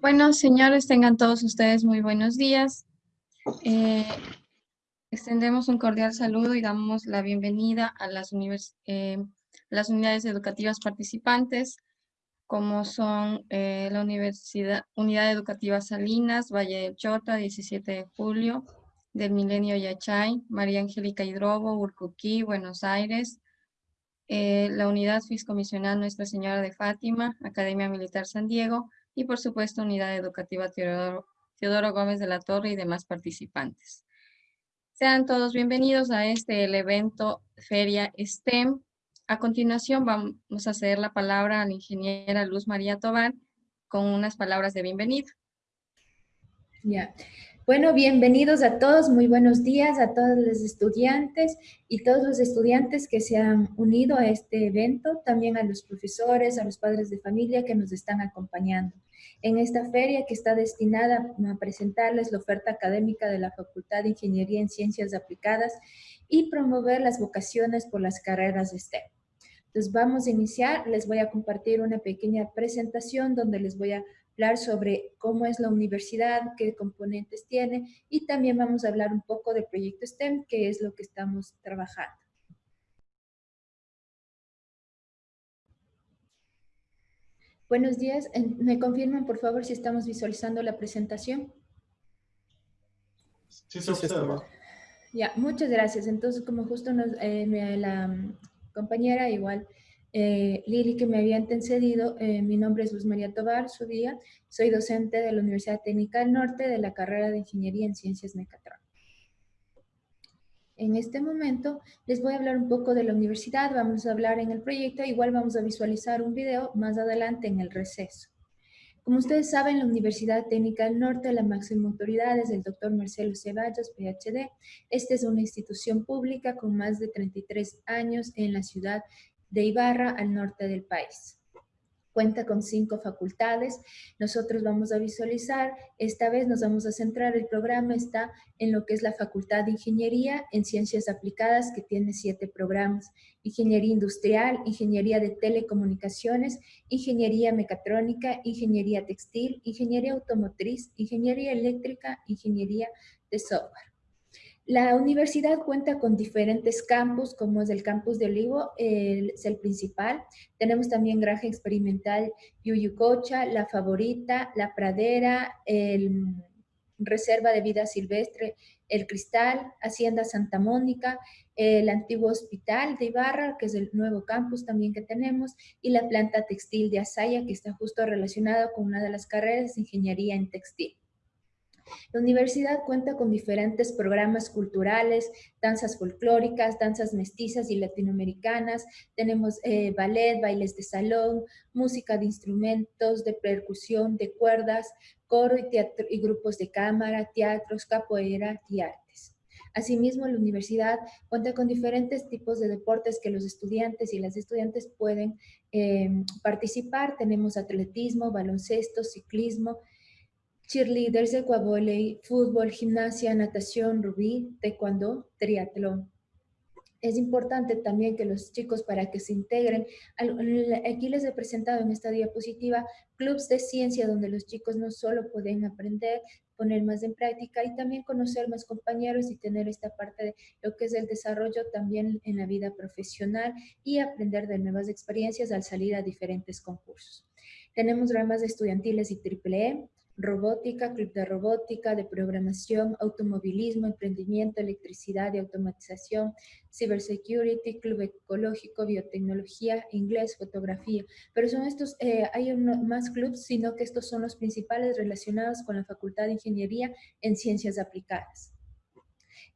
Bueno, señores, tengan todos ustedes muy buenos días. Eh, extendemos un cordial saludo y damos la bienvenida a las, eh, las unidades educativas participantes, como son eh, la Universidad, Unidad Educativa Salinas, Valle del Chota, 17 de julio, del Milenio Yachay, María Angélica Hidrobo, Urcuquí, Buenos Aires, la Unidad Fiscomisional Nuestra Señora de Fátima, Academia Militar San Diego, y por supuesto Unidad Educativa Teodoro, Gómez de la Torre y demás participantes. Sean todos bienvenidos a este evento Feria STEM. A continuación vamos a ceder la palabra a la ingeniera Luz María Tobar con unas palabras de bienvenida. Ya. Bueno, bienvenidos a todos, muy buenos días a todos los estudiantes y todos los estudiantes que se han unido a este evento, también a los profesores, a los padres de familia que nos están acompañando. En esta feria que está destinada a presentarles la oferta académica de la Facultad de Ingeniería en Ciencias Aplicadas y promover las vocaciones por las carreras de STEM. Entonces vamos a iniciar, les voy a compartir una pequeña presentación donde les voy a hablar sobre cómo es la universidad, qué componentes tiene y también vamos a hablar un poco del proyecto STEM, que es lo que estamos trabajando. Buenos días, ¿me confirman por favor si estamos visualizando la presentación? Sí, se observa. Ya, muchas gracias. Entonces, como justo nos, eh, la compañera igual eh, Lili que me había antecedido, eh, mi nombre es Luz María Tobar, su día, soy docente de la Universidad Técnica del Norte de la carrera de Ingeniería en Ciencias Mecatrónicas. En este momento les voy a hablar un poco de la universidad, vamos a hablar en el proyecto, igual vamos a visualizar un video más adelante en el receso. Como ustedes saben, la Universidad Técnica del Norte, la máxima autoridad es el doctor Marcelo Ceballos, PhD. Esta es una institución pública con más de 33 años en la ciudad de Ibarra al norte del país. Cuenta con cinco facultades. Nosotros vamos a visualizar, esta vez nos vamos a centrar, el programa está en lo que es la Facultad de Ingeniería en Ciencias Aplicadas, que tiene siete programas. Ingeniería Industrial, Ingeniería de Telecomunicaciones, Ingeniería Mecatrónica, Ingeniería Textil, Ingeniería Automotriz, Ingeniería Eléctrica, Ingeniería de Software. La universidad cuenta con diferentes campus, como es el campus de Olivo, es el principal. Tenemos también Granja Experimental Yuyucocha, La Favorita, La Pradera, el Reserva de Vida Silvestre, El Cristal, Hacienda Santa Mónica, el antiguo hospital de Ibarra, que es el nuevo campus también que tenemos, y la planta textil de Asaya, que está justo relacionada con una de las carreras de ingeniería en textil. La universidad cuenta con diferentes programas culturales, danzas folclóricas, danzas mestizas y latinoamericanas. Tenemos eh, ballet, bailes de salón, música de instrumentos, de percusión, de cuerdas, coro y, teatro, y grupos de cámara, teatros, capoeira y artes. Asimismo, la universidad cuenta con diferentes tipos de deportes que los estudiantes y las estudiantes pueden eh, participar. Tenemos atletismo, baloncesto, ciclismo, cheerleaders, ecuavoley, fútbol, gimnasia, natación, rugby, taekwondo, triatlón. Es importante también que los chicos para que se integren, aquí les he presentado en esta diapositiva clubs de ciencia donde los chicos no solo pueden aprender, poner más en práctica y también conocer más compañeros y tener esta parte de lo que es el desarrollo también en la vida profesional y aprender de nuevas experiencias al salir a diferentes concursos. Tenemos ramas estudiantiles y triple E, robótica, club de robótica, de programación, automovilismo, emprendimiento, electricidad y automatización, cybersecurity, club ecológico, biotecnología, inglés, fotografía. Pero son estos, eh, hay más clubs, sino que estos son los principales relacionados con la Facultad de Ingeniería en Ciencias Aplicadas.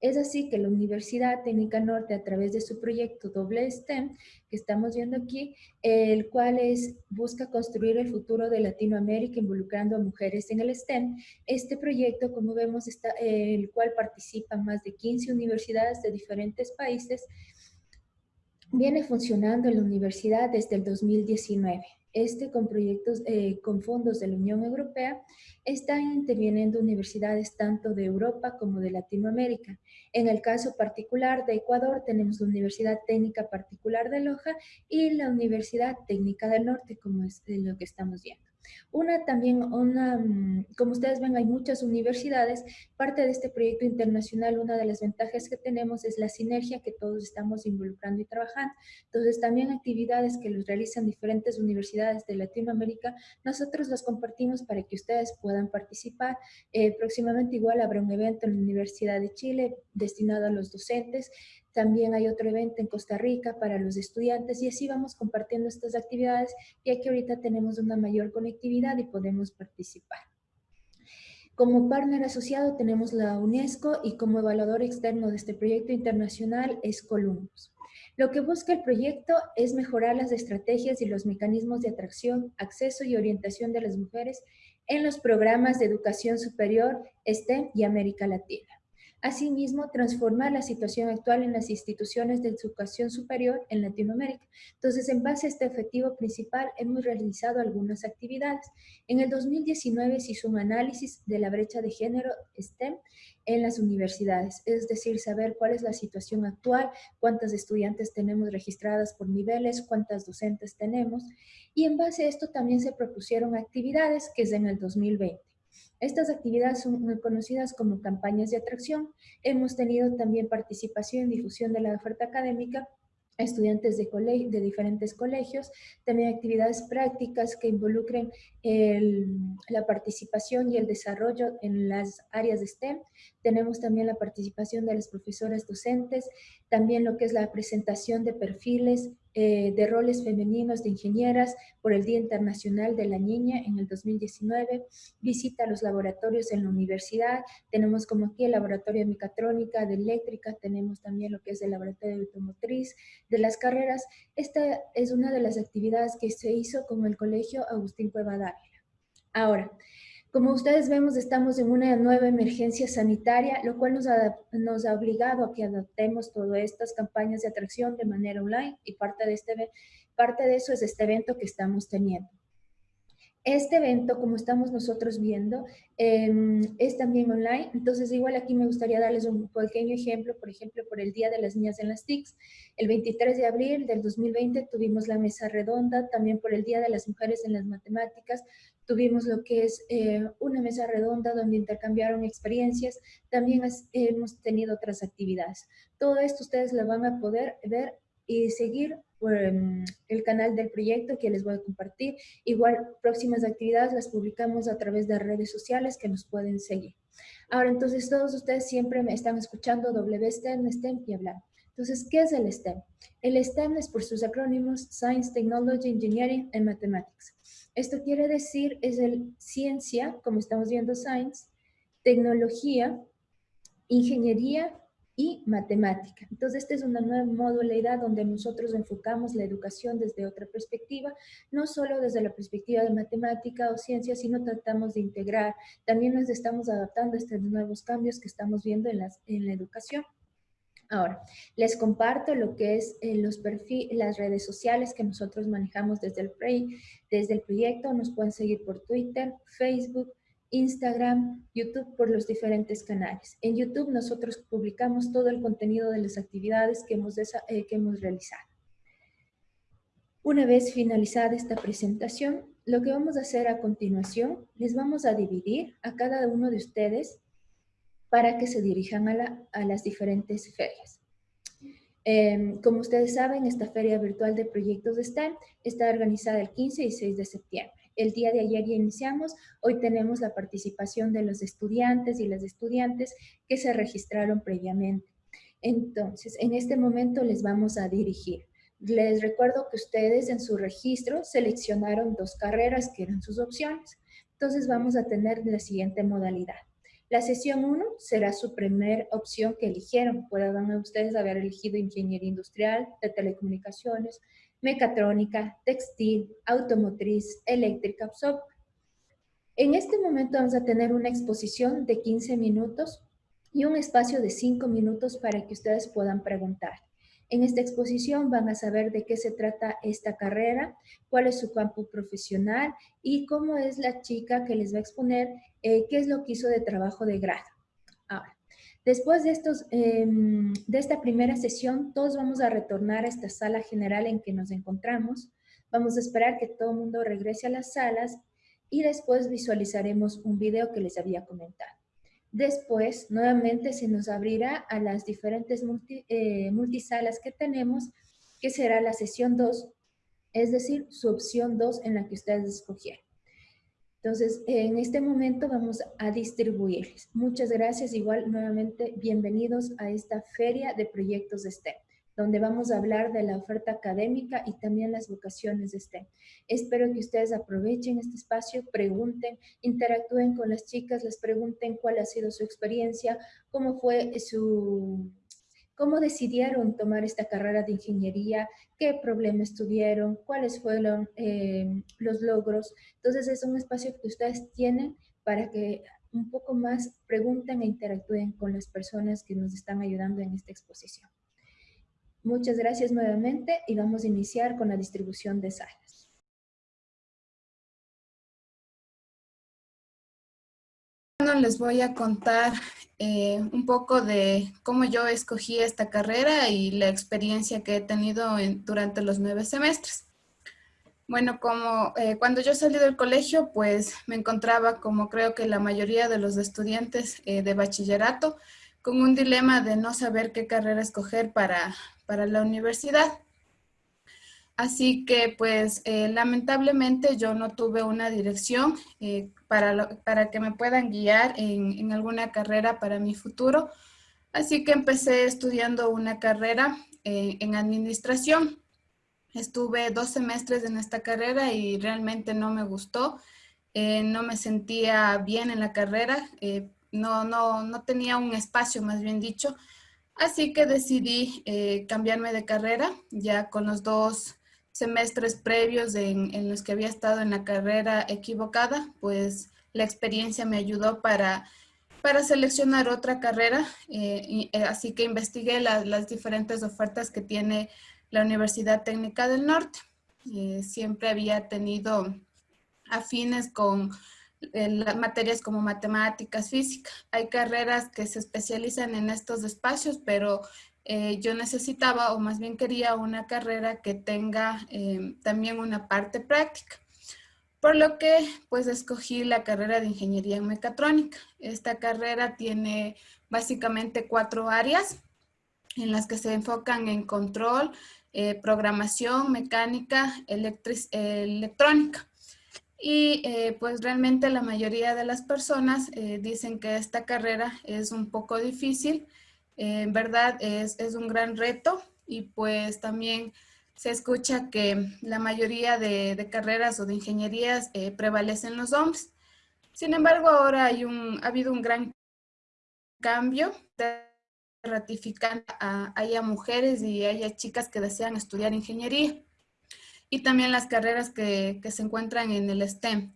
Es así que la Universidad Técnica Norte, a través de su proyecto Doble STEM, que estamos viendo aquí, el cual es, busca construir el futuro de Latinoamérica involucrando a mujeres en el STEM. Este proyecto, como vemos, está, el cual participan más de 15 universidades de diferentes países, viene funcionando en la universidad desde el 2019. Este con proyectos, eh, con fondos de la Unión Europea, está interviniendo universidades tanto de Europa como de Latinoamérica. En el caso particular de Ecuador tenemos la Universidad Técnica Particular de Loja y la Universidad Técnica del Norte, como es lo que estamos viendo. Una también, una, mm, como ustedes ven, hay muchas universidades. Parte de este proyecto internacional, una de las ventajas que tenemos es la sinergia que todos estamos involucrando y trabajando. Entonces, también actividades que los realizan diferentes universidades de Latinoamérica, nosotros las compartimos para que ustedes puedan participar. Eh, próximamente igual habrá un evento en la Universidad de Chile destinado a los docentes. También hay otro evento en Costa Rica para los estudiantes y así vamos compartiendo estas actividades ya que ahorita tenemos una mayor conectividad y podemos participar. Como partner asociado tenemos la UNESCO y como evaluador externo de este proyecto internacional es Columbus. Lo que busca el proyecto es mejorar las estrategias y los mecanismos de atracción, acceso y orientación de las mujeres en los programas de educación superior, STEM y América Latina. Asimismo, transformar la situación actual en las instituciones de educación superior en Latinoamérica. Entonces, en base a este objetivo principal, hemos realizado algunas actividades. En el 2019 se hizo un análisis de la brecha de género STEM en las universidades, es decir, saber cuál es la situación actual, cuántas estudiantes tenemos registradas por niveles, cuántas docentes tenemos. Y en base a esto también se propusieron actividades que es en el 2020. Estas actividades son conocidas como campañas de atracción. Hemos tenido también participación en difusión de la oferta académica estudiantes de, de diferentes colegios, también actividades prácticas que involucren la participación y el desarrollo en las áreas de STEM. Tenemos también la participación de las profesoras docentes, también lo que es la presentación de perfiles eh, de roles femeninos de ingenieras por el Día Internacional de la Niña en el 2019, visita los laboratorios en la universidad, tenemos como aquí el laboratorio de mecatrónica, de eléctrica, tenemos también lo que es el laboratorio de automotriz, de las carreras. Esta es una de las actividades que se hizo con el Colegio Agustín Cueva Dávila. Ahora, como ustedes vemos, estamos en una nueva emergencia sanitaria, lo cual nos ha, nos ha obligado a que adaptemos todas estas campañas de atracción de manera online y parte de, este, parte de eso es este evento que estamos teniendo. Este evento, como estamos nosotros viendo, em, es también online. Entonces, igual aquí me gustaría darles un pequeño ejemplo, por ejemplo, por el Día de las Niñas en las TICs. El 23 de abril del 2020 tuvimos la mesa redonda, también por el Día de las Mujeres en las Matemáticas, tuvimos lo que es eh, una mesa redonda donde intercambiaron experiencias, también hemos tenido otras actividades. Todo esto ustedes lo van a poder ver y seguir por em, el canal del proyecto que les voy a compartir. Igual, próximas actividades las publicamos a través de redes sociales que nos pueden seguir. Ahora, entonces, todos ustedes siempre me están escuchando WSTEM, STEM y hablar. Entonces, ¿qué es el STEM? El STEM es por sus acrónimos Science, Technology, Engineering and Mathematics. Esto quiere decir, es el ciencia, como estamos viendo Science, tecnología, ingeniería y matemática. Entonces, esta es una nueva modalidad donde nosotros enfocamos la educación desde otra perspectiva, no solo desde la perspectiva de matemática o ciencia, sino tratamos de integrar. También nos estamos adaptando a estos nuevos cambios que estamos viendo en, la educación. Ahora, les comparto lo que es eh, los las redes sociales que nosotros manejamos desde el, desde el proyecto. Nos pueden seguir por Twitter, Facebook, Instagram, YouTube por los diferentes canales. En YouTube nosotros publicamos todo el contenido de las actividades que hemos, eh, que hemos realizado. Una vez finalizada esta presentación, lo que vamos a hacer a continuación, les vamos a dividir a cada uno de ustedes para que se dirijan a, las diferentes ferias. Em, como ustedes saben, esta feria virtual de proyectos de STEM está organizada el 15 y 6 de septiembre. El día de ayer ya iniciamos, hoy tenemos la participación de los estudiantes y las estudiantes que se registraron previamente. Entonces, en este momento les vamos a dirigir. Les recuerdo que ustedes en su registro seleccionaron dos carreras que eran sus opciones. Entonces vamos a tener la siguiente modalidad. La sesión 1 será su primera opción que eligieron. Pueden ustedes haber elegido ingeniería industrial, de telecomunicaciones, mecatrónica, textil, automotriz, eléctrica, software. En este momento vamos a tener una exposición de 15 minutos y un espacio de 5 minutos para que ustedes puedan preguntar. En esta exposición van a saber de qué se trata esta carrera, cuál es su campo profesional y cómo es la chica que les va a exponer eh, qué es lo que hizo de trabajo de grado. Ahora, Después de, estos, em, de esta primera sesión, todos vamos a retornar a esta sala general en que nos encontramos. Vamos a esperar que todo el mundo regrese a las salas y después visualizaremos un video que les había comentado. Después, nuevamente se nos abrirá a las diferentes eh, multisalas que tenemos, que será la sesión 2, es decir, su opción 2 en la que ustedes escogieron. Entonces, en este momento vamos a distribuirles. Muchas gracias. Igual, nuevamente, bienvenidos a esta feria de proyectos de STEM, donde vamos a hablar de la oferta académica y también las vocaciones de STEM. Espero que ustedes aprovechen este espacio, pregunten, interactúen con las chicas, les pregunten cuál ha sido su experiencia, cómo fue su cómo decidieron tomar esta carrera de ingeniería, qué problemas tuvieron, cuáles fueron eh, los logros. Entonces es un espacio que ustedes tienen para que un poco más pregunten e interactúen con las personas que nos están ayudando en esta exposición. Muchas gracias nuevamente y vamos a iniciar con la distribución de salas. les voy a contar eh, un poco de cómo yo escogí esta carrera y la experiencia que he tenido durante los nueve semestres. Bueno, como eh, cuando yo salí del colegio, pues me encontraba, como creo que la mayoría de los estudiantes eh, de bachillerato, con un dilema de no saber qué carrera escoger para, para la universidad. Así que pues eh, lamentablemente yo no tuve una dirección eh, para, para, que me puedan guiar en, alguna carrera para mi futuro. Así que empecé estudiando una carrera eh, en administración. Estuve dos semestres en esta carrera y realmente no me gustó. no me sentía bien en la carrera. No, no, no tenía un espacio, más bien dicho. Así que decidí cambiarme de carrera ya con los dos semestres previos en, los que había estado en la carrera equivocada, pues la experiencia me ayudó para, para seleccionar otra carrera, eh, eh, así que investigué las diferentes ofertas que tiene la Universidad Técnica del Norte. Eh, siempre había tenido afines con las materias como matemáticas, física. Hay carreras que se especializan en estos espacios, pero eh, yo necesitaba o más bien quería una carrera que tenga eh, también una parte práctica. Por lo que pues escogí la carrera de Ingeniería en Mecatrónica. Esta carrera tiene básicamente cuatro áreas en las que se enfocan en control, eh, programación, mecánica, electrónica. Y pues realmente la mayoría de las personas dicen que esta carrera es un poco difícil en verdad es, un gran reto y pues también se escucha que la mayoría de, carreras o de ingenierías eh, prevalecen los hombres. Sin embargo, ahora hay un, ha habido un gran cambio de ratificar a, mujeres y haya chicas que desean estudiar ingeniería y también las carreras que, se encuentran en el STEM.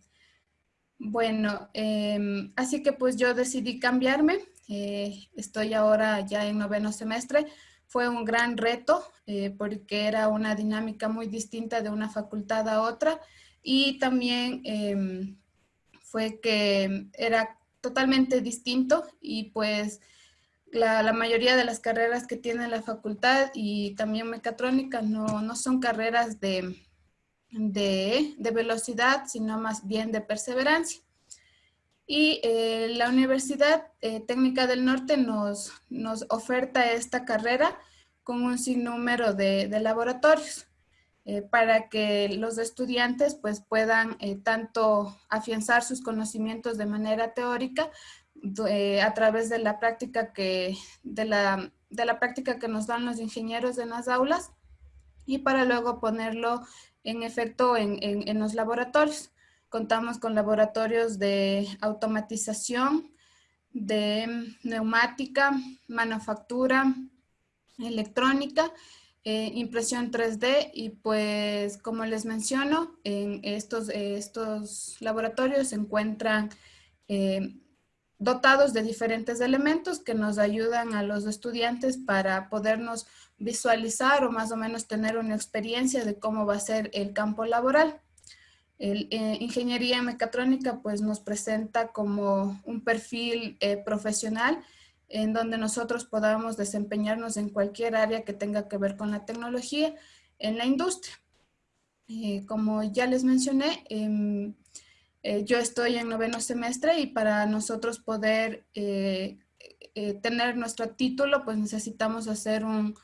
Bueno, em, así que pues yo decidí cambiarme eh, estoy ahora ya en noveno semestre. Fue un gran reto eh, porque era una dinámica muy distinta de una facultad a otra y también em, fue que era totalmente distinto y pues la, la, mayoría de las carreras que tiene la facultad y también mecatrónica no, no son carreras de, de, de velocidad, sino más bien de perseverancia. Y eh, la Universidad eh, Técnica del Norte nos, nos, oferta esta carrera con un sinnúmero de, de laboratorios eh, para que los estudiantes pues, puedan tanto afianzar sus conocimientos de manera teórica a través de la, práctica que, de, la, de la práctica que nos dan los ingenieros en las aulas y para luego ponerlo en efecto en, en, los laboratorios. Contamos con laboratorios de automatización, de neumática, manufactura, electrónica, eh, impresión 3D y pues como les menciono, en estos, estos laboratorios se encuentran eh, dotados de diferentes elementos que nos ayudan a los estudiantes para podernos visualizar o más o menos tener una experiencia de cómo va a ser el campo laboral. El, eh, ingeniería mecatrónica pues nos presenta como un perfil eh, profesional en donde nosotros podamos desempeñarnos en cualquier área que tenga que ver con la tecnología en la industria. Eh, como ya les mencioné, em, Eh, yo estoy en noveno semestre y para nosotros poder tener nuestro título, pues necesitamos hacer un,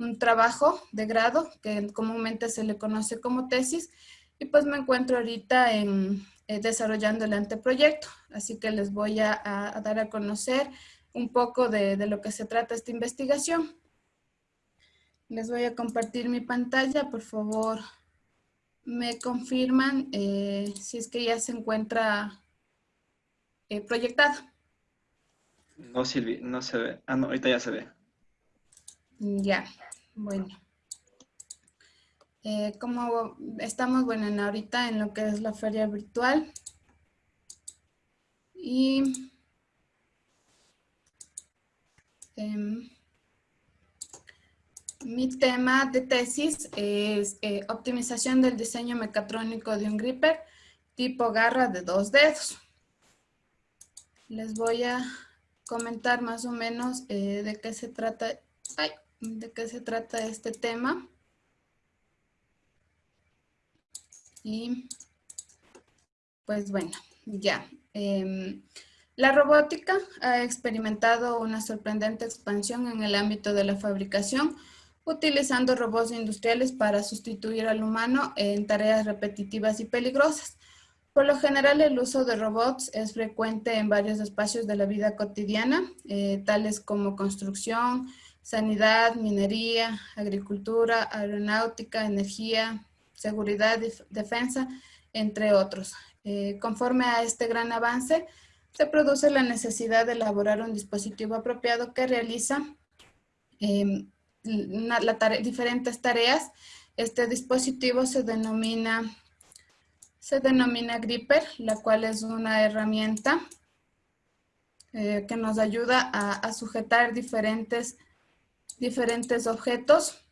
un, trabajo de grado, que comúnmente se le conoce como tesis, y pues me encuentro ahorita en, desarrollando el anteproyecto. Así que les voy a, a dar a conocer un poco de, de, lo que se trata esta investigación. Les voy a compartir mi pantalla, por favor me confirman eh, si es que ya se encuentra eh, proyectado. No, Silvi, no se ve. Ah, no, ahorita ya se ve. Ya, bueno. Eh, como estamos, bueno, en ahorita en lo que es la feria virtual. Y... Em, mi tema de tesis es eh, optimización del diseño mecatrónico de un gripper tipo garra de dos dedos. Les voy a comentar más o menos eh, de qué se trata, de qué se trata este tema. Y pues bueno, ya. Em, la robótica ha experimentado una sorprendente expansión en el ámbito de la fabricación, utilizando robots industriales para sustituir al humano en tareas repetitivas y peligrosas. Por lo general, el uso de robots es frecuente en varios espacios de la vida cotidiana, eh, tales como construcción, sanidad, minería, agricultura, aeronáutica, energía, seguridad, defensa, entre otros. Eh, conforme a este gran avance, se produce la necesidad de elaborar un dispositivo apropiado que realiza em, diferentes tareas. Este dispositivo se denomina, se denomina Gripper, la cual es una herramienta eh, que nos ayuda a, sujetar diferentes, diferentes objetos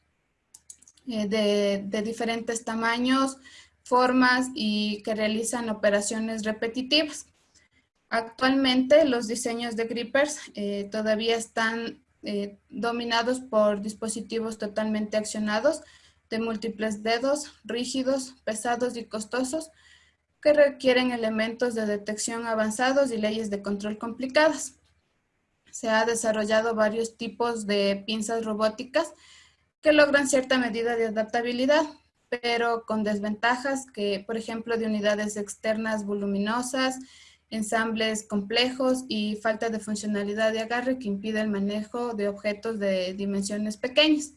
eh, de, diferentes tamaños, formas y que realizan operaciones repetitivas. Actualmente los diseños de grippers eh, todavía están eh, dominados por dispositivos totalmente accionados de múltiples dedos, rígidos, pesados y costosos, que requieren elementos de detección avanzados y leyes de control complicadas. Se ha desarrollado varios tipos de pinzas robóticas que logran cierta medida de adaptabilidad, pero con desventajas que, por ejemplo, de unidades externas voluminosas, ensambles complejos y falta de funcionalidad de agarre que impide el manejo de objetos de dimensiones pequeñas.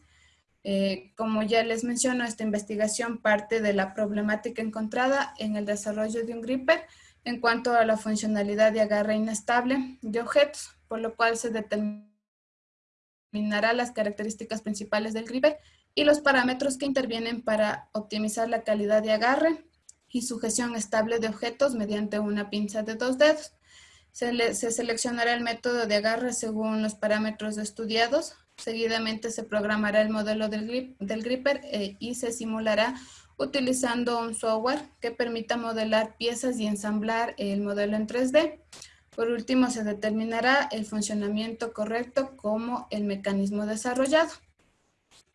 Eh, como ya les menciono, esta investigación parte de la problemática encontrada en el desarrollo de un gripper en cuanto a la funcionalidad de agarre inestable de objetos, por lo cual se determinará las características principales del gripper y los parámetros que intervienen para optimizar la calidad de agarre, y sujeción estable de objetos mediante una pinza de dos dedos. Se, seleccionará el método de agarre según los parámetros estudiados. Seguidamente se programará el modelo del, gripper eh, y se simulará utilizando un software que permita modelar piezas y ensamblar el modelo en 3D. Por último, se determinará el funcionamiento correcto como el mecanismo desarrollado.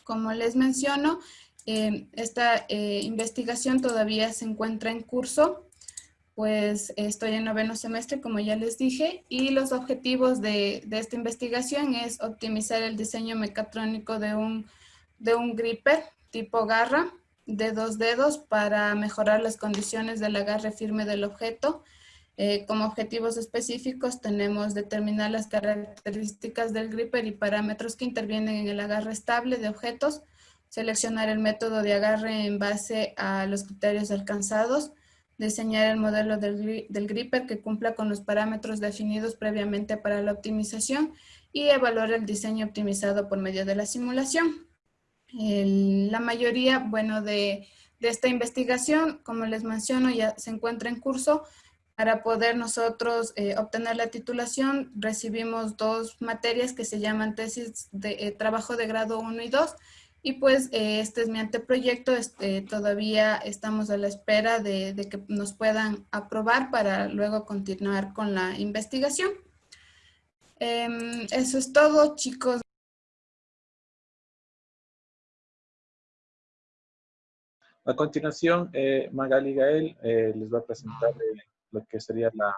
Como les menciono, Em, esta eh, investigación todavía se encuentra en curso, pues estoy en noveno semestre, como ya les dije, y los objetivos de, esta investigación es optimizar el diseño mecatrónico de un, de un gripper tipo garra de dos dedos para mejorar las condiciones del agarre firme del objeto. Eh, como objetivos específicos tenemos determinar las características del gripper y parámetros que intervienen en el agarre estable de objetos, seleccionar el método de agarre en base a los criterios alcanzados, diseñar el modelo del, gripper que cumpla con los parámetros definidos previamente para la optimización y evaluar el diseño optimizado por medio de la simulación. La mayoría, bueno, de, esta investigación, como les menciono, ya se encuentra en curso. Para poder nosotros eh, obtener la titulación, recibimos dos materias que se llaman tesis de eh, trabajo de grado 1 y 2, y pues eh, este es mi anteproyecto, este, todavía estamos a la espera de, que nos puedan aprobar para luego continuar con la investigación. Em, eso es todo, chicos. A continuación, eh, Magali Gael eh, les va a presentar lo que sería la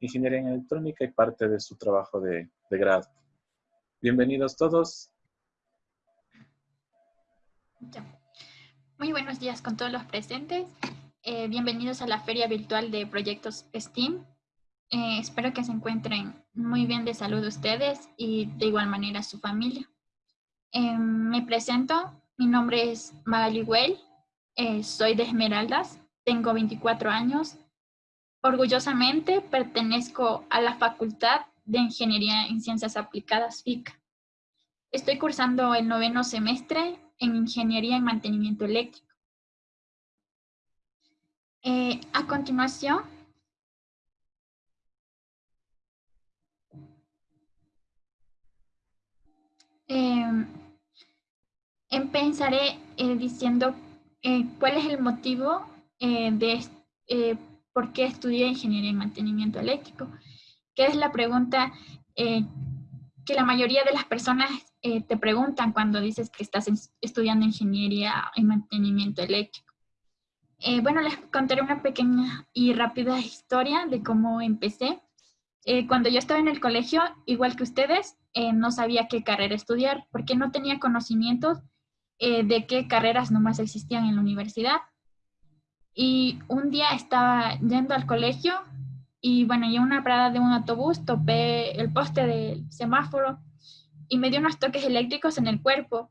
ingeniería en electrónica y parte de su trabajo de, de grado. Bienvenidos todos. Muy buenos días con todos los presentes. Eh, bienvenidos a la Feria Virtual de Proyectos STEAM. Eh, espero que se encuentren muy bien de salud ustedes y de igual manera su familia. Eh, me presento, mi nombre es Magali Well, soy de Esmeraldas, tengo 24 años. Orgullosamente pertenezco a la Facultad de Ingeniería en Ciencias Aplicadas FICA. Estoy cursando el noveno semestre en Ingeniería en Mantenimiento Eléctrico. Eh, a continuación, em, empezaré eh, diciendo eh, cuál es el motivo de por qué estudié Ingeniería en Mantenimiento Eléctrico, que es la pregunta que la mayoría de las personas eh, te preguntan cuando dices que estás estudiando ingeniería y mantenimiento eléctrico. Eh, bueno, les contaré una pequeña y rápida historia de cómo empecé. Eh, cuando yo estaba en el colegio, igual que ustedes, no sabía qué carrera estudiar porque no tenía conocimientos de qué carreras nomás existían en la universidad. Y un día estaba yendo al colegio y bueno, en una parada de un autobús topé el poste del semáforo y me dio unos toques eléctricos en el cuerpo.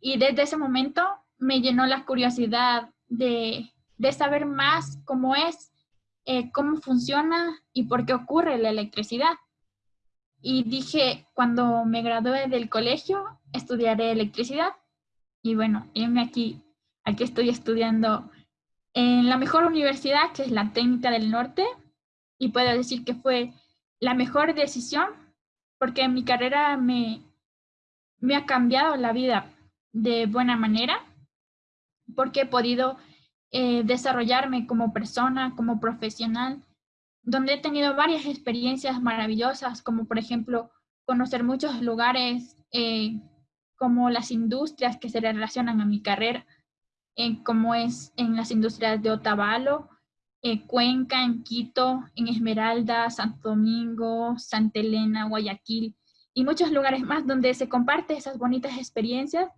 Y desde ese momento me llenó la curiosidad de, de saber más cómo es, eh, cómo funciona y por qué ocurre la electricidad. Y dije, cuando me gradué del colegio, estudiaré electricidad. Y bueno, aquí, aquí estoy estudiando en la mejor universidad, que es la Técnica del Norte, y puedo decir que fue la mejor decisión porque mi carrera me, me ha cambiado la vida de buena manera, porque he podido eh, desarrollarme como persona, como profesional, donde he tenido varias experiencias maravillosas, como por ejemplo conocer muchos lugares, eh, como las industrias que se relacionan a mi carrera, eh, como es en las industrias de Otavalo, Cuenca, en Quito, en Esmeralda, Santo Domingo, Santa Elena, Guayaquil y muchos lugares más donde se comparte esas bonitas experiencias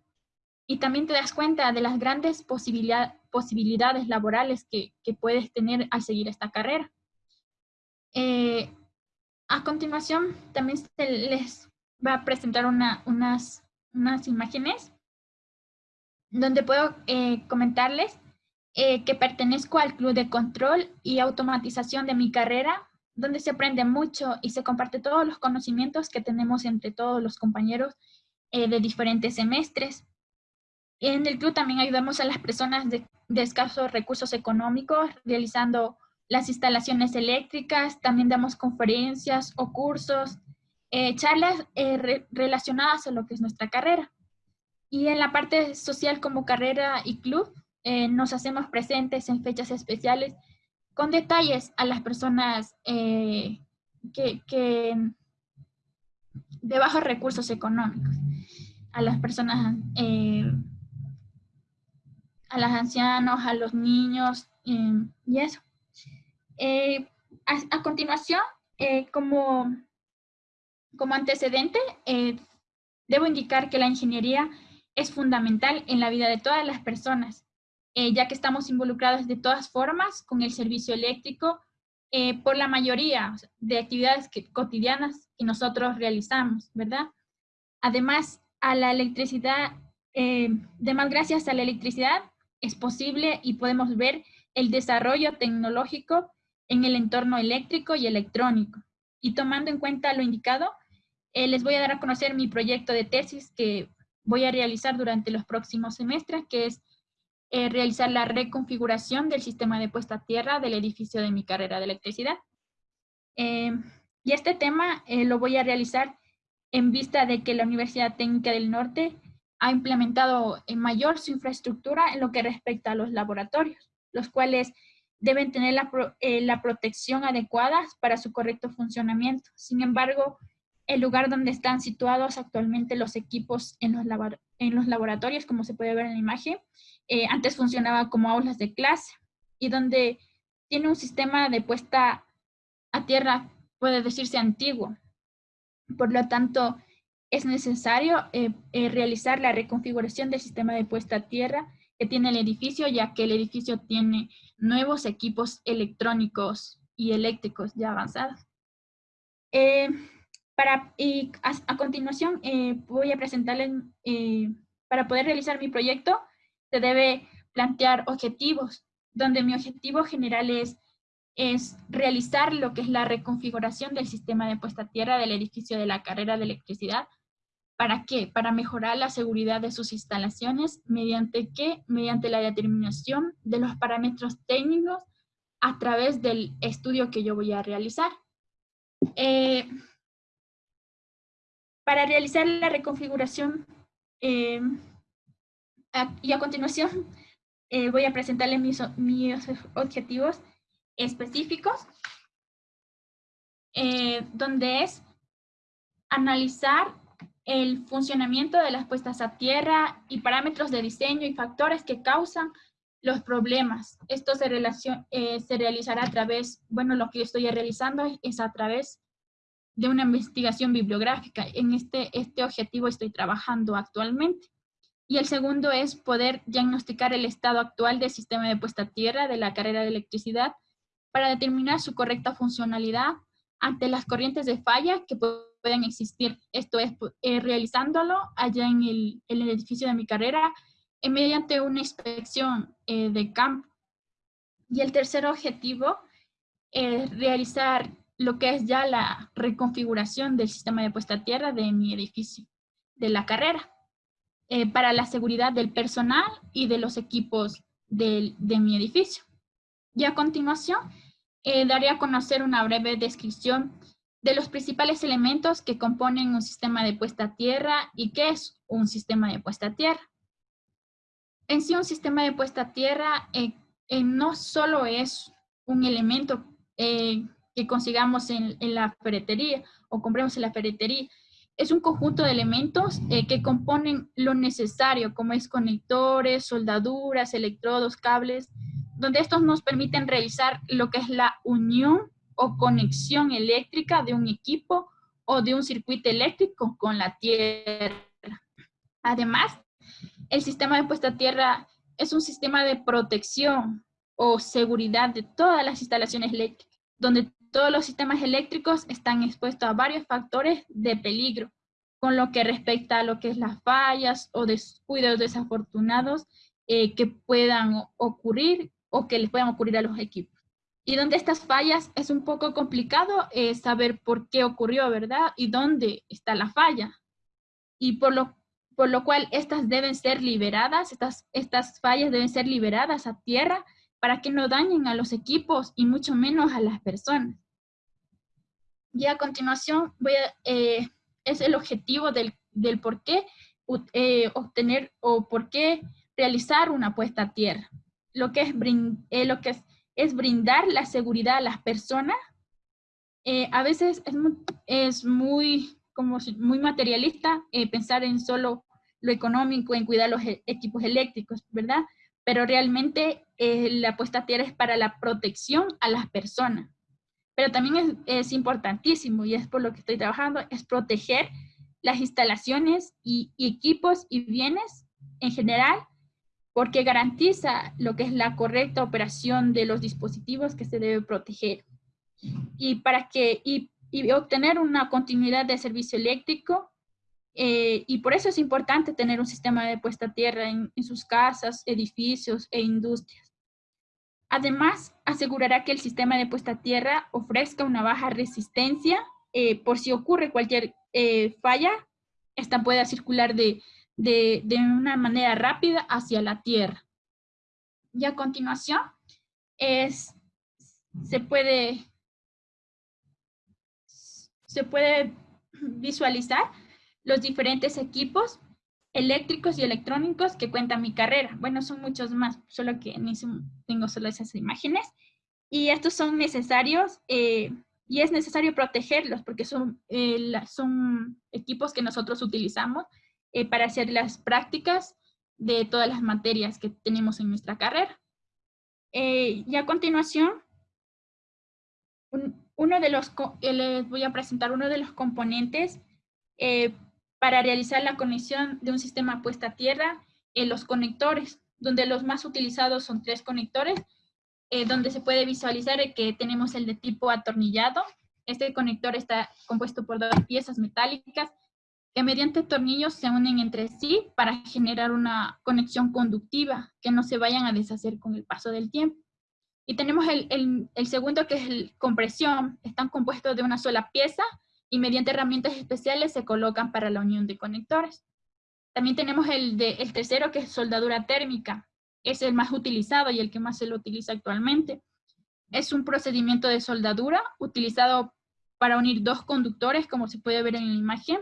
y también te das cuenta de las grandes posibilidades laborales que, puedes tener al seguir esta carrera. Eh, a continuación, también se les va a presentar unas, unas imágenes donde puedo eh, comentarles eh, que pertenezco al Club de Control y Automatización de mi carrera, donde se aprende mucho y se comparte todos los conocimientos que tenemos entre todos los compañeros eh, de diferentes semestres. En el club también ayudamos a las personas de, escasos recursos económicos realizando las instalaciones eléctricas, también damos conferencias o cursos, eh, charlas relacionadas a lo que es nuestra carrera. Y en la parte social como carrera y club, eh, nos hacemos presentes en fechas especiales con detalles a las personas eh, que, de bajos recursos económicos, a las personas, eh, a los ancianos, a los niños y eso. A, continuación, como, como antecedente, debo indicar que la ingeniería es fundamental en la vida de todas las personas eh, ya que estamos involucrados de todas formas con el servicio eléctrico eh, por la mayoría de actividades cotidianas que nosotros realizamos, ¿verdad? Además, a la electricidad, eh, más gracias a la electricidad, es posible y podemos ver el desarrollo tecnológico en el entorno eléctrico y electrónico. Y tomando en cuenta lo indicado, eh, les voy a dar a conocer mi proyecto de tesis que voy a realizar durante los próximos semestres, que es eh, realizar la reconfiguración del sistema de puesta a tierra del edificio de mi carrera de electricidad. Eh, y este tema eh, lo voy a realizar en vista de que la Universidad Técnica del Norte ha implementado en mayor su infraestructura en lo que respecta a los laboratorios, los cuales deben tener la, la protección adecuada para su correcto funcionamiento. Sin embargo, el lugar donde están situados actualmente los equipos en los, en los laboratorios, como se puede ver en la imagen, eh, antes funcionaba como aulas de clase y donde tiene un sistema de puesta a tierra, puede decirse antiguo. Por lo tanto, es necesario eh, eh, realizar la reconfiguración del sistema de puesta a tierra que tiene el edificio, ya que el edificio tiene nuevos equipos electrónicos y eléctricos ya avanzados. Eh, para, y a, continuación voy a presentarles, para poder realizar mi proyecto, se debe plantear objetivos, donde mi objetivo general es, es realizar lo que es la reconfiguración del sistema de puesta a tierra del edificio de la carrera de electricidad ¿Para qué? Para mejorar la seguridad de sus instalaciones, ¿mediante qué? Mediante la determinación de los parámetros técnicos a través del estudio que yo voy a realizar. Eh, para realizar la reconfiguración, eh, y a continuación eh, voy a presentarles mis, mis objetivos específicos, donde es analizar el funcionamiento de las puestas a tierra y parámetros de diseño y factores que causan los problemas. Esto se, eh, realizará a través, bueno, lo que yo estoy realizando es a través de una investigación bibliográfica. En este, este objetivo estoy trabajando actualmente. Y el segundo es poder diagnosticar el estado actual del sistema de puesta a tierra de la carrera de electricidad para determinar su correcta funcionalidad ante las corrientes de falla que pueden existir. Esto es eh, realizándolo allá en el, edificio de mi carrera eh, mediante una inspección eh, de campo. Y el tercer objetivo es realizar lo que es ya la reconfiguración del sistema de puesta a tierra de mi edificio, de la carrera, para la seguridad del personal y de los equipos de mi edificio. Y a continuación, daré a conocer una breve descripción de los principales elementos que componen un sistema de puesta a tierra y qué es un sistema de puesta a tierra. En sí, un sistema de puesta a tierra eh, eh, no solo es un elemento eh, que consigamos en, en, la ferretería o compremos en la ferretería, es un conjunto de elementos que componen lo necesario, como es conectores, soldaduras, electrodos, cables, donde estos nos permiten realizar lo que es la unión o conexión eléctrica de un equipo o de un circuito eléctrico con la tierra. Además, el sistema de puesta a tierra es un sistema de protección o seguridad de todas las instalaciones eléctricas, donde todos los sistemas eléctricos están expuestos a varios factores de peligro, con lo que respecta a lo que es las fallas o descuidos desafortunados eh, que puedan ocurrir o que les puedan ocurrir a los equipos. Y donde estas fallas es un poco complicado eh, saber por qué ocurrió, ¿verdad? Y dónde está la falla. Y por lo, por lo cual estas deben ser liberadas, estas, estas fallas deben ser liberadas a tierra para que no dañen a los equipos y mucho menos a las personas. Y a continuación voy a, eh, es el objetivo del, del por qué eh, obtener o por qué realizar una puesta a tierra. Lo que es, lo que es es brindar la seguridad a las personas. Eh, a veces es muy, como muy materialista eh, pensar en solo lo económico, en cuidar los e-, equipos eléctricos, ¿verdad? Pero realmente eh, la puesta a tierra es para la protección a las personas. Pero también es, importantísimo, y es por lo que estoy trabajando, es proteger las instalaciones y equipos y bienes en general porque garantiza lo que es la correcta operación de los dispositivos que se debe proteger. Y para que y, obtener una continuidad de servicio eléctrico, eh, y por eso es importante tener un sistema de puesta a tierra en, sus casas, edificios e industrias. Además, asegurará que el sistema de puesta a tierra ofrezca una baja resistencia eh, por si ocurre cualquier eh, falla, esta pueda circular de, de, una manera rápida hacia la Tierra. Y a continuación, es, se, puede, se puede visualizar los diferentes equipos eléctricos y electrónicos que cuenta mi carrera. Bueno, son muchos más, solo que tengo solo esas imágenes. Y estos son necesarios eh, y es necesario protegerlos porque son, eh, son equipos que nosotros utilizamos eh, para hacer las prácticas de todas las materias que tenemos en nuestra carrera. Eh, y a continuación, uno de los, eh, les voy a presentar uno de los componentes eh, para realizar la conexión de un sistema puesta a tierra, en los conectores, donde los más utilizados son tres conectores, donde se puede visualizar que tenemos el de tipo atornillado. Este conector está compuesto por dos piezas metálicas mediante tornillos se unen entre sí para generar una conexión conductiva, que no se vayan a deshacer con el paso del tiempo. Y tenemos el, segundo que es el compresión. Están compuestos de una sola pieza y mediante herramientas especiales se colocan para la unión de conectores. También tenemos el tercero que es soldadura térmica. Es el más utilizado y el que más se lo utiliza actualmente. Es un procedimiento de soldadura utilizado para unir dos conductores, como se puede ver en la imagen.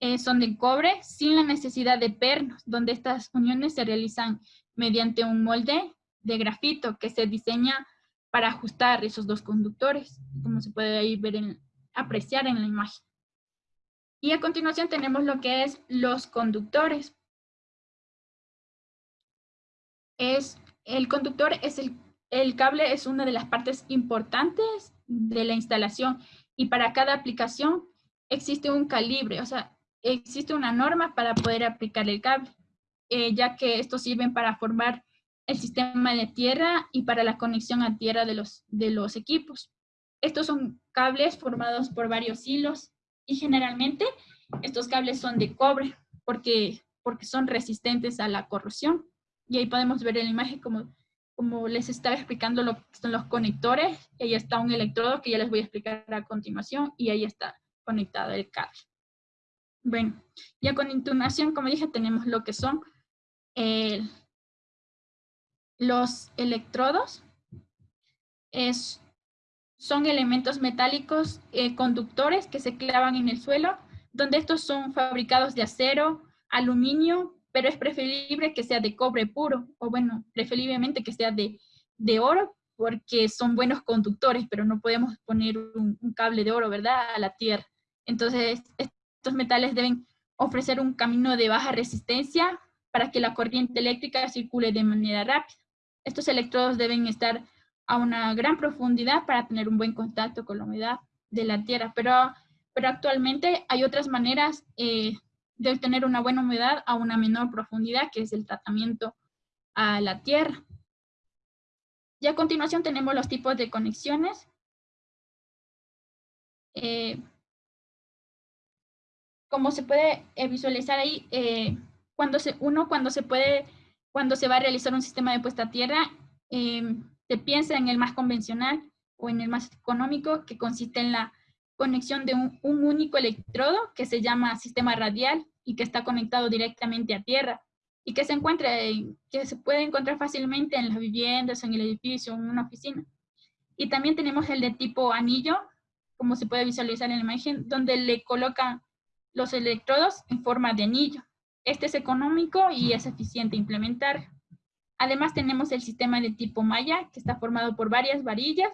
Eh, son de cobre sin la necesidad de pernos, donde estas uniones se realizan mediante un molde de grafito que se diseña para ajustar esos dos conductores, como se puede ahí ver en, apreciar en la imagen. Y a continuación tenemos lo que es los conductores. Es, el conductor es el, el cable es una de las partes importantes de la instalación y para cada aplicación existe un calibre, o sea, existe una norma para poder aplicar el cable, eh, ya que estos sirven para formar el sistema de tierra y para la conexión a tierra de los, de los equipos. Estos son cables formados por varios hilos y generalmente estos cables son de cobre porque, porque son resistentes a la corrosión. Y ahí podemos ver en la imagen como, como les estaba explicando lo que son los conectores. ahí está un electrodo que ya les voy a explicar a continuación y ahí está conectado el cable. Bueno, ya con continuación, como dije, tenemos lo que son el, los electrodos es, son elementos metálicos eh, conductores que se clavan en el suelo, donde estos son fabricados de acero, aluminio, pero es preferible que sea de cobre puro, o bueno, preferiblemente que sea de, de oro, porque son buenos conductores, pero no podemos poner un, un, cable de oro, ¿verdad?, a la tierra. Entonces, estos metales deben ofrecer un camino de baja resistencia para que la corriente eléctrica circule de manera rápida. Estos electrodos deben estar a una gran profundidad para tener un buen contacto con la humedad de la tierra, pero, pero actualmente hay otras maneras eh, de obtener una buena humedad a una menor profundidad, que es el tratamiento a la tierra. Y a continuación tenemos los tipos de conexiones. Eh, como se puede eh, visualizar ahí, cuando se, uno cuando se puede cuando se va a realizar un sistema de puesta a tierra, em, se piensa en el más convencional o en el más económico, que consiste en la conexión de un, único electrodo que se llama sistema radial y que está conectado directamente a tierra y que se encuentra, que se puede encontrar fácilmente en las viviendas, en el edificio, en una oficina. Y también tenemos el de tipo anillo, como se puede visualizar en la imagen, donde le colocan los electrodos en forma de anillo. Este es económico y es eficiente implementar. Además tenemos el sistema de tipo malla, que está formado por varias varillas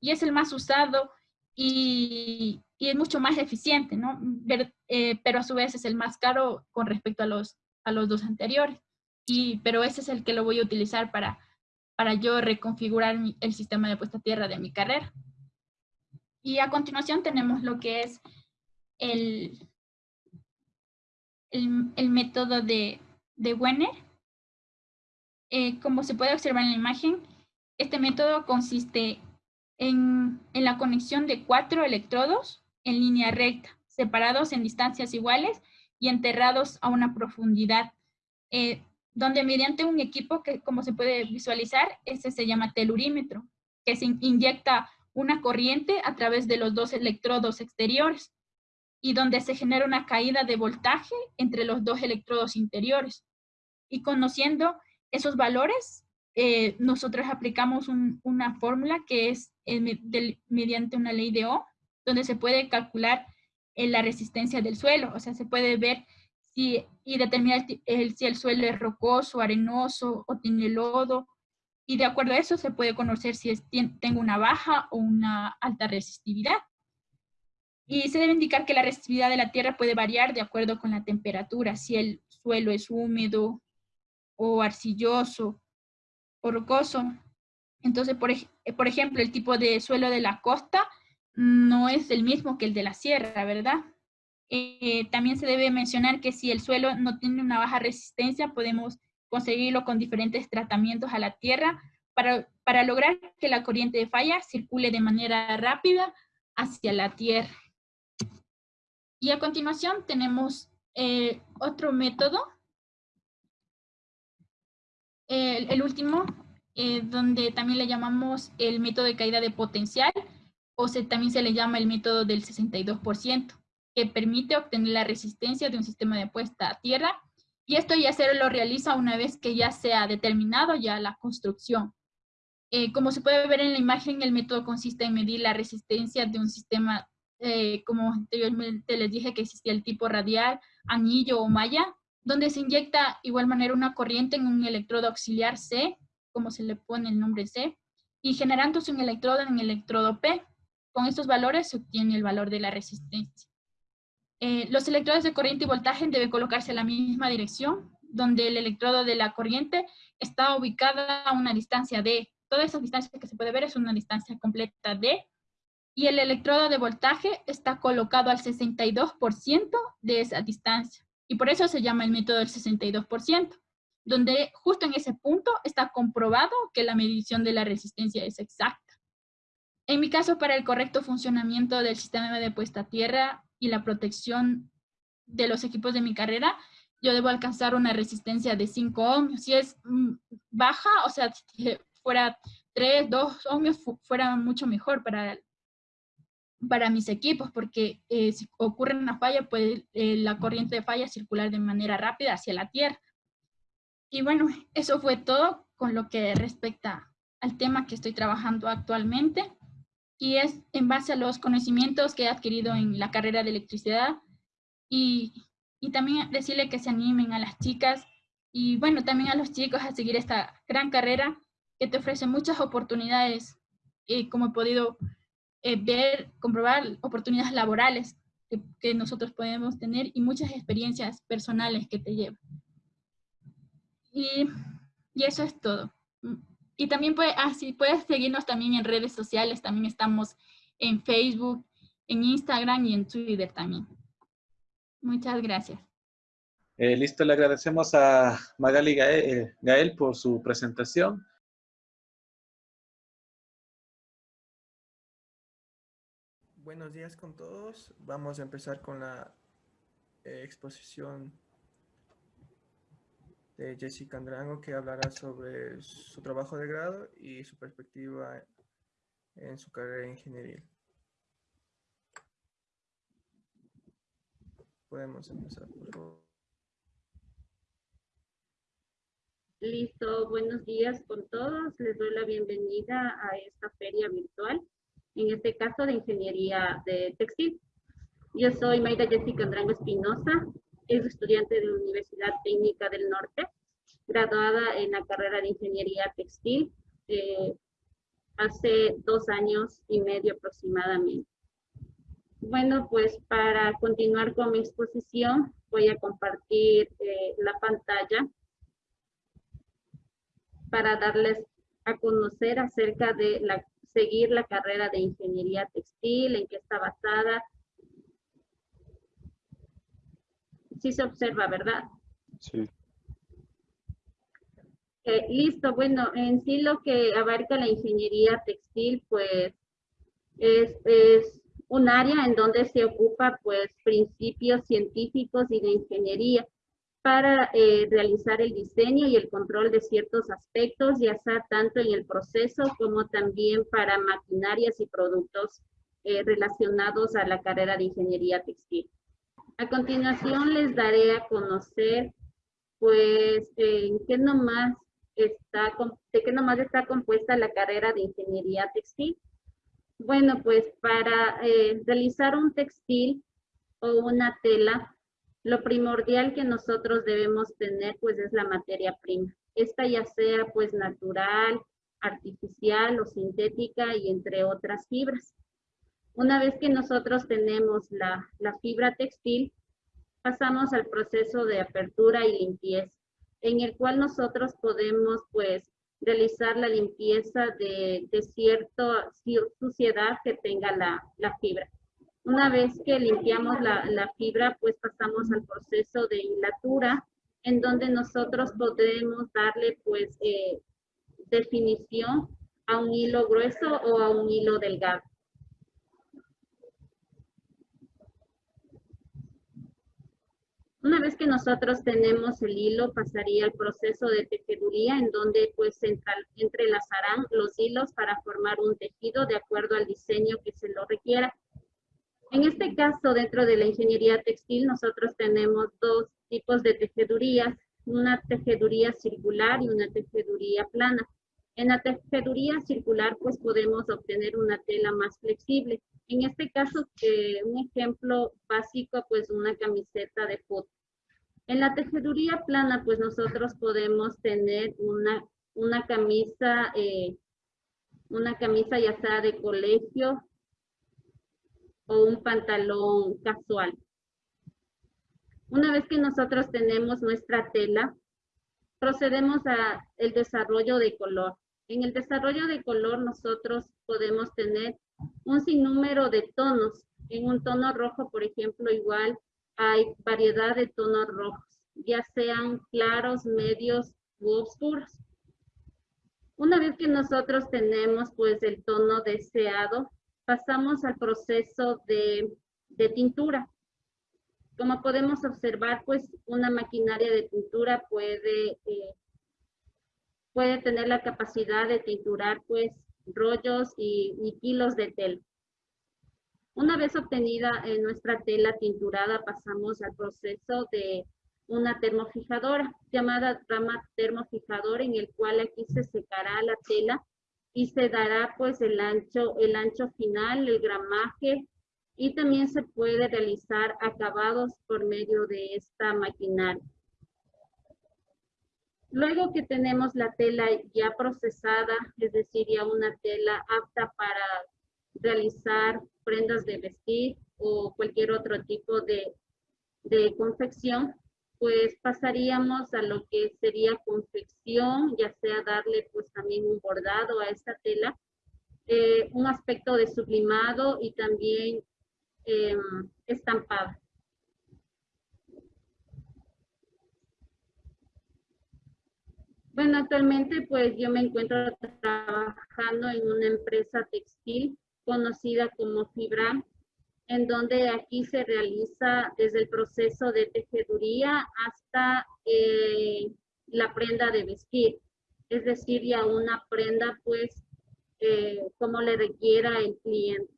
y es el más usado y, es mucho más eficiente, ¿no? Eh, pero a su vez es el más caro con respecto a los, a los dos anteriores. Y, pero ese es el que lo voy a utilizar para, para yo reconfigurar el sistema de puesta a tierra de mi carrera. Y a continuación tenemos lo que es el, el, método de, de Wenner. Eh, como se puede observar en la imagen, este método consiste en, en, la conexión de cuatro electrodos en línea recta, separados en distancias iguales y enterrados a una profundidad, eh, donde mediante un equipo que, como se puede visualizar, ese se llama telurímetro, que se inyecta una corriente a través de los dos electrodos exteriores y donde se genera una caída de voltaje entre los dos electrodos interiores. Y conociendo esos valores, eh, nosotros aplicamos una fórmula que es eh, mediante una ley de Ohm, donde se puede calcular eh, la resistencia del suelo, o sea, se puede ver si, y determinar si el suelo es rocoso, arenoso o tiene lodo, y de acuerdo a eso se puede conocer si es, tengo una baja o una alta resistividad. Y se debe indicar que la resistividad de la tierra puede variar de acuerdo con la temperatura, si el suelo es húmedo o arcilloso o rocoso. Entonces, por, por ejemplo, el tipo de suelo de la costa no es el mismo que el de la sierra, ¿verdad? Eh, también se debe mencionar que si el suelo no tiene una baja resistencia, podemos conseguirlo con diferentes tratamientos a la tierra para, para lograr que la corriente de falla circule de manera rápida hacia la tierra. Y a continuación tenemos eh, otro método, el, último, eh, donde también le llamamos el método de caída de potencial, o se, también se le llama el método del 62%, que permite obtener la resistencia de un sistema de puesta a tierra, y esto ya se lo realiza una vez que ya se ha determinado ya la construcción. Eh, como se puede ver en la imagen, el método consiste en medir la resistencia de un sistema, eh, como anteriormente les dije que existía el tipo radial, anillo o malla, donde se inyecta igual manera una corriente en un electrodo auxiliar C, como se le pone el nombre C, y generándose un electrodo en el electrodo P. Con estos valores se obtiene el valor de la resistencia. Eh, los electrodos de corriente y voltaje deben colocarse en la misma dirección, donde el electrodo de la corriente está ubicada a una distancia D, toda esa distancia que se puede ver es una distancia completa D, y el electrodo de voltaje está colocado al 62% de esa distancia. Y por eso se llama el método del 62%, donde justo en ese punto está comprobado que la medición de la resistencia es exacta. En mi caso, para el correcto funcionamiento del sistema de puesta a tierra y la protección de los equipos de mi carrera, yo debo alcanzar una resistencia de 5 ohms. Si es mm, baja, o sea, fuera 3, 2 ohmios fuera mucho mejor para, para mis equipos, porque eh, si ocurre una falla, puede eh, la corriente de falla circular de manera rápida hacia la Tierra. Y bueno, eso fue todo con lo que respecta al tema que estoy trabajando actualmente. Y es en base a los conocimientos que he adquirido en la carrera de electricidad. Y, y también decirle que se animen a las chicas y bueno, también a los chicos a seguir esta gran carrera que te ofrece muchas oportunidades, eh, como he podido eh, ver, comprobar, oportunidades laborales que, nosotros podemos tener y muchas experiencias personales que te llevan. Y, eso es todo. Y también puede, ah, puedes seguirnos también en redes sociales, también estamos en Facebook, en Instagram y en Twitter también. Muchas gracias. Eh, listo, le agradecemos a Magali Gael por su presentación. Buenos días con todos. Vamos a empezar con la eh, exposición de Jessica Andrango que hablará sobre su trabajo de grado y su perspectiva en su carrera ingeniería. Podemos empezar, por favor. Listo, buenos días con todos. Les doy la bienvenida a esta feria virtual en este caso de ingeniería de textil. Yo soy Maida Jessica Andrango Espinosa, es estudiante de la Universidad Técnica del Norte, graduada en la carrera de ingeniería textil eh, hace dos años y medio aproximadamente. Bueno, pues para continuar con mi exposición, voy a compartir eh, la pantalla para darles a conocer acerca de la seguir la carrera de ingeniería textil, en qué está basada. Sí se observa, ¿verdad? Sí. Eh, listo, bueno, en sí lo que abarca la ingeniería textil, pues, es, es un área en donde se ocupa, pues, principios científicos y de ingeniería para eh, realizar el diseño y el control de ciertos aspectos, ya sea tanto en el proceso como también para maquinarias y productos eh, relacionados a la carrera de ingeniería textil. A continuación les daré a conocer, pues, en qué nomás está, de qué nomás está compuesta la carrera de ingeniería textil. Bueno, pues para eh, realizar un textil o una tela, lo primordial que nosotros debemos tener pues es la materia prima. Esta ya sea pues natural, artificial o sintética y entre otras fibras. Una vez que nosotros tenemos la, fibra textil, pasamos al proceso de apertura y limpieza, en el cual nosotros podemos pues realizar la limpieza de, de cierta suciedad que tenga la, fibra. Una vez que limpiamos la, la, fibra, pues pasamos al proceso de hilatura, en donde nosotros podemos darle pues eh, definición a un hilo grueso o a un hilo delgado. Una vez que nosotros tenemos el hilo, pasaría el proceso de tejeduría en donde pues entrelazarán los hilos para formar un tejido de acuerdo al diseño que se lo requiera. En este caso, dentro de la ingeniería textil, nosotros tenemos dos tipos de tejedurías, una tejeduría circular y una tejeduría plana. En la tejeduría circular, pues podemos obtener una tela más flexible. En este caso, eh, un ejemplo básico, pues una camiseta de foto. En la tejeduría plana, pues nosotros podemos tener una, una camisa, eh, una camisa ya sea de colegio o un pantalón casual. Una vez que nosotros tenemos nuestra tela, procedemos a el desarrollo de color. En el desarrollo de color nosotros podemos tener un sinnúmero de tonos. En un tono rojo, por ejemplo, igual hay variedad de tonos rojos, ya sean claros, medios u oscuros. Una vez que nosotros tenemos pues el tono deseado, pasamos al proceso de, de tintura. Como podemos observar, pues una maquinaria de tintura puede eh, puede tener la capacidad de tinturar pues rollos y, kilos de tela. Una vez obtenida eh, nuestra tela tinturada, pasamos al proceso de una termofijadora llamada rama termofijadora en el cual aquí se secará la tela y se dará pues el ancho, el ancho final, el gramaje y también se puede realizar acabados por medio de esta maquinaria. Luego que tenemos la tela ya procesada, es decir, ya una tela apta para realizar prendas de vestir o cualquier otro tipo de, confección, pues pasaríamos a lo que sería confección, ya sea darle pues también un bordado a esta tela, eh, un aspecto de sublimado y también eh, estampado. Bueno, actualmente pues yo me encuentro trabajando en una empresa textil conocida como Fibra, en donde aquí se realiza desde el proceso de tejeduría hasta eh, la prenda de vestir, es decir, ya una prenda pues eh, como le requiera el cliente.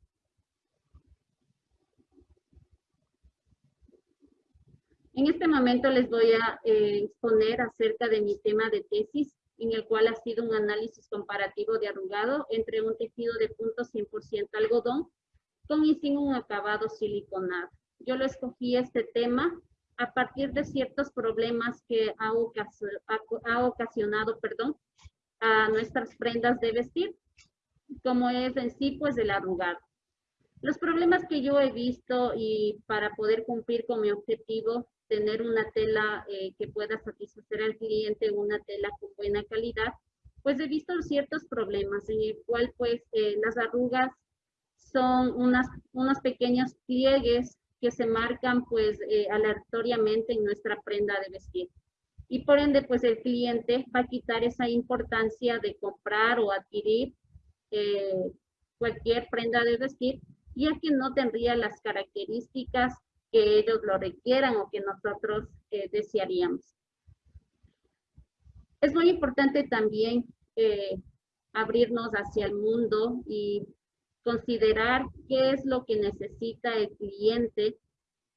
En este momento les voy a eh, exponer acerca de mi tema de tesis, en el cual ha sido un análisis comparativo de arrugado entre un tejido de punto 100% algodón con y sin un acabado siliconado. Yo lo escogí este tema a partir de ciertos problemas que ha, ha ocasionado perdón, a nuestras prendas de vestir, como es en sí pues el arrugado. Los problemas que yo he visto y para poder cumplir con mi objetivo tener una tela eh, que pueda satisfacer al cliente, una tela con buena calidad, pues he visto ciertos problemas en el cual pues eh, las arrugas son unas, unos pequeños pliegues que se marcan pues eh, aleatoriamente en nuestra prenda de vestir. Y por ende pues el cliente va a quitar esa importancia de comprar o adquirir cualquier prenda de vestir, ya que no tendría las características que ellos lo requieran o que nosotros eh, desearíamos. Es muy importante también eh, abrirnos hacia el mundo y considerar qué es lo que necesita el cliente,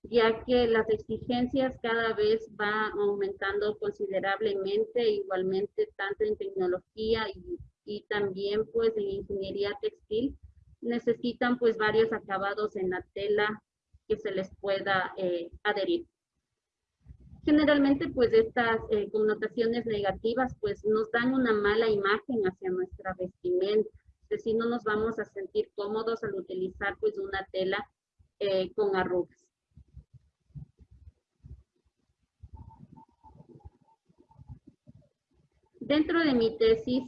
ya que las exigencias cada vez van aumentando considerablemente, igualmente tanto en tecnología y, también pues en ingeniería textil, necesitan pues varios acabados en la tela que se les pueda eh, adherir. Generalmente, pues estas eh, connotaciones negativas, pues nos dan una mala imagen hacia nuestra vestimenta. Es decir, no nos vamos a sentir cómodos al utilizar pues una tela eh, con arrugas. dentro de mi tesis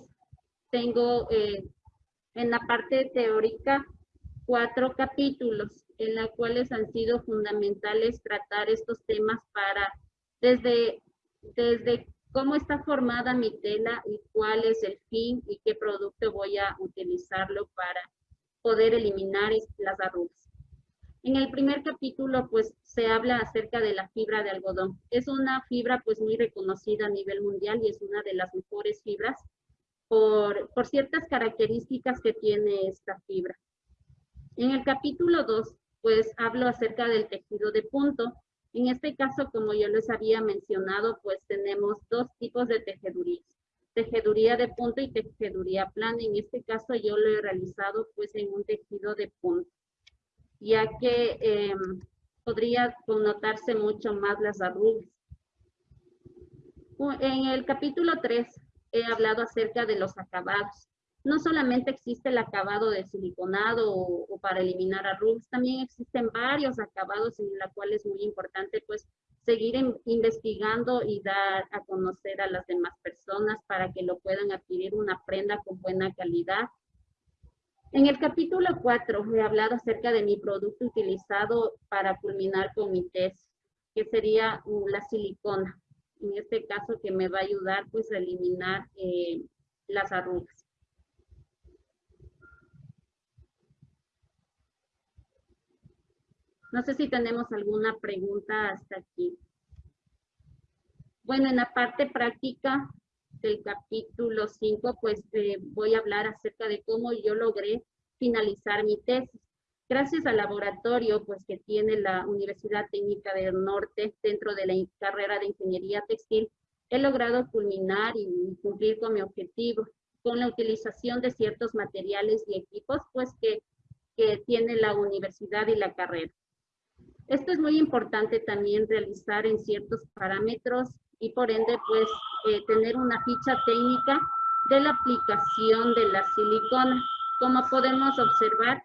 tengo eh, en la parte teórica cuatro capítulos en los cuales han sido fundamentales tratar estos temas para desde, desde cómo está formada mi tela y cuál es el fin y qué producto voy a utilizarlo para poder eliminar las arrugas. En el primer capítulo, pues, se habla acerca de la fibra de algodón. Es una fibra, pues, muy reconocida a nivel mundial y es una de las mejores fibras por, por ciertas características que tiene esta fibra. En el capítulo 2, pues, hablo acerca del tejido de punto, en este caso, como yo les había mencionado, pues tenemos dos tipos de tejedurías. Tejeduría de punto y tejeduría plana. En este caso yo lo he realizado pues en un tejido de punto, ya que em, podría connotarse mucho más las arrugas. En el capítulo 3 he hablado acerca de los acabados no solamente existe el acabado de siliconado o, para eliminar arrugas, también existen varios acabados en la cual es muy importante pues seguir investigando y dar a conocer a las demás personas para que lo puedan adquirir una prenda con buena calidad. En el capítulo 4 he hablado acerca de mi producto utilizado para culminar con mi test, que sería uh, la silicona. En este caso que me va a ayudar pues a eliminar eh, las arrugas. No sé si tenemos alguna pregunta hasta aquí. Bueno, en la parte práctica del capítulo 5, pues eh, voy a hablar acerca de cómo yo logré finalizar mi tesis. Gracias al laboratorio pues, que tiene la Universidad Técnica del Norte dentro de la carrera de Ingeniería Textil, he logrado culminar y cumplir con mi objetivo con la utilización de ciertos materiales y equipos pues, que, que tiene la universidad y la carrera. Esto es muy importante también realizar en ciertos parámetros y por ende pues eh, tener una ficha técnica de la aplicación de la silicona. Como podemos observar,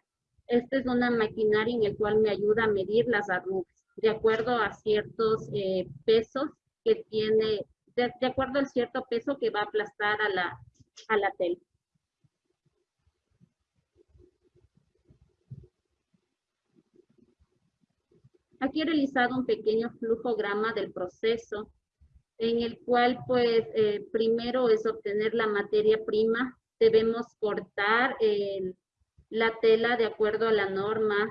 esta es una maquinaria en el cual me ayuda a medir las arrugas de acuerdo a ciertos eh, pesos que tiene, de, acuerdo al cierto peso que va a aplastar a la, a la tela. Aquí he realizado un pequeño flujograma del proceso en el cual pues eh, primero es obtener la materia prima. Debemos cortar la tela de acuerdo a la norma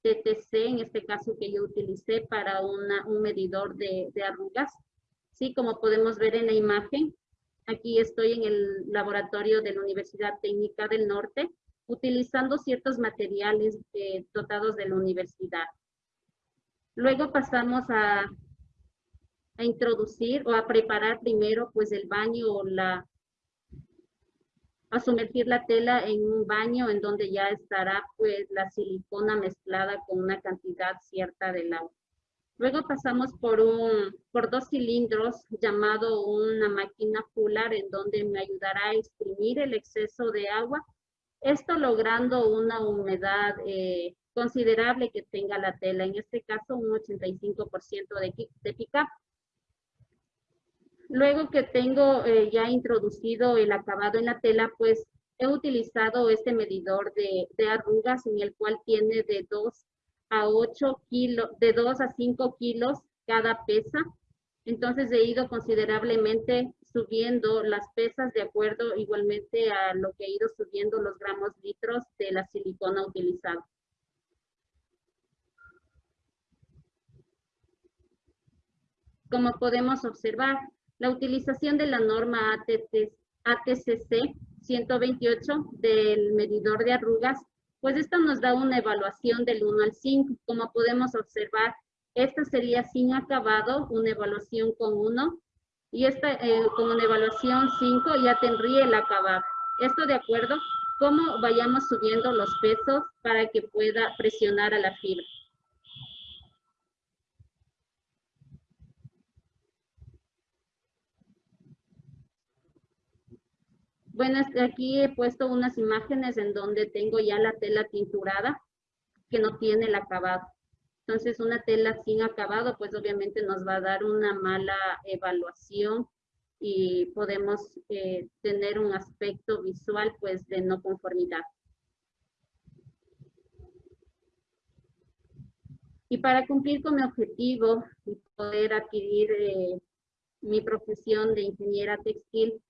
TTC, en este caso que yo utilicé para un medidor de, de arrugas. Sí, como podemos ver en la imagen, aquí estoy en el laboratorio de la Universidad Técnica del Norte, utilizando ciertos materiales eh, dotados de la universidad. Luego pasamos a, a introducir o a preparar primero pues el baño o la, a sumergir la tela en un baño en donde ya estará pues la silicona mezclada con una cantidad cierta del agua. Luego pasamos por, un, por dos cilindros llamado una máquina fular en donde me ayudará a exprimir el exceso de agua, esto logrando una humedad eh, considerable que tenga la tela, en este caso un 85% de, de pick-up. Luego que tengo eh, ya introducido el acabado en la tela, pues he utilizado este medidor de, de, arrugas en el cual tiene de 2 a 8 kilos, de 2 a 5 kilos cada pesa. Entonces he ido considerablemente subiendo las pesas de acuerdo igualmente a lo que he ido subiendo los gramos litros de la silicona utilizada. Como podemos observar, la utilización de la norma ATCC 128 del medidor de arrugas, pues esto nos da una evaluación del 1 al 5. Como podemos observar, esta sería sin acabado, una evaluación con 1, y esta eh, con una evaluación 5 ya tendría el acabado. Esto de acuerdo cómo vayamos subiendo los pesos para que pueda presionar a la fibra. Bueno, aquí he puesto unas imágenes en donde tengo ya la tela tinturada que no tiene el acabado. Entonces, una tela sin acabado, pues obviamente nos va a dar una mala evaluación y podemos eh, tener un aspecto visual pues de no conformidad. Y para cumplir con mi objetivo y poder adquirir eh, mi profesión de ingeniera textil,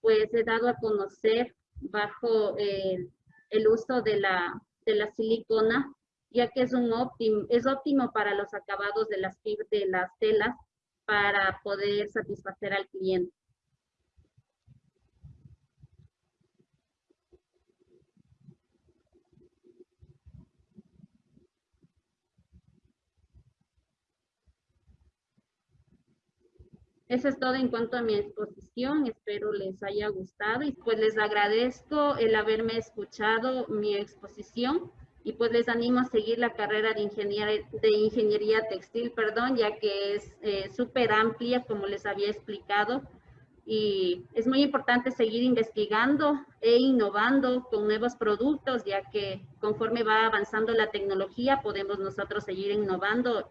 pues he dado a conocer bajo el, uso de la, de la silicona, ya que es, un óptimo, es óptimo para los acabados de las, de las telas para poder satisfacer al cliente. Eso es todo en cuanto a mi exposición. Espero les haya gustado y pues les agradezco el haberme escuchado mi exposición y pues les animo a seguir la carrera de ingeniería, de ingeniería textil, perdón, ya que es eh, súper amplia, como les había explicado. Y es muy importante seguir investigando e innovando con nuevos productos, ya que conforme va avanzando la tecnología, podemos nosotros seguir innovando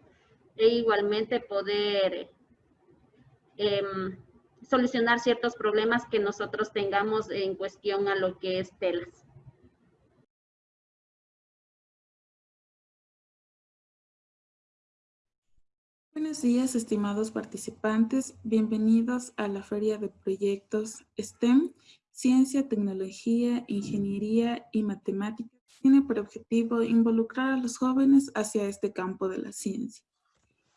e igualmente poder Em, solucionar ciertos problemas que nosotros tengamos en cuestión a lo que es telas. Buenos días, estimados participantes. Bienvenidos a la Feria de Proyectos STEM, Ciencia, Tecnología, Ingeniería y Matemáticas. Tiene por objetivo involucrar a los jóvenes hacia este campo de la ciencia.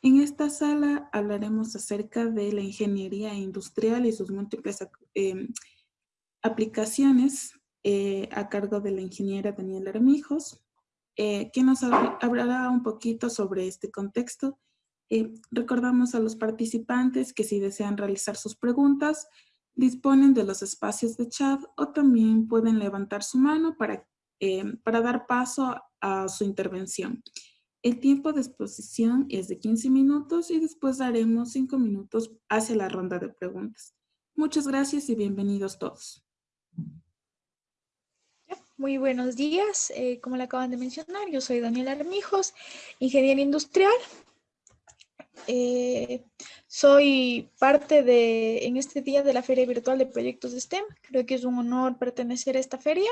En esta sala hablaremos acerca de la ingeniería industrial y sus múltiples em, aplicaciones eh, a cargo de la ingeniera Daniela Armijos, eh, quien nos hablará un poquito sobre este contexto. Eh, recordamos a los participantes que si desean realizar sus preguntas, disponen de los espacios de chat o también pueden levantar su mano para, em, para dar paso a su intervención. El tiempo de exposición es de 15 minutos y después daremos 5 minutos hacia la ronda de preguntas. Muchas gracias y bienvenidos todos. Muy buenos días. Eh, como le acaban de mencionar, yo soy Daniela Armijos, ingeniera industrial. Eh, soy parte de, en este día de la Feria Virtual de Proyectos de STEM. Creo que es un honor pertenecer a esta feria.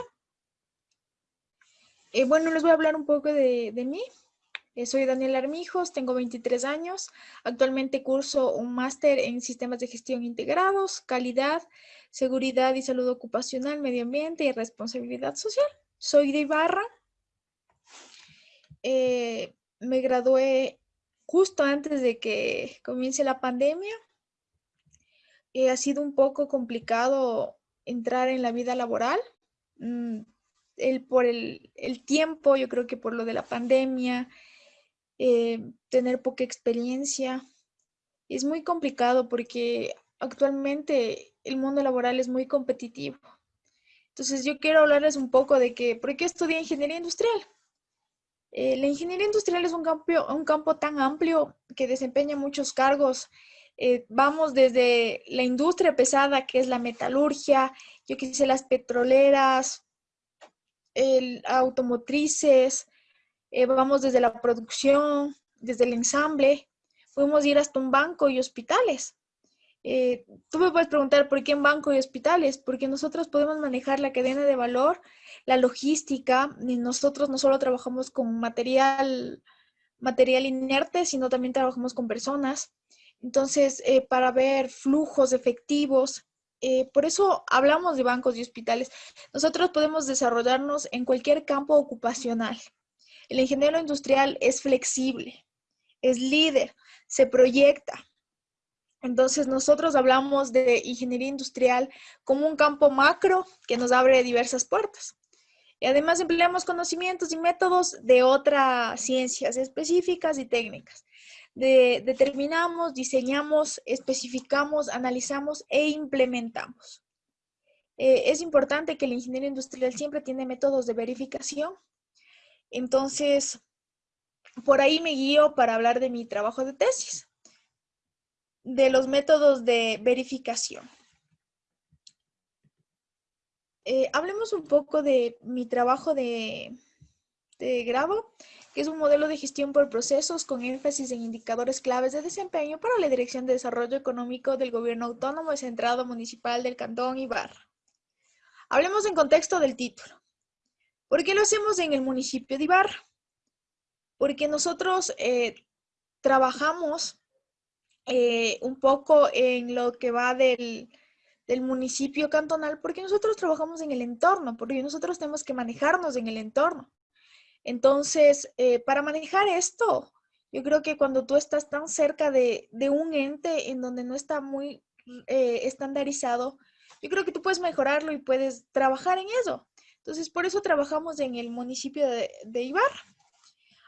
Eh, bueno, les voy a hablar un poco de, de mí. Eh, soy Daniela Armijos, tengo 23 años. Actualmente curso un máster en sistemas de gestión integrados, calidad, seguridad y salud ocupacional, medio ambiente y responsabilidad social. Soy de Ibarra. Eh, me gradué justo antes de que comience la pandemia. Eh, ha sido un poco complicado entrar en la vida laboral. Mm, el, por el, el tiempo, yo creo que por lo de la pandemia, eh, tener poca experiencia. Es muy complicado porque actualmente el mundo laboral es muy competitivo. Entonces yo quiero hablarles un poco de que, ¿por qué estudié ingeniería industrial? Eh, la ingeniería industrial es un campo, un campo tan amplio que desempeña muchos cargos. Eh, vamos desde la industria pesada, que es la metalurgia, yo quise las petroleras, el, automotrices, eh, vamos desde la producción, desde el ensamble, podemos ir hasta un banco y hospitales. Eh, tú me puedes preguntar por qué en banco y hospitales, porque nosotros podemos manejar la cadena de valor, la logística, y nosotros no solo trabajamos con material, material inerte, sino también trabajamos con personas. Entonces, eh, para ver flujos efectivos, por eso hablamos de bancos y hospitales. Nosotros podemos desarrollarnos en cualquier campo ocupacional. El ingeniero industrial es flexible, es líder, se proyecta. Entonces nosotros hablamos de ingeniería industrial como un campo macro que nos abre diversas puertas. Y además empleamos conocimientos y métodos de otras ciencias específicas y técnicas. determinamos, diseñamos, especificamos, analizamos e implementamos. Eh, es importante que el ingeniero industrial siempre tiene métodos de verificación entonces, por ahí me guío para hablar de mi trabajo de tesis, de los métodos de verificación. Eh, hablemos un poco de mi trabajo de, este grado, que es un modelo de gestión por procesos con énfasis en indicadores claves de desempeño para la Dirección de Desarrollo Económico del Gobierno Autónomo Centrado Municipal del Cantón Ibarra. Hablemos en contexto del título. ¿Por qué lo hacemos en el municipio de Ibarra? Porque nosotros eh, trabajamos eh, un poco en lo que va del, del municipio cantonal, porque nosotros trabajamos en el entorno, porque nosotros tenemos que manejarnos en el entorno. Entonces, eh, para manejar esto, yo creo que cuando tú estás tan cerca de, un ente en donde no está muy estandarizado, yo creo que tú puedes mejorarlo y puedes trabajar en eso. Entonces, por eso trabajamos en el municipio de, de Ibarra.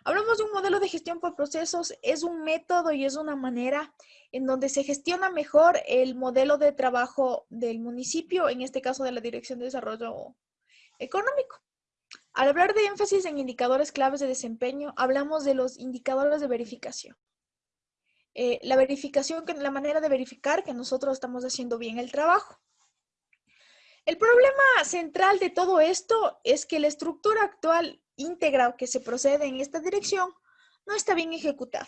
Hablamos de un modelo de gestión por procesos, es un método y es una manera en donde se gestiona mejor el modelo de trabajo del municipio, en este caso de la Dirección de Desarrollo Económico. Al hablar de énfasis en indicadores claves de desempeño, hablamos de los indicadores de verificación. Eh, la verificación, la manera de verificar que nosotros estamos haciendo bien el trabajo. El problema central de todo esto es que la estructura actual íntegra que se procede en esta dirección no está bien ejecutada.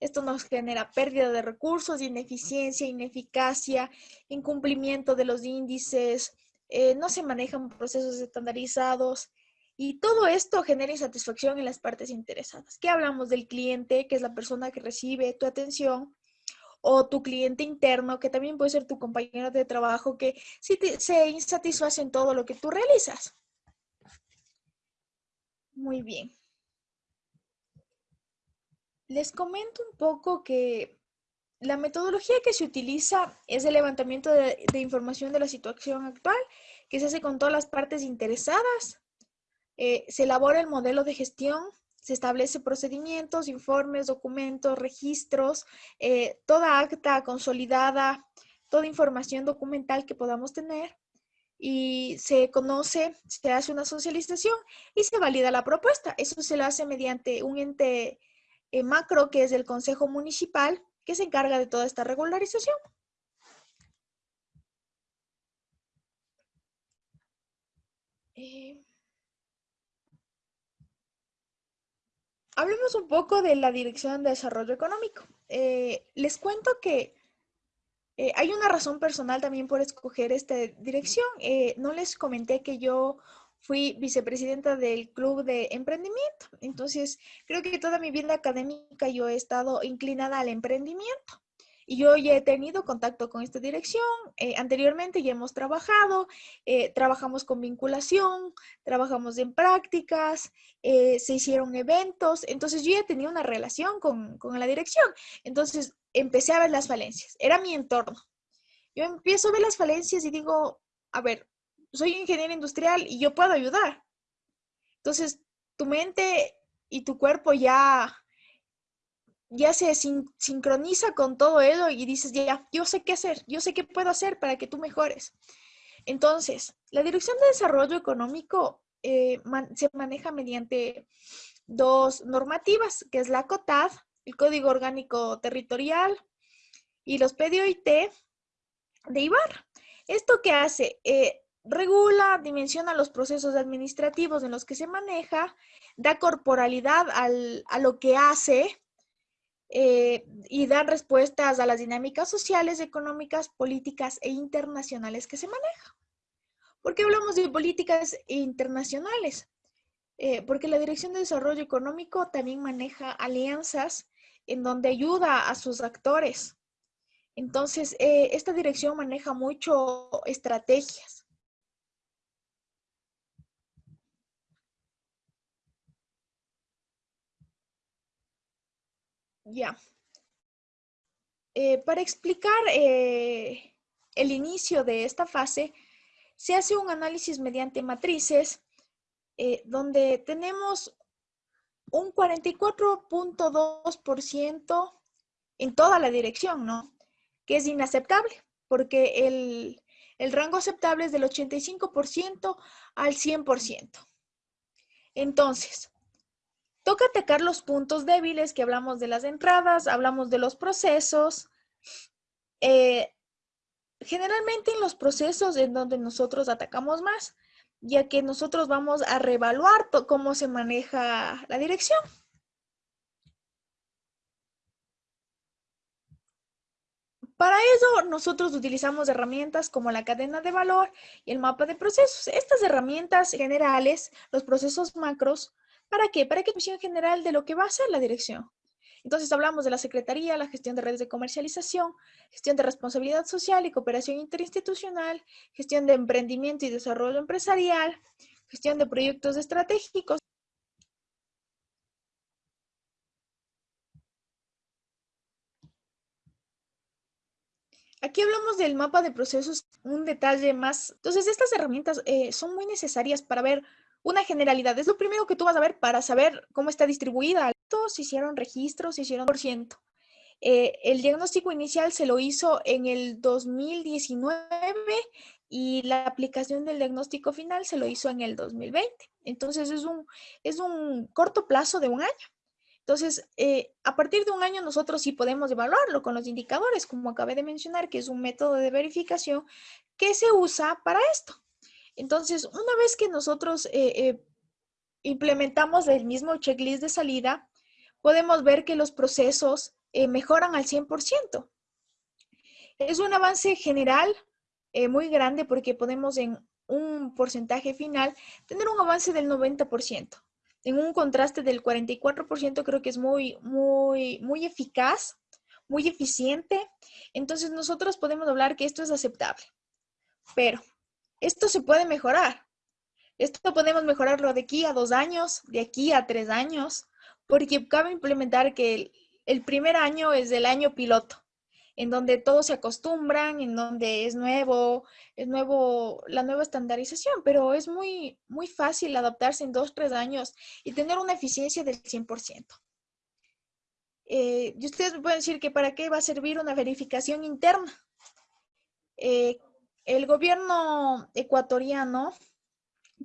Esto nos genera pérdida de recursos, ineficiencia, ineficacia, incumplimiento de los índices, eh, no se manejan procesos estandarizados y todo esto genera insatisfacción en las partes interesadas. ¿Qué hablamos del cliente, que es la persona que recibe tu atención? O tu cliente interno, que también puede ser tu compañero de trabajo, que se insatisface en todo lo que tú realizas. Muy bien. Les comento un poco que la metodología que se utiliza es el levantamiento de, información de la situación actual, que se hace con todas las partes interesadas. Eh, se elabora el modelo de gestión se establece procedimientos, informes, documentos, registros, eh, toda acta consolidada, toda información documental que podamos tener y se conoce, se hace una socialización y se valida la propuesta. Eso se lo hace mediante un ente eh, macro que es el Consejo Municipal que se encarga de toda esta regularización. Eh, hablemos un poco de la Dirección de Desarrollo Económico. Eh, les cuento que eh, hay una razón personal también por escoger esta dirección. Eh, no les comenté que yo fui vicepresidenta del Club de Emprendimiento. Entonces, creo que toda mi vida académica yo he estado inclinada al emprendimiento. Y yo ya he tenido contacto con esta dirección. Eh, anteriormente ya hemos trabajado, eh, trabajamos con vinculación, trabajamos en prácticas, eh, se hicieron eventos. Entonces yo ya tenía una relación con, con la dirección. Entonces empecé a ver las falencias. Era mi entorno. Yo empiezo a ver las falencias y digo, a ver, soy ingeniero industrial y yo puedo ayudar. Entonces, tu mente y tu cuerpo ya ya se sincroniza con todo eso y dices, ya, yo sé qué hacer, yo sé qué puedo hacer para que tú mejores. Entonces, la Dirección de Desarrollo Económico eh, se maneja mediante dos normativas, que es la COTAD, el Código Orgánico Territorial, y los PDOIT de IBAR. ¿Esto qué hace? Eh, regula, dimensiona los procesos administrativos en los que se maneja, da corporalidad a lo que hace, eh, y dar respuestas a las dinámicas sociales, económicas, políticas e internacionales que se manejan. ¿Por qué hablamos de políticas internacionales? Eh, porque la Dirección de Desarrollo Económico también maneja alianzas en donde ayuda a sus actores. Entonces, eh, esta dirección maneja mucho estrategias. Ya. Eh, para explicar eh, el inicio de esta fase, se hace un análisis mediante matrices eh, donde tenemos un 44.2% en toda la dirección, ¿no? Que es inaceptable, porque el, el rango aceptable es del 85% al 100%. Entonces, Toca atacar los puntos débiles que hablamos de las entradas, hablamos de los procesos. Eh, generalmente en los procesos en donde nosotros atacamos más, ya que nosotros vamos a reevaluar cómo se maneja la dirección. Para eso nosotros utilizamos herramientas como la cadena de valor y el mapa de procesos. Estas herramientas generales, los procesos macros, ¿para qué? Para que visión general de lo que va a ser la dirección. Entonces hablamos de la Secretaría, la gestión de redes de comercialización, gestión de responsabilidad social y cooperación interinstitucional, gestión de emprendimiento y desarrollo empresarial, gestión de proyectos estratégicos, Aquí hablamos del mapa de procesos, un detalle más. Entonces, estas herramientas eh, son muy necesarias para ver una generalidad. Es lo primero que tú vas a ver para saber cómo está distribuida. Todos hicieron registros, se hicieron por ciento. Eh, el diagnóstico inicial se lo hizo en el 2019 y la aplicación del diagnóstico final se lo hizo en el 2020. Entonces, es un, es un corto plazo de un año. Entonces, eh, a partir de un año nosotros sí podemos evaluarlo con los indicadores, como acabé de mencionar, que es un método de verificación que se usa para esto. Entonces, una vez que nosotros eh, eh, implementamos el mismo checklist de salida, podemos ver que los procesos mejoran al 100%. Es un avance general muy grande porque podemos en un porcentaje final tener un avance del 90% en un contraste del 44%, creo que es muy, muy, muy eficaz, muy eficiente. Entonces nosotros podemos hablar que esto es aceptable. Pero esto se puede mejorar. Esto podemos mejorarlo de aquí a dos años, de aquí a tres años, porque cabe implementar que el, primer año es el año piloto en donde todos se acostumbran, en donde es nuevo, es nuevo la nueva estandarización, pero es muy, muy fácil adaptarse en dos, tres años y tener una eficiencia del 100%. Eh, y ustedes me pueden decir que para qué va a servir una verificación interna. Eh, el gobierno ecuatoriano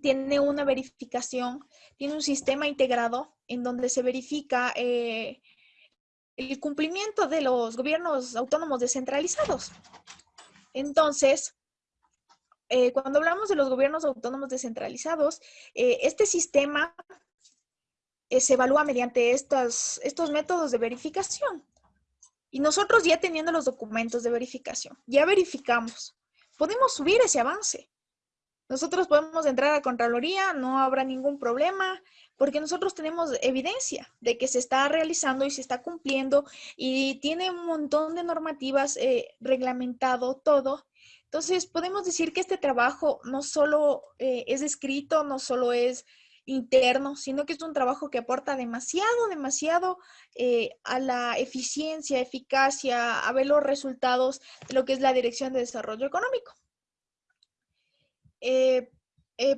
tiene una verificación, tiene un sistema integrado en donde se verifica eh, el cumplimiento de los gobiernos autónomos descentralizados. Entonces, eh, cuando hablamos de los gobiernos autónomos descentralizados, eh, este sistema se evalúa mediante estos métodos de verificación. Y nosotros ya teniendo los documentos de verificación, ya verificamos, podemos subir ese avance. Nosotros podemos entrar a Contraloría, no habrá ningún problema, porque nosotros tenemos evidencia de que se está realizando y se está cumpliendo y tiene un montón de normativas eh, reglamentado todo. Entonces, podemos decir que este trabajo no solo eh, es escrito, no solo es interno, sino que es un trabajo que aporta demasiado, demasiado eh, a la eficiencia, eficacia, a ver los resultados de lo que es la Dirección de Desarrollo Económico. Eh,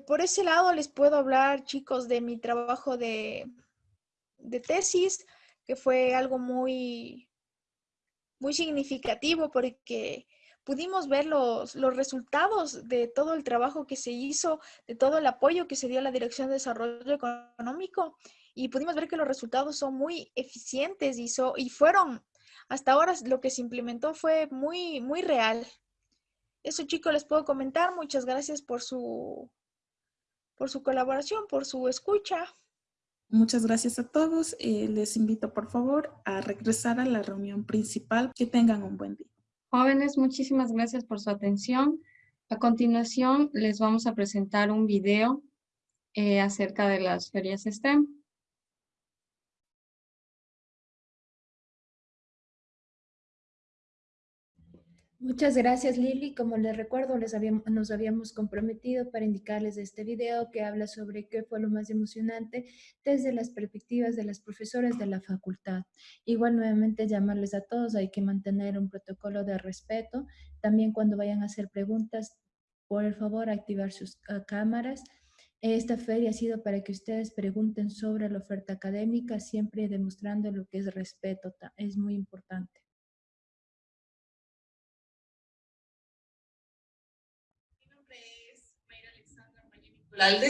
por ese lado les puedo hablar, chicos, de mi trabajo de, tesis, que fue algo muy, muy significativo porque pudimos ver los, los, resultados de todo el trabajo que se hizo, de todo el apoyo que se dio a la Dirección de Desarrollo Económico y pudimos ver que los resultados son muy eficientes y, y fueron, hasta ahora lo que se implementó fue muy, muy real. Eso chicos les puedo comentar. Muchas gracias por su, por su colaboración, por su escucha. Muchas gracias a todos. Eh, les invito por favor a regresar a la reunión principal. Que tengan un buen día. Jóvenes, muchísimas gracias por su atención. A continuación les vamos a presentar un video eh, acerca de las ferias STEM. Muchas gracias Lili. Como les recuerdo, les habíamos, nos habíamos comprometido para indicarles este video que habla sobre qué fue lo más emocionante desde las perspectivas de las profesoras de la facultad. Igual nuevamente llamarles a todos, hay que mantener un protocolo de respeto. También cuando vayan a hacer preguntas, por favor activar sus ah, cámaras. Esta feria ha sido para que ustedes pregunten sobre la oferta académica, siempre demostrando lo que es respeto, es muy importante.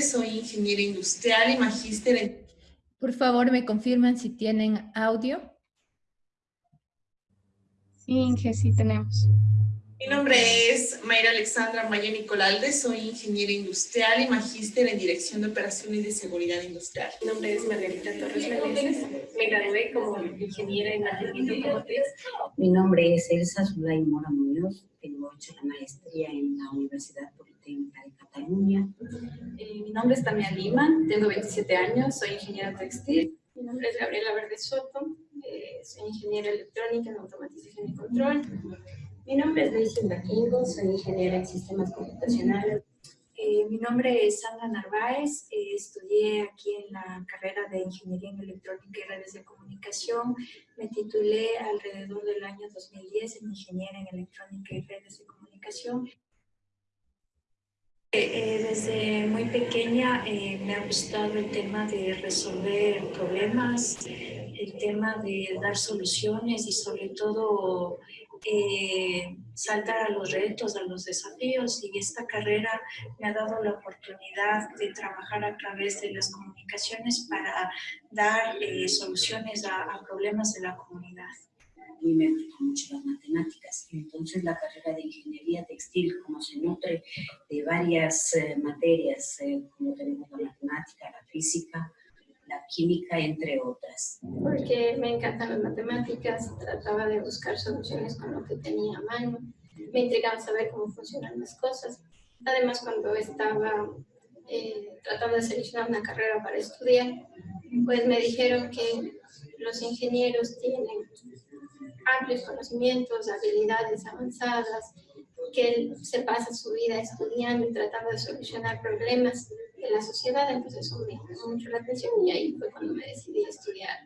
Soy ingeniera industrial y magíster en... Por favor, me confirman si tienen audio. Sí, Inge, sí tenemos. Mi nombre es Mayra Alexandra Maya Nicolalde, soy ingeniera industrial y magíster en Dirección de Operaciones de Seguridad Industrial. Mi nombre es Margarita Torres Meneses, me gradué como ingeniera en mantenimiento automotriz. Mi nombre es Elsa Zulay Mora Muñoz, tengo hecho la maestría en la Universidad Cataluña. Eh, mi nombre es Tamia Lima, tengo 27 años, soy ingeniera textil. Mi nombre es Gabriela Verde Soto, eh, soy ingeniera electrónica en automatización y control. Mi nombre es Luis Maquingo, soy ingeniera en sistemas computacionales. Eh, mi nombre es Sandra Narváez, eh, estudié aquí en la carrera de Ingeniería en Electrónica y Redes de Comunicación. Me titulé alrededor del año 2010 en Ingeniería en Electrónica y Redes de Comunicación. Eh, desde muy pequeña me ha gustado el tema de resolver problemas, el tema de dar soluciones y sobre todo eh, saltar a los retos, a los desafíos y esta carrera me ha dado la oportunidad de trabajar a través de las comunicaciones para dar eh, soluciones a, problemas de la comunidad. Mí me gustan mucho las matemáticas, entonces la carrera de ingeniería textil, como se nutre de varias eh, materias, como tenemos la matemática, la física, la química, entre otras. Porque me encantan las matemáticas, trataba de buscar soluciones con lo que tenía a mano, me intrigaba saber cómo funcionan las cosas. Además, cuando estaba eh, tratando de seleccionar una carrera para estudiar, pues me dijeron que los ingenieros tienen amplios conocimientos, habilidades avanzadas, que él se pasa su vida estudiando y tratando de solucionar problemas de la sociedad, entonces eso me llamó mucho la atención y ahí fue cuando me decidí a estudiar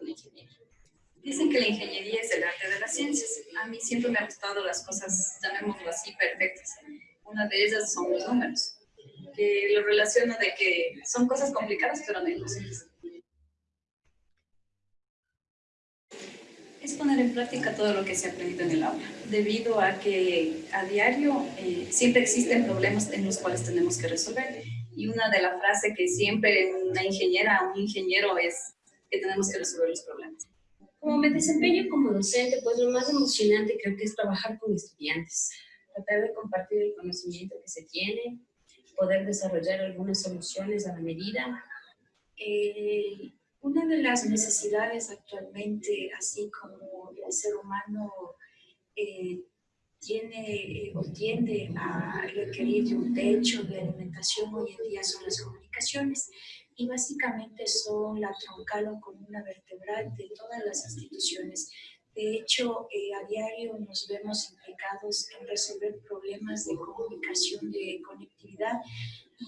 la ingeniería. Dicen que la ingeniería es el arte de las ciencias. A mí siempre me han gustado las cosas, llamémoslo así, perfectas. Una de ellas son los números, que lo relaciono de que son cosas complicadas, pero no. Es poner en práctica todo lo que se ha aprendido en el aula, debido a que a diario eh, siempre existen problemas en los cuales tenemos que resolver. Y una de las frases que siempre una ingeniera, un ingeniero es que tenemos que resolver los problemas. Como me desempeño como docente, pues lo más emocionante creo que es trabajar con estudiantes, tratar de compartir el conocimiento que se tiene, poder desarrollar algunas soluciones a la medida. Eh, una de las necesidades actualmente, así como el ser humano eh, tiene eh, o tiende a requerir de un techo de alimentación hoy en día son las comunicaciones y básicamente son la troncal o columna vertebral de todas las instituciones. De hecho, eh, a diario nos vemos implicados en resolver problemas de comunicación, de conectividad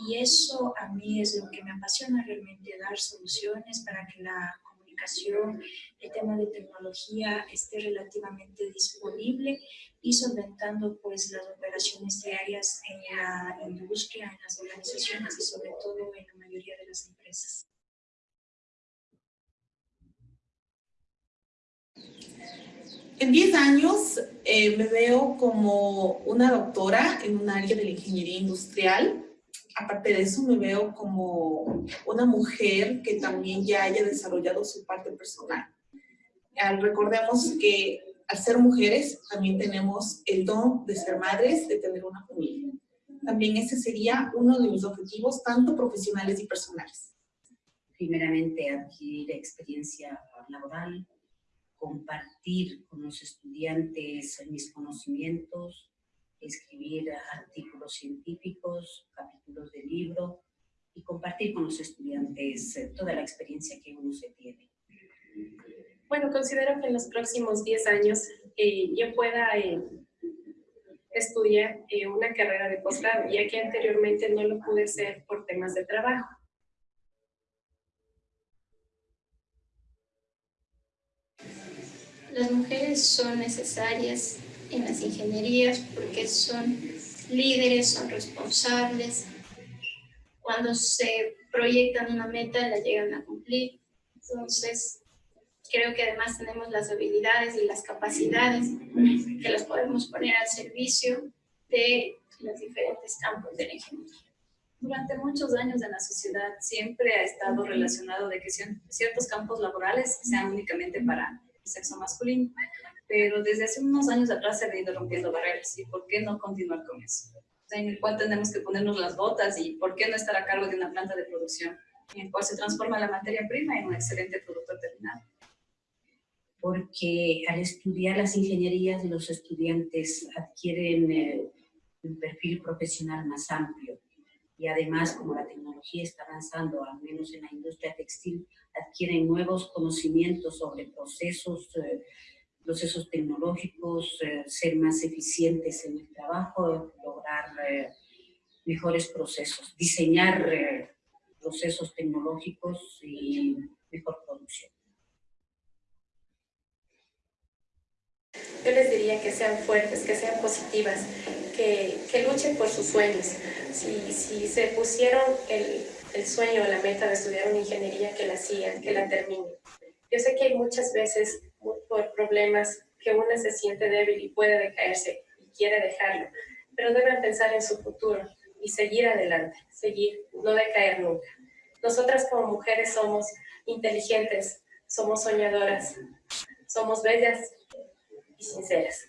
y eso a mí es lo que me apasiona realmente, dar soluciones para que la comunicación, el tema de tecnología esté relativamente disponible y solventando pues las operaciones diarias en la industria, en las organizaciones y sobre todo en la mayoría de las empresas. En 10 años eh, me veo como una doctora en un área de la ingeniería industrial aparte de eso me veo como una mujer que también ya haya desarrollado su parte personal. recordemos que al ser mujeres también tenemos el don de ser madres, de tener una familia. También ese sería uno de mis objetivos, tanto profesionales y personales. Primeramente, adquirir experiencia laboral, compartir con los estudiantes mis conocimientos, escribir artículos científicos, capítulos de libro y compartir con los estudiantes eh, toda la experiencia que uno se tiene. Bueno, considero que en los próximos 10 años eh, yo pueda eh, estudiar una carrera de posgrado, ya que anteriormente no lo pude hacer por temas de trabajo. Las mujeres son necesarias en las ingenierías porque son líderes, son responsables. Cuando se proyectan una meta, la llegan a cumplir. Entonces, creo que además tenemos las habilidades y las capacidades que las podemos poner al servicio de los diferentes campos de la ingeniería. Durante muchos años en la sociedad siempre ha estado relacionado de que ciertos campos laborales sean únicamente para sexo masculino pero desde hace unos años atrás se ha ido rompiendo barreras y por qué no continuar con eso. en el cual tenemos que ponernos las botas y por qué no estar a cargo de una planta de producción en el cual se transforma la materia prima en un excelente producto terminado. Porque al estudiar las ingenierías los estudiantes adquieren eh, un perfil profesional más amplio y además como la tecnología está avanzando, al menos en la industria textil, adquieren nuevos conocimientos sobre procesos, eh, procesos tecnológicos, eh, ser más eficientes en el trabajo, lograr eh, mejores procesos, diseñar procesos tecnológicos y mejor producción. Yo les diría que sean fuertes, que sean positivas, que, que luchen por sus sueños. Si, si se pusieron el, el sueño o la meta de estudiar una ingeniería, que la sigan, que la terminen. Yo sé que hay muchas veces por problemas que uno se siente débil y puede decaerse y quiere dejarlo, pero deben pensar en su futuro y seguir adelante, seguir, no decaer nunca. Nosotras como mujeres somos inteligentes, somos soñadoras, somos bellas sinceras.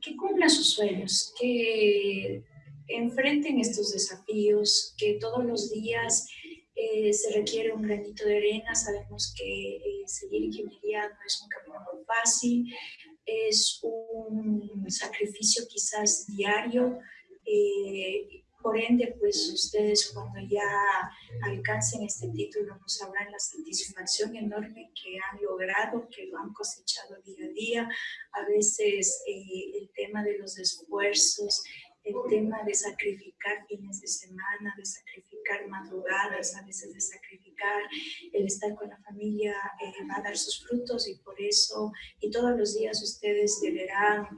Que cumplan sus sueños, que enfrenten estos desafíos, que todos los días eh, se requiere un granito de arena, sabemos que eh, seguir ingeniería no es un camino fácil, es un sacrificio quizás diario, eh, por ende, pues ustedes cuando ya alcancen este título no sabrán la satisfacción enorme que han logrado, que lo han cosechado día a día. A veces el tema de los esfuerzos, el tema de sacrificar fines de semana, de sacrificar madrugadas, a veces de sacrificar el estar con la familia eh, va a dar sus frutos y por eso, y todos los días ustedes deberán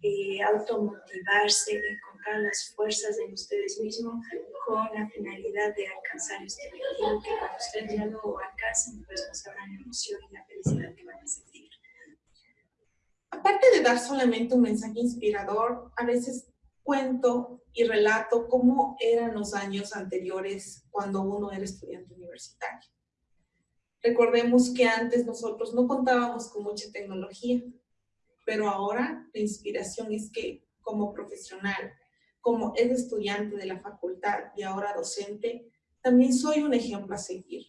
eh, automotivarse, encontrar las fuerzas en ustedes mismos con la finalidad de alcanzar este objetivo que cuando ustedes ya lo alcancen, pues no sabrán la emoción y la felicidad que van a sentir. Aparte de dar solamente un mensaje inspirador, a veces cuento y relato cómo eran los años anteriores cuando uno era estudiante universitario. Recordemos que antes nosotros no contábamos con mucha tecnología, pero ahora la inspiración es que como profesional, como es estudiante de la facultad y ahora docente, también soy un ejemplo a seguir,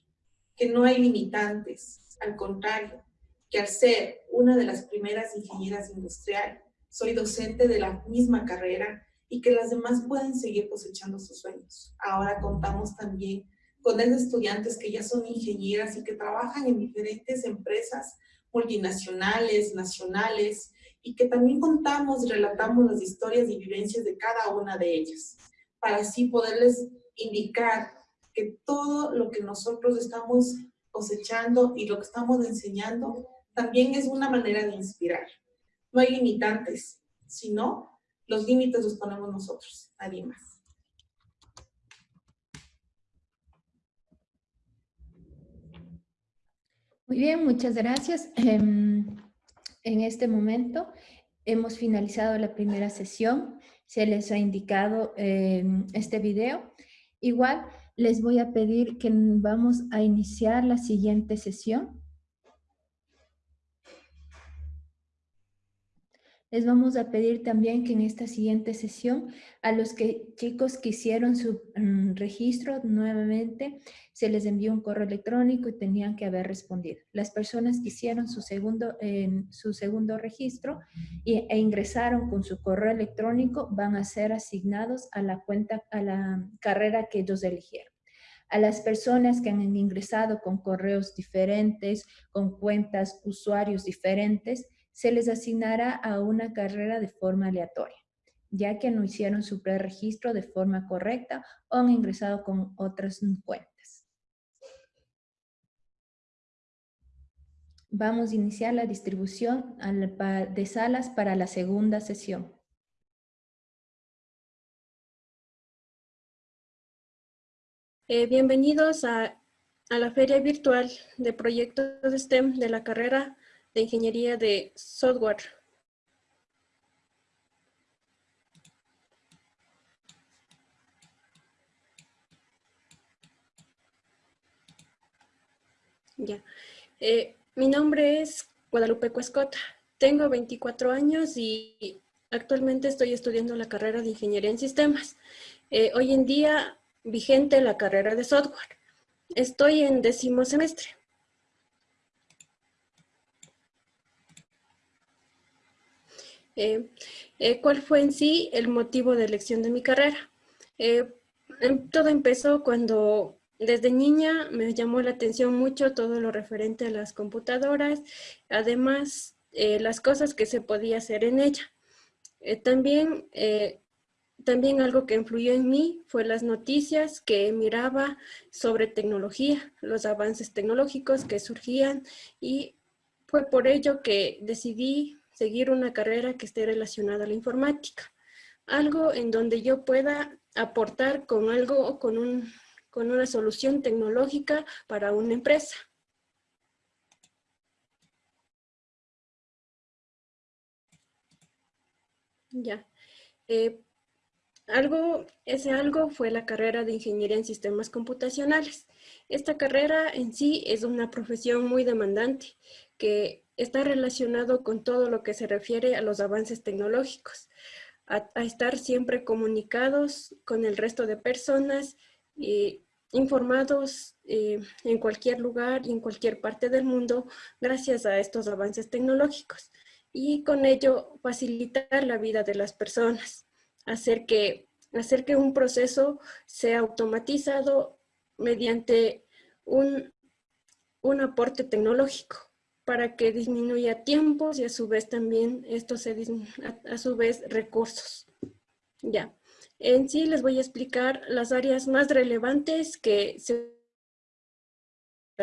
que no hay limitantes, al contrario, que al ser una de las primeras ingenieras industriales, soy docente de la misma carrera y que las demás pueden seguir cosechando sus sueños. Ahora contamos también con estudiantes que ya son ingenieras y que trabajan en diferentes empresas multinacionales, nacionales, y que también contamos, relatamos las historias y vivencias de cada una de ellas, para así poderles indicar que todo lo que nosotros estamos cosechando y lo que estamos enseñando también es una manera de inspirar. No hay limitantes, sino los límites los ponemos nosotros, nadie más. Muy bien, muchas gracias. Em, en este momento hemos finalizado la primera sesión. Se les ha indicado em, este video. Igual les voy a pedir que vamos a iniciar la siguiente sesión. Les vamos a pedir también que en esta siguiente sesión a los que chicos que hicieron su mm, registro nuevamente se les envió un correo electrónico y tenían que haber respondido. Las personas que hicieron su segundo, su segundo registro e ingresaron con su correo electrónico van a ser asignados a la cuenta, a la carrera que ellos eligieron a las personas que han ingresado con correos diferentes, con cuentas, usuarios diferentes, se les asignará a una carrera de forma aleatoria, ya que no hicieron su preregistro de forma correcta o han ingresado con otras cuentas. Vamos a iniciar la distribución de salas para la segunda sesión. Eh, bienvenidos a, a, la feria virtual de proyectos de STEM de la carrera de Ingeniería de Software. Ya. Eh, mi nombre es Guadalupe Cuescota. Tengo 24 años y actualmente estoy estudiando la carrera de Ingeniería en Sistemas. Eh, hoy en día vigente la carrera de software. Estoy en décimo semestre. Eh, eh, ¿Cuál fue en sí el motivo de elección de mi carrera? Em, todo empezó cuando desde niña me llamó la atención mucho todo lo referente a las computadoras, además eh, las cosas que se podía hacer en ella. Eh, también, eh, también algo que influyó en mí fue las noticias que miraba sobre tecnología, los avances tecnológicos que surgían y fue por ello que decidí seguir una carrera que esté relacionada a la informática. Algo en donde yo pueda aportar con algo, con, un, con una solución tecnológica para una empresa. Ya. Eh, algo, ese algo fue la carrera de Ingeniería en Sistemas Computacionales. Esta carrera en sí es una profesión muy demandante que está relacionado con todo lo que se refiere a los avances tecnológicos a, estar siempre comunicados con el resto de personas, y informados eh, en cualquier lugar y en cualquier parte del mundo gracias a estos avances tecnológicos. Y con ello facilitar la vida de las personas, hacer que, hacer que un proceso sea automatizado mediante un, un aporte tecnológico para que disminuya tiempos y a su vez también esto se a, su vez recursos. Ya. En sí les voy a explicar las áreas más relevantes que se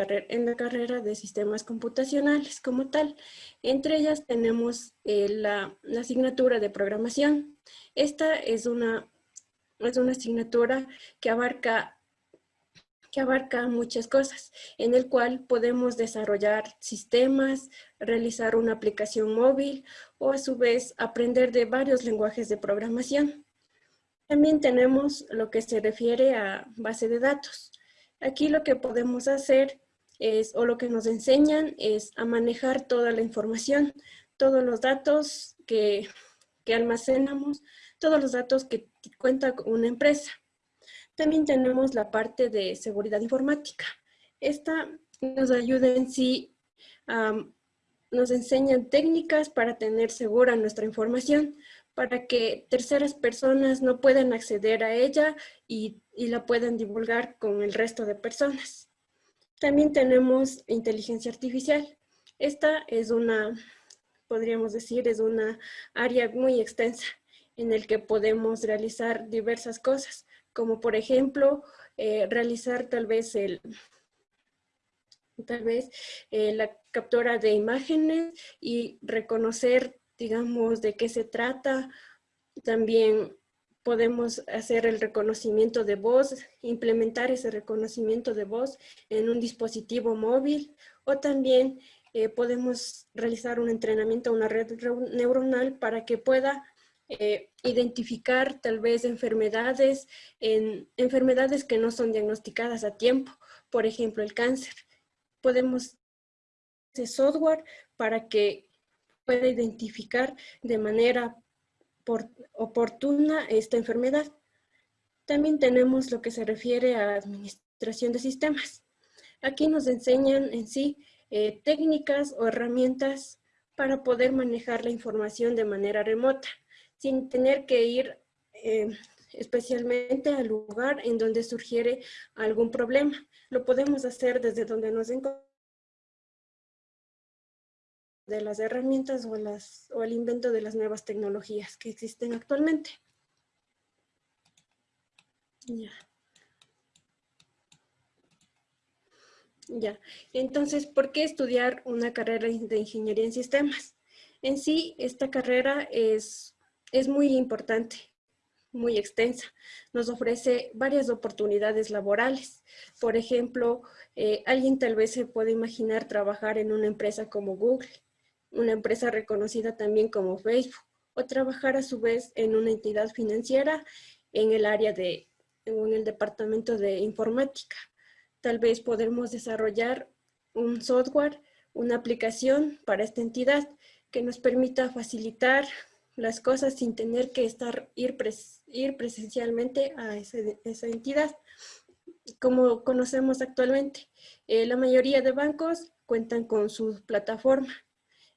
en la carrera de sistemas computacionales como tal. Entre ellas tenemos eh, la, la, asignatura de programación. Esta es una, es una asignatura que abarca que abarca muchas cosas, en el cual podemos desarrollar sistemas, realizar una aplicación móvil o a su vez aprender de varios lenguajes de programación. También tenemos lo que se refiere a base de datos. Aquí lo que podemos hacer es, o lo que nos enseñan es a manejar toda la información, todos los datos que, que almacenamos, todos los datos que cuenta una empresa. También tenemos la parte de seguridad informática. Esta nos ayuda en sí, nos enseñan técnicas para tener segura nuestra información, para que terceras personas no puedan acceder a ella y, y la puedan divulgar con el resto de personas. También tenemos inteligencia artificial. Esta es una, podríamos decir, es una área muy extensa en el que podemos realizar diversas cosas como por ejemplo eh, realizar tal vez el tal vez eh, la captura de imágenes y reconocer, digamos, de qué se trata. También podemos hacer el reconocimiento de voz, implementar ese reconocimiento de voz en un dispositivo móvil o también eh, podemos realizar un entrenamiento a una red neuronal para que pueda eh, identificar tal vez enfermedades, en, enfermedades que no son diagnosticadas a tiempo, por ejemplo el cáncer. Podemos hacer software para que pueda identificar de manera oportuna esta enfermedad. También tenemos lo que se refiere a administración de sistemas. Aquí nos enseñan en sí eh, técnicas o herramientas para poder manejar la información de manera remota sin tener que ir eh, especialmente al lugar en donde surgiere algún problema. Lo podemos hacer desde donde nos encontramos de las herramientas o, o el invento de las nuevas tecnologías que existen actualmente. Ya. Ya, entonces, ¿por qué estudiar una carrera de ingeniería en sistemas? En sí, esta carrera es es muy importante, muy extensa. Nos ofrece varias oportunidades laborales. Por ejemplo, eh, alguien tal vez se puede imaginar trabajar en una empresa como Google, una empresa reconocida también como Facebook, o trabajar a su vez en una entidad financiera en el área de, en el departamento de informática. Tal vez podemos desarrollar un software una aplicación para esta entidad que nos permita facilitar las cosas sin tener que estar, ir, ir presencialmente a esa entidad, como conocemos actualmente. Eh, la mayoría de bancos cuentan con su plataforma.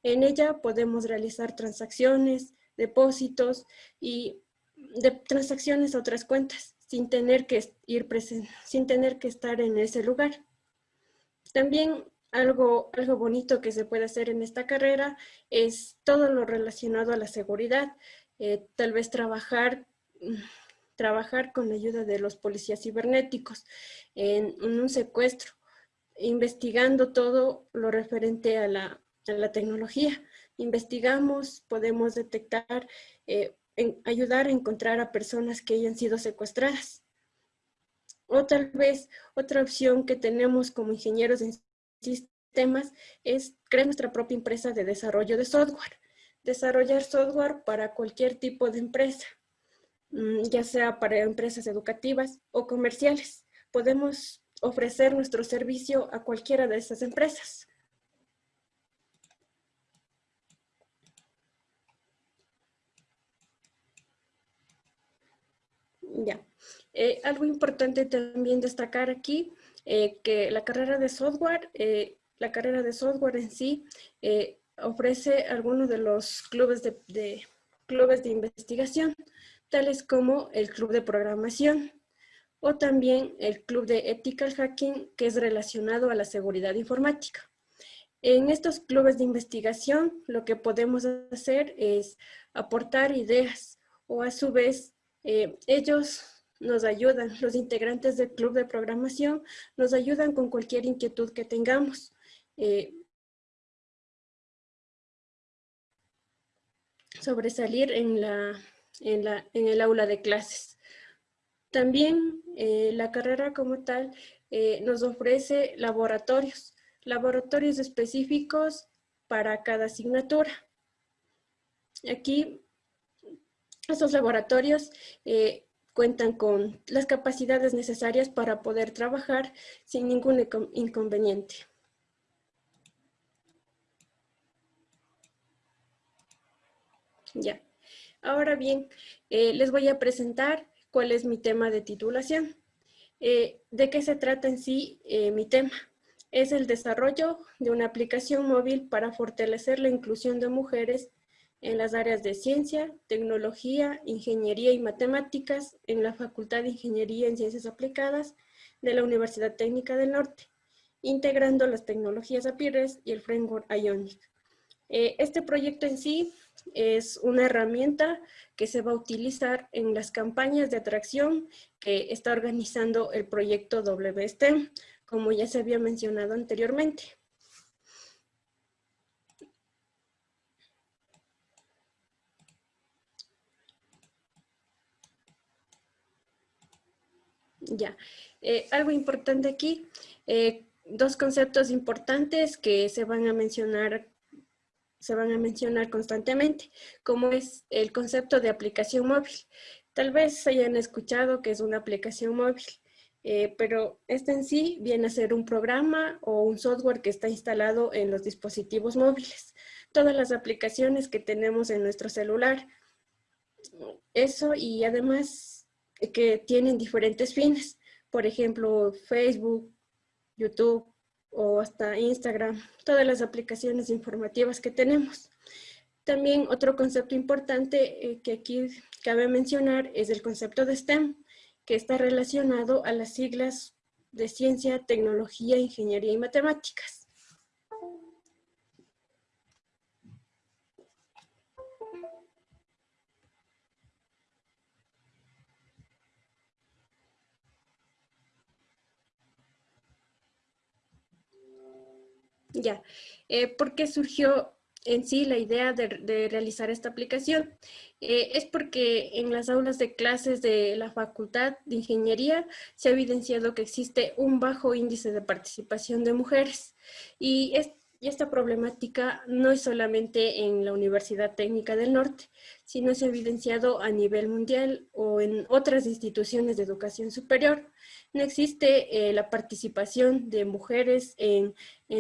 En ella podemos realizar transacciones, depósitos y de transacciones a otras cuentas sin tener que ir sin tener que estar en ese lugar. También algo, algo bonito que se puede hacer en esta carrera es todo lo relacionado a la seguridad. Eh, tal vez trabajar, trabajar con la ayuda de los policías cibernéticos en, un secuestro, investigando todo lo referente a la, tecnología. Investigamos, podemos detectar, eh, ayudar a encontrar a personas que hayan sido secuestradas. O tal vez otra opción que tenemos como ingenieros en sistemas es crear nuestra propia empresa de desarrollo de software. Desarrollar software para cualquier tipo de empresa, mm, ya sea para empresas educativas o comerciales. Podemos ofrecer nuestro servicio a cualquiera de esas empresas. Ya. Eh, algo importante también destacar aquí eh, que la carrera de software, eh, la carrera de software en sí, eh, ofrece algunos de los clubes de, clubes de investigación, tales como el club de programación o también el club de ethical hacking, que es relacionado a la seguridad informática. En estos clubes de investigación, lo que podemos hacer es aportar ideas o a su vez ellos nos ayudan, los integrantes del club de programación nos ayudan con cualquier inquietud que tengamos. Eh, sobresalir en, la, en, la, en, el aula de clases. También eh, la carrera como tal eh, nos ofrece laboratorios, laboratorios específicos para cada asignatura. Aquí, estos laboratorios cuentan con las capacidades necesarias para poder trabajar sin ningún inconveniente. Ya. Ahora bien, eh, les voy a presentar cuál es mi tema de titulación. Eh, ¿De qué se trata en sí eh, mi tema? Es el desarrollo de una aplicación móvil para fortalecer la inclusión de mujeres en las áreas de ciencia, tecnología, ingeniería y matemáticas en la Facultad de Ingeniería en Ciencias Aplicadas de la Universidad Técnica del Norte, integrando las tecnologías APIRES y el framework Ionic. Eh, este proyecto en sí es una herramienta que se va a utilizar en las campañas de atracción que está organizando el proyecto WSTEM, como ya se había mencionado anteriormente. Ya, eh, algo importante aquí, eh, dos conceptos importantes que se van a mencionar se van a mencionar constantemente, como es el concepto de aplicación móvil. Tal vez hayan escuchado que es una aplicación móvil, eh, pero este en sí viene a ser un programa o un software que está instalado en los dispositivos móviles. Todas las aplicaciones que tenemos en nuestro celular. Eso y además que tienen diferentes fines. Por ejemplo, Facebook, YouTube o hasta Instagram, todas las aplicaciones informativas que tenemos. También otro concepto importante eh, que aquí cabe mencionar es el concepto de STEM, que está relacionado a las siglas de ciencia, tecnología, ingeniería y matemáticas. Ya, eh, ¿por qué surgió en sí la idea de, realizar esta aplicación? Eh, es porque en las aulas de clases de la Facultad de Ingeniería se ha evidenciado que existe un bajo índice de participación de mujeres y, y esta problemática no es solamente en la Universidad Técnica del Norte, sino ha evidenciado a nivel mundial o en otras instituciones de educación superior no existe eh, la participación de mujeres en,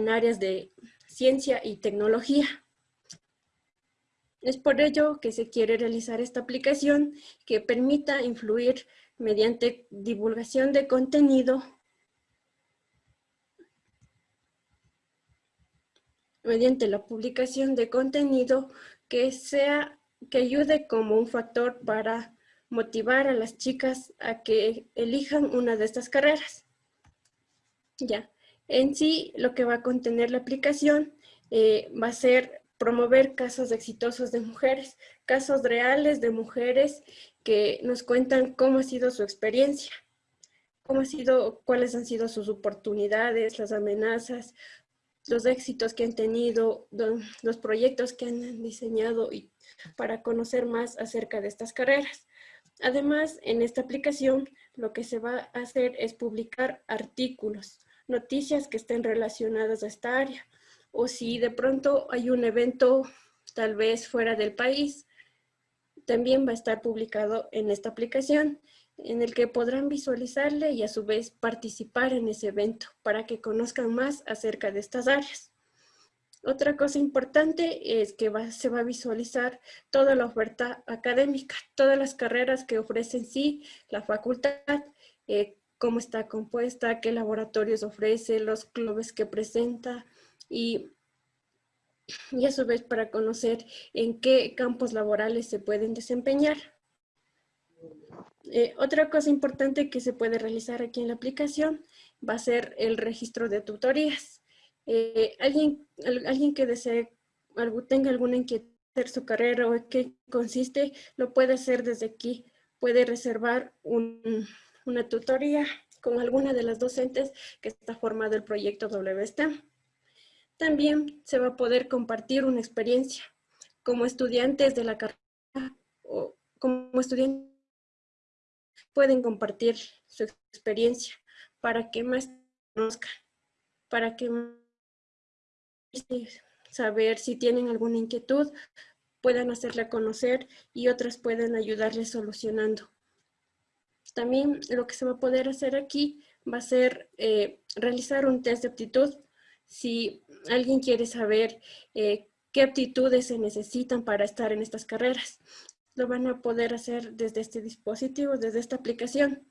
áreas de ciencia y tecnología. Es por ello que se quiere realizar esta aplicación que permita influir mediante divulgación de contenido mediante la publicación de contenido que sea que ayude como un factor para motivar a las chicas a que elijan una de estas carreras. Ya, en sí lo que va a contener la aplicación eh, va a ser promover casos exitosos de mujeres, casos reales de mujeres que nos cuentan cómo ha sido su experiencia, cómo ha sido, cuáles han sido sus oportunidades, las amenazas, los éxitos que han tenido, los proyectos que han diseñado y para conocer más acerca de estas carreras. Además, en esta aplicación lo que se va a hacer es publicar artículos, noticias que estén relacionadas a esta área. O si de pronto hay un evento tal vez fuera del país, también va a estar publicado en esta aplicación en el que podrán visualizarle y a su vez participar en ese evento para que conozcan más acerca de estas áreas. Otra cosa importante es que se va a visualizar toda la oferta académica, todas las carreras que ofrece en sí la facultad, eh, cómo está compuesta, qué laboratorios ofrece, los clubes que presenta y, y a su vez para conocer en qué campos laborales se pueden desempeñar. Eh, otra cosa importante que se puede realizar aquí en la aplicación va a ser el registro de tutorías. Eh, alguien, alguien que desee, tenga alguna inquietud en su carrera o qué consiste, lo puede hacer desde aquí. Puede reservar una tutoría con alguna de las docentes que está formado el proyecto WSTEM. También se va a poder compartir una experiencia como estudiantes de la carrera o como estudiantes pueden compartir su experiencia para que más conozcan, para que saber si tienen alguna inquietud, puedan hacerla conocer y otras pueden ayudarles solucionando. También lo que se va a poder hacer aquí va a ser eh, realizar un test de aptitud. Si alguien quiere saber eh, qué aptitudes se necesitan para estar en estas carreras lo van a poder hacer desde este dispositivo, desde esta aplicación.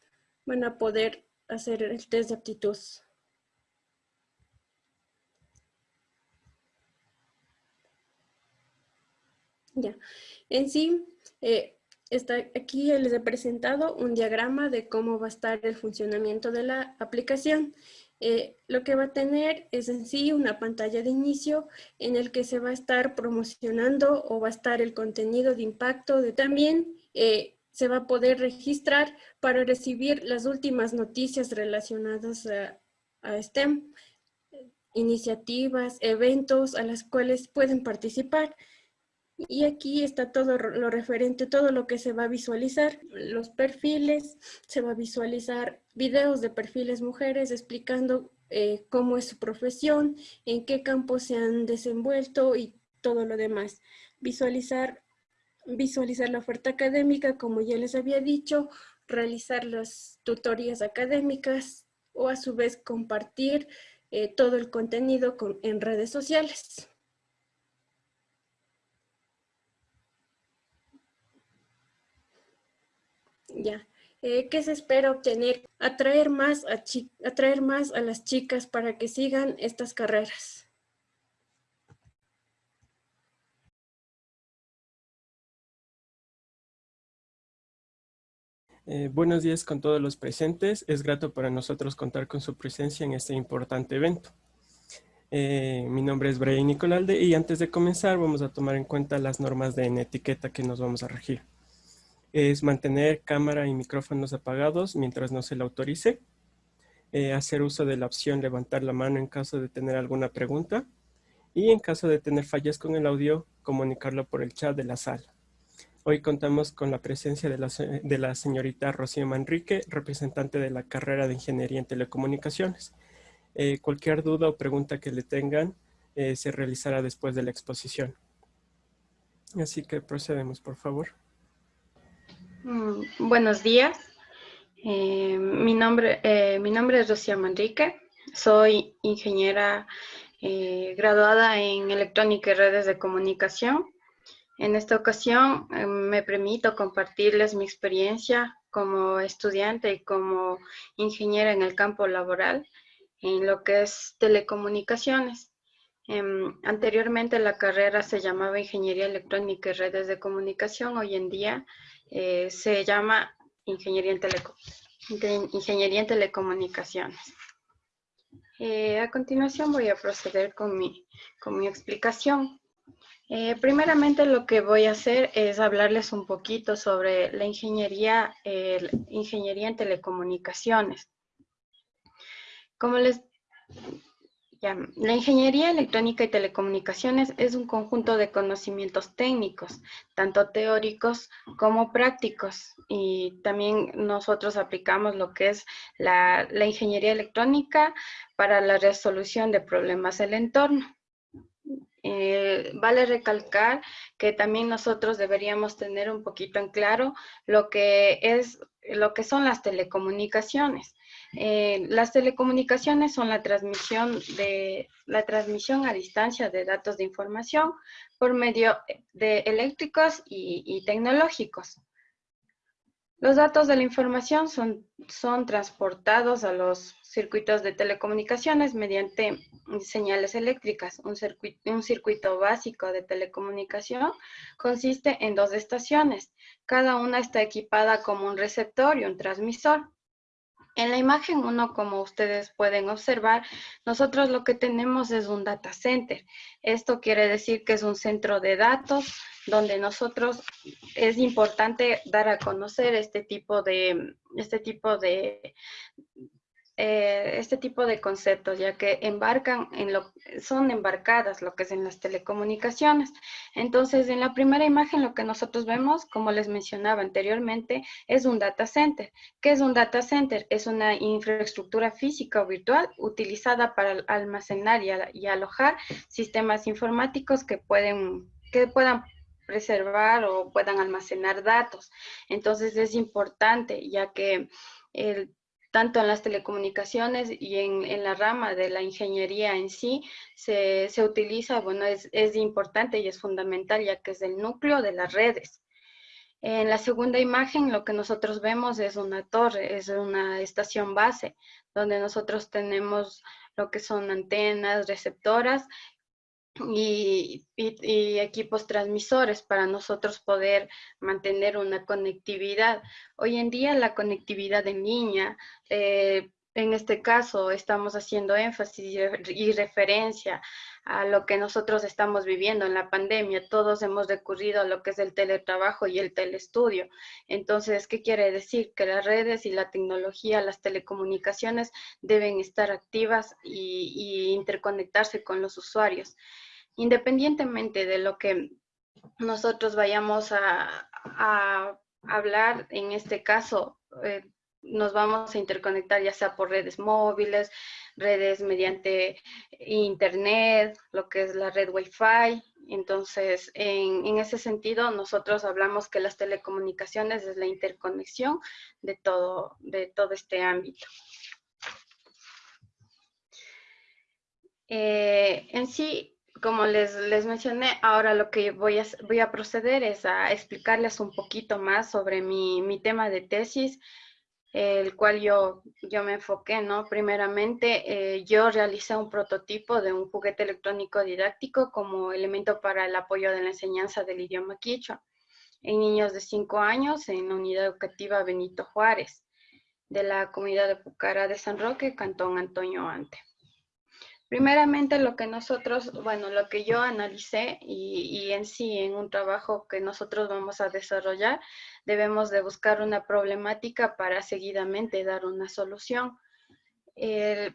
Van a poder hacer el test de aptitud. Ya, en sí, eh, está aquí les he presentado un diagrama de cómo va a estar el funcionamiento de la aplicación. Eh, lo que va a tener es en sí una pantalla de inicio en el que se va a estar promocionando o va a estar el contenido de impacto. De, también eh, se va a poder registrar para recibir las últimas noticias relacionadas a, a STEM, iniciativas, eventos a las cuales pueden participar. Y aquí está todo lo referente, todo lo que se va a visualizar, los perfiles, se va a visualizar videos de perfiles mujeres explicando eh, cómo es su profesión, en qué campo se han desenvuelto y todo lo demás. Visualizar, visualizar la oferta académica, como ya les había dicho, realizar las tutorías académicas o a su vez compartir eh, todo el contenido en redes sociales. Ya. Eh, ¿Qué se espera obtener? Atraer más a, atraer más a las chicas para que sigan estas carreras. Eh, buenos días con todos los presentes. Es grato para nosotros contar con su presencia en este importante evento. Eh, mi nombre es Brian Nicolalde y antes de comenzar vamos a tomar en cuenta las normas de etiqueta que nos vamos a regir es mantener cámara y micrófonos apagados mientras no se le autorice, eh, hacer uso de la opción levantar la mano en caso de tener alguna pregunta y en caso de tener fallas con el audio, comunicarlo por el chat de la sala. Hoy contamos con la presencia de la, de la señorita Rocío Manrique, representante de la carrera de Ingeniería en Telecomunicaciones. Eh, cualquier duda o pregunta que le tengan eh, se realizará después de la exposición. Así que procedemos, por favor. Mm, buenos días. Eh, mi, nombre, eh, mi nombre es Rocío Manrique. Soy ingeniera eh, graduada en electrónica y redes de comunicación. En esta ocasión me permito compartirles mi experiencia como estudiante y como ingeniera en el campo laboral en lo que es telecomunicaciones. Em, anteriormente la carrera se llamaba Ingeniería Electrónica y Redes de Comunicación. Hoy en día eh, se llama Ingeniería en, Telecomunicaciones. Eh, a continuación voy a proceder con mi, con mi explicación. Eh, primeramente lo que voy a hacer es hablarles un poquito sobre la ingeniería, ingeniería en telecomunicaciones. Como les la ingeniería electrónica y telecomunicaciones es un conjunto de conocimientos técnicos, tanto teóricos como prácticos. Y también nosotros aplicamos lo que es la, ingeniería electrónica para la resolución de problemas del entorno. Eh, vale recalcar que también nosotros deberíamos tener un poquito en claro lo que es lo que son las telecomunicaciones. Eh, las telecomunicaciones son la transmisión, de, la transmisión a distancia de datos de información por medio de eléctricos y, tecnológicos. Los datos de la información son, son transportados a los circuitos de telecomunicaciones mediante señales eléctricas. Un circuito, un circuito, básico de telecomunicación consiste en dos estaciones. Cada una está equipada como un receptor y un transmisor. En la imagen 1, como ustedes pueden observar, nosotros lo que tenemos es un data center. Esto quiere decir que es un centro de datos donde nosotros es importante dar a conocer este tipo de, este tipo de, eh, este tipo de conceptos, ya que embarcan en lo, son embarcadas lo que es en las telecomunicaciones. Entonces, en la primera imagen lo que nosotros vemos, como les mencionaba anteriormente, es un data center. ¿Qué es un data center? Es una infraestructura física o virtual utilizada para almacenar y, alojar sistemas informáticos que pueden, que puedan preservar o puedan almacenar datos. Entonces es importante ya que el tanto en las telecomunicaciones y en, la rama de la ingeniería en sí, se, utiliza, bueno, es, es, importante y es fundamental ya que es el núcleo de las redes. En la segunda imagen lo que nosotros vemos es una torre, es una estación base, donde nosotros tenemos lo que son antenas, receptoras y, equipos transmisores para nosotros poder mantener una conectividad. Hoy en día la conectividad en línea, eh, en este caso estamos haciendo énfasis y referencia a lo que nosotros estamos viviendo en la pandemia. Todos hemos recurrido a lo que es el teletrabajo y el telestudio. Entonces, ¿qué quiere decir? Que las redes y la tecnología, las telecomunicaciones deben estar activas y, interconectarse con los usuarios. Independientemente de lo que nosotros vayamos a, hablar, en este caso, eh, nos vamos a interconectar ya sea por redes móviles, redes mediante internet, lo que es la red Wi-Fi. Entonces, en, ese sentido, nosotros hablamos que las telecomunicaciones es la interconexión de todo, de todo este ámbito. Eh, en sí, como les, les, mencioné, ahora lo que voy a, voy a proceder es a explicarles un poquito más sobre mi, mi tema de tesis, el cual yo, yo me enfoqué, ¿no? Primeramente, eh, yo realicé un prototipo de un juguete electrónico didáctico como elemento para el apoyo de la enseñanza del idioma quichua en niños de 5 años en la unidad educativa Benito Juárez de la comunidad de Pucara de San Roque, Cantón Antonio Ante. Primeramente lo que nosotros, bueno, lo que yo analicé y, en sí en un trabajo que nosotros vamos a desarrollar, debemos de buscar una problemática para seguidamente dar una solución.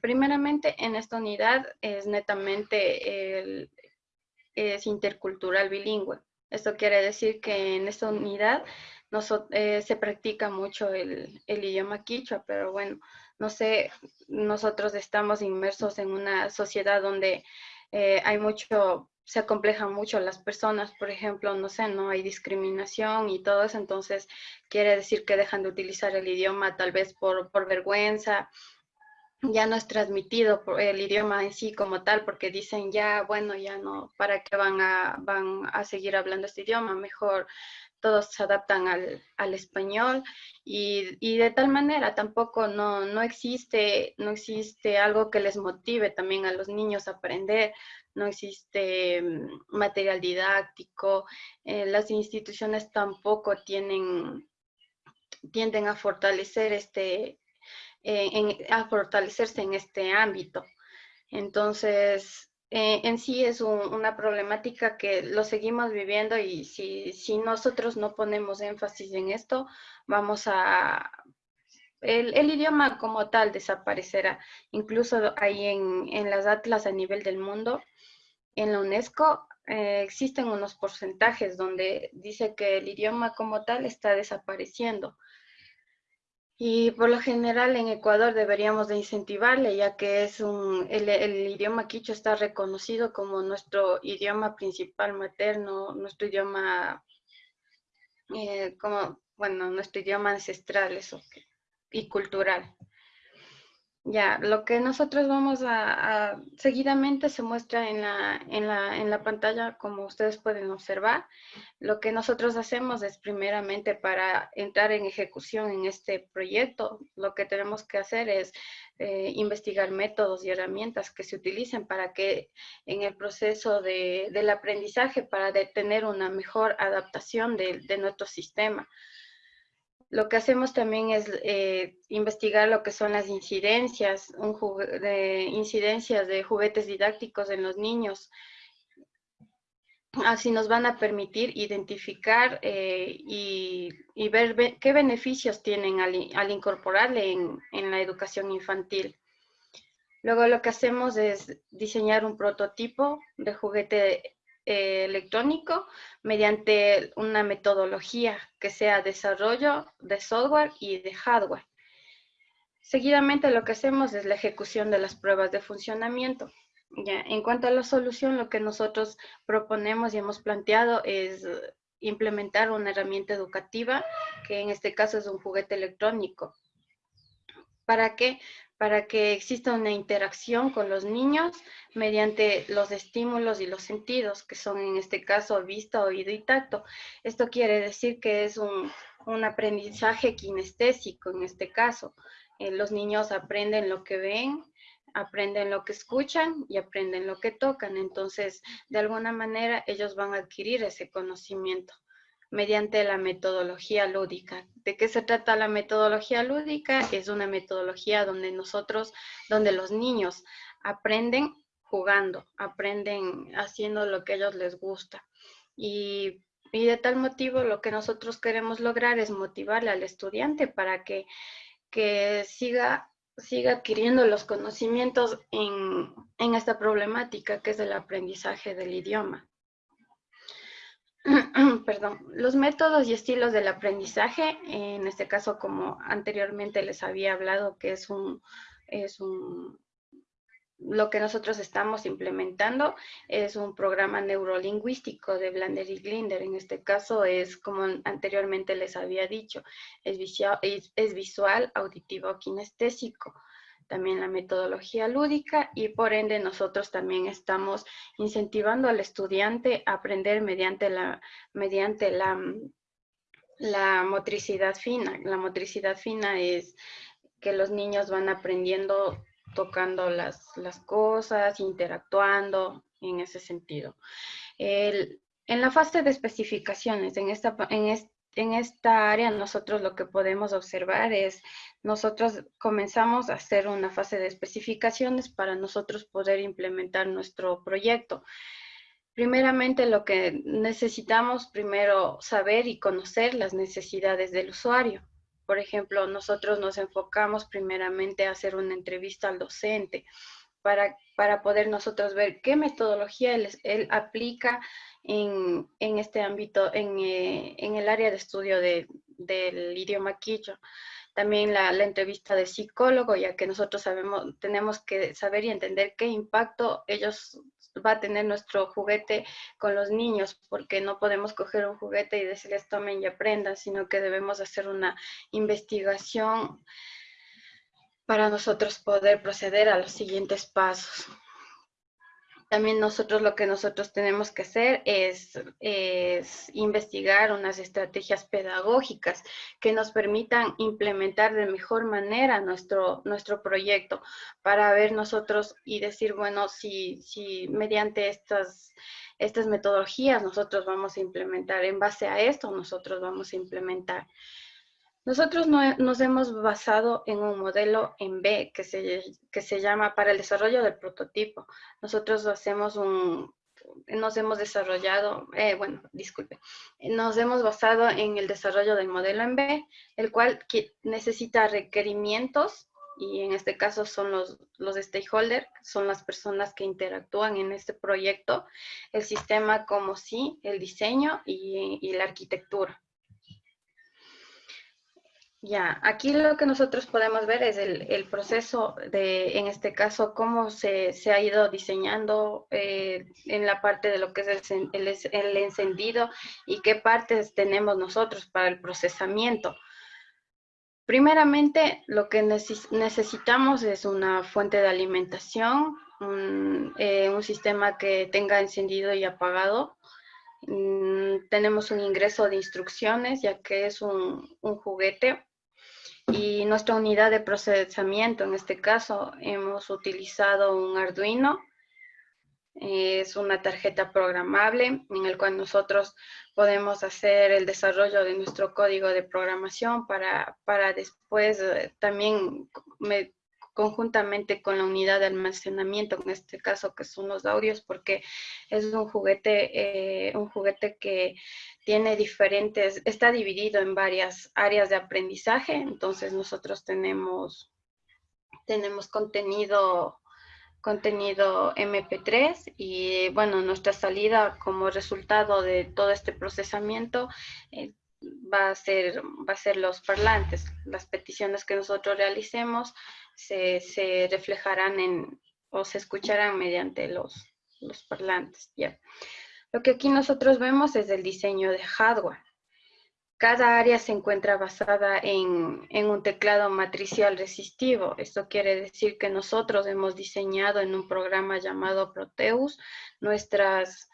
primeramente en esta unidad es netamente es intercultural bilingüe. Esto quiere decir que en esta unidad eh, se practica mucho el, el idioma quichua, pero bueno, no sé, nosotros estamos inmersos en una sociedad donde eh, hay mucho, se acomplejan mucho las personas, por ejemplo, no sé, no hay discriminación y todo eso, entonces quiere decir que dejan de utilizar el idioma tal vez por, por vergüenza ya no es transmitido el idioma en sí como tal, porque dicen ya, bueno, ya no, ¿para qué van a, van a seguir hablando este idioma? Mejor todos se adaptan al, español y, de tal manera tampoco no, no, existe, no existe algo que les motive también a los niños a aprender, no existe mm, material didáctico, eh, las instituciones tampoco tienen, tienden a fortalecer este, eh, a fortalecerse en este ámbito. Entonces, eh, en sí es una problemática que lo seguimos viviendo y si, si, nosotros no ponemos énfasis en esto, vamos a... El, el idioma como tal desaparecerá. Incluso ahí en, en, las atlas a nivel del mundo, en la UNESCO, eh, existen unos porcentajes donde dice que el idioma como tal está desapareciendo. Y por lo general en Ecuador deberíamos de incentivarle, ya que es un, el, idioma quicho está reconocido como nuestro idioma principal materno, nuestro idioma, eh, como, bueno, nuestro idioma ancestral y cultural. Ya, lo que nosotros vamos a, seguidamente se muestra en la, en, la, en la pantalla, como ustedes pueden observar. Lo que nosotros hacemos es primeramente para entrar en ejecución en este proyecto, lo que tenemos que hacer es eh, investigar métodos y herramientas que se utilicen para que en el proceso de, del aprendizaje, para de tener una mejor adaptación de, de nuestro sistema. Lo que hacemos también es eh, investigar lo que son las incidencias, de incidencias de juguetes didácticos en los niños. Así nos van a permitir identificar eh, y, y, ver qué beneficios tienen al, al incorporarle en, en la educación infantil. Luego lo que hacemos es diseñar un prototipo de juguete eh, electrónico mediante una metodología que sea desarrollo de software y de hardware. Seguidamente lo que hacemos es la ejecución de las pruebas de funcionamiento. Ya, en cuanto a la solución, lo que nosotros proponemos y hemos planteado es implementar una herramienta educativa, que en este caso es un juguete electrónico. ¿Para qué? Para que exista una interacción con los niños mediante los estímulos y los sentidos, que son en este caso vista, oído y tacto. Esto quiere decir que es un, un aprendizaje kinestésico en este caso. Eh, los niños aprenden lo que ven, aprenden lo que escuchan y aprenden lo que tocan. Entonces, de alguna manera, ellos van a adquirir ese conocimiento mediante la metodología lúdica. ¿De qué se trata la metodología lúdica? Es una metodología donde nosotros, donde los niños aprenden jugando, aprenden haciendo lo que a ellos les gusta. Y, y de tal motivo lo que nosotros queremos lograr es motivarle al estudiante para que, que siga siga adquiriendo los conocimientos en, en esta problemática que es el aprendizaje del idioma. perdón, los métodos y estilos del aprendizaje, en este caso como anteriormente les había hablado, que es un, es un, lo que nosotros estamos implementando es un programa neurolingüístico de Blander y Glinder. En este caso es, como anteriormente les había dicho, es visual, es visual auditivo, kinestésico también la metodología lúdica y por ende nosotros también estamos incentivando al estudiante a aprender mediante la, mediante la, la motricidad fina. La motricidad fina es que los niños van aprendiendo tocando las, las cosas, interactuando en ese sentido. En la fase de especificaciones, en esta, en, en esta área nosotros lo que podemos observar es, nosotros comenzamos a hacer una fase de especificaciones para nosotros poder implementar nuestro proyecto. Primeramente lo que necesitamos primero saber y conocer las necesidades del usuario. Por ejemplo, nosotros nos enfocamos primeramente a hacer una entrevista al docente para, para poder nosotros ver qué metodología él, aplica en, en este ámbito, en, eh, en, el área de estudio de, del idioma quichua. También la, entrevista de psicólogo, ya que nosotros sabemos, tenemos que saber y entender qué impacto ellos va a tener nuestro juguete con los niños, porque no podemos coger un juguete y decirles tomen y aprendan, sino que debemos hacer una investigación para nosotros poder proceder a los siguientes pasos. También nosotros lo que nosotros tenemos que hacer es, investigar unas estrategias pedagógicas que nos permitan implementar de mejor manera nuestro, nuestro proyecto para ver nosotros y decir, bueno, si, si mediante estas, estas metodologías nosotros vamos a implementar, en base a esto nosotros vamos a implementar. Nosotros nos hemos basado en un modelo en B que se, que se llama para el desarrollo del prototipo. Nosotros hacemos un, nos hemos desarrollado, eh, bueno, disculpe, nos hemos basado en el desarrollo del modelo en B, el cual necesita requerimientos y en este caso son los, los stakeholders, son las personas que interactúan en este proyecto, el sistema como sí, el diseño y, y la arquitectura. Ya, aquí lo que nosotros podemos ver es el, proceso de, en este caso, cómo se, ha ido diseñando eh, en la parte de lo que es el, el, encendido y qué partes tenemos nosotros para el procesamiento. Primeramente, lo que necesitamos es una fuente de alimentación, un, eh, sistema que tenga encendido y apagado. Mm, tenemos un ingreso de instrucciones, ya que es un, un juguete y nuestra unidad de procesamiento, en este caso, hemos utilizado un Arduino. Es una tarjeta programable en el cual nosotros podemos hacer el desarrollo de nuestro código de programación para, para después eh, también conjuntamente con la unidad de almacenamiento, en este caso que son los audios, porque es un juguete, eh, un juguete que tiene diferentes, está dividido en varias áreas de aprendizaje, entonces nosotros tenemos, tenemos contenido contenido MP3 y bueno, nuestra salida como resultado de todo este procesamiento eh, va, a ser, va a ser los parlantes. Las peticiones que nosotros realicemos se, reflejarán en o se escucharán mediante los, los parlantes. ¿ya? Lo que aquí nosotros vemos es el diseño de hardware. Cada área se encuentra basada en, en, un teclado matricial resistivo. Esto quiere decir que nosotros hemos diseñado en un programa llamado Proteus nuestras,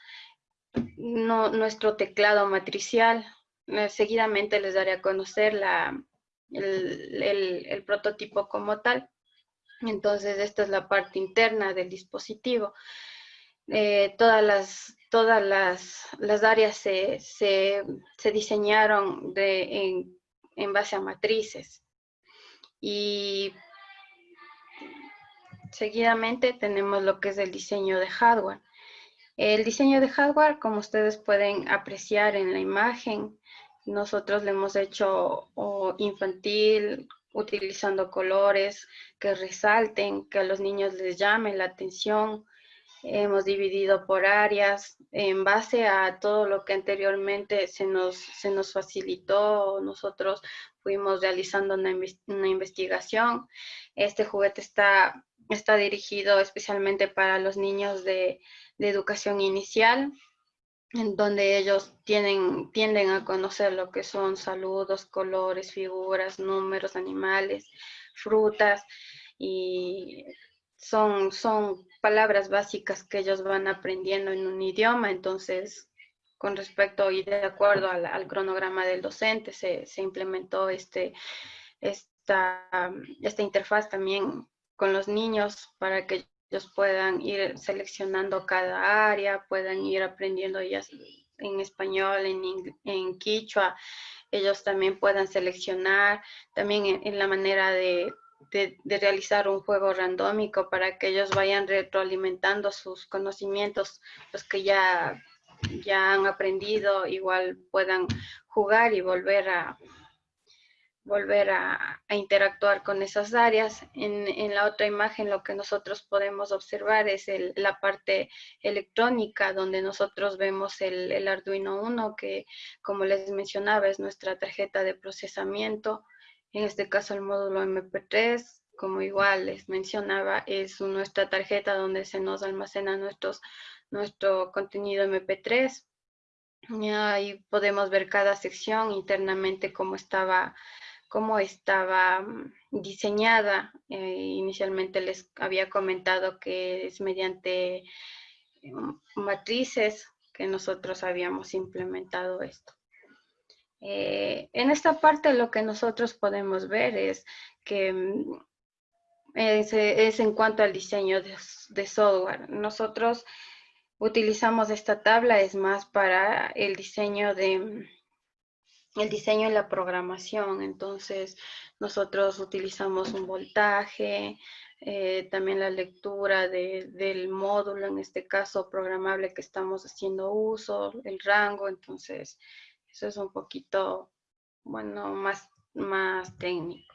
no, nuestro teclado matricial. Eh, seguidamente les daré a conocer la, el, el, prototipo como tal. Entonces, esta es la parte interna del dispositivo. Eh, todas las, todas las, las áreas se, se, se diseñaron en, en, base a matrices. Y seguidamente tenemos lo que es el diseño de hardware. El diseño de hardware, como ustedes pueden apreciar en la imagen, nosotros le hemos hecho infantil, utilizando colores que resalten, que a los niños les llame la atención. Hemos dividido por áreas en base a todo lo que anteriormente se nos, se nos facilitó. Nosotros fuimos realizando una, investigación. Este juguete está, está dirigido especialmente para los niños de, de educación inicial en donde ellos tienen, tienden a conocer lo que son saludos, colores, figuras, números, animales, frutas, y son, son palabras básicas que ellos van aprendiendo en un idioma, entonces con respecto y de acuerdo al, cronograma del docente se, se implementó este, esta, esta interfaz también con los niños para que ellos puedan ir seleccionando cada área, puedan ir aprendiendo ya en español, en, en quichua, ellos también puedan seleccionar, también en, la manera de, de, realizar un juego randómico para que ellos vayan retroalimentando sus conocimientos, los que ya, ya han aprendido, igual puedan jugar y volver a, volver a, interactuar con esas áreas. En, la otra imagen lo que nosotros podemos observar es la parte electrónica donde nosotros vemos el, Arduino 1 que como les mencionaba es nuestra tarjeta de procesamiento. En este caso el módulo MP3 como igual les mencionaba, es nuestra tarjeta donde se nos almacena nuestros, nuestro contenido MP3. Y ahí podemos ver cada sección internamente cómo estaba cómo estaba mm, diseñada. Eh, inicialmente les había comentado que es mediante mm, matrices que nosotros habíamos implementado esto. Eh, en esta parte lo que nosotros podemos ver es que mm, es, en cuanto al diseño de, software. Nosotros utilizamos esta tabla, es más para el diseño de el diseño y la programación. Entonces, nosotros utilizamos un voltaje, eh, también la lectura del módulo, en este caso programable que estamos haciendo uso, el rango. Entonces, eso es un poquito, bueno, más, más técnico.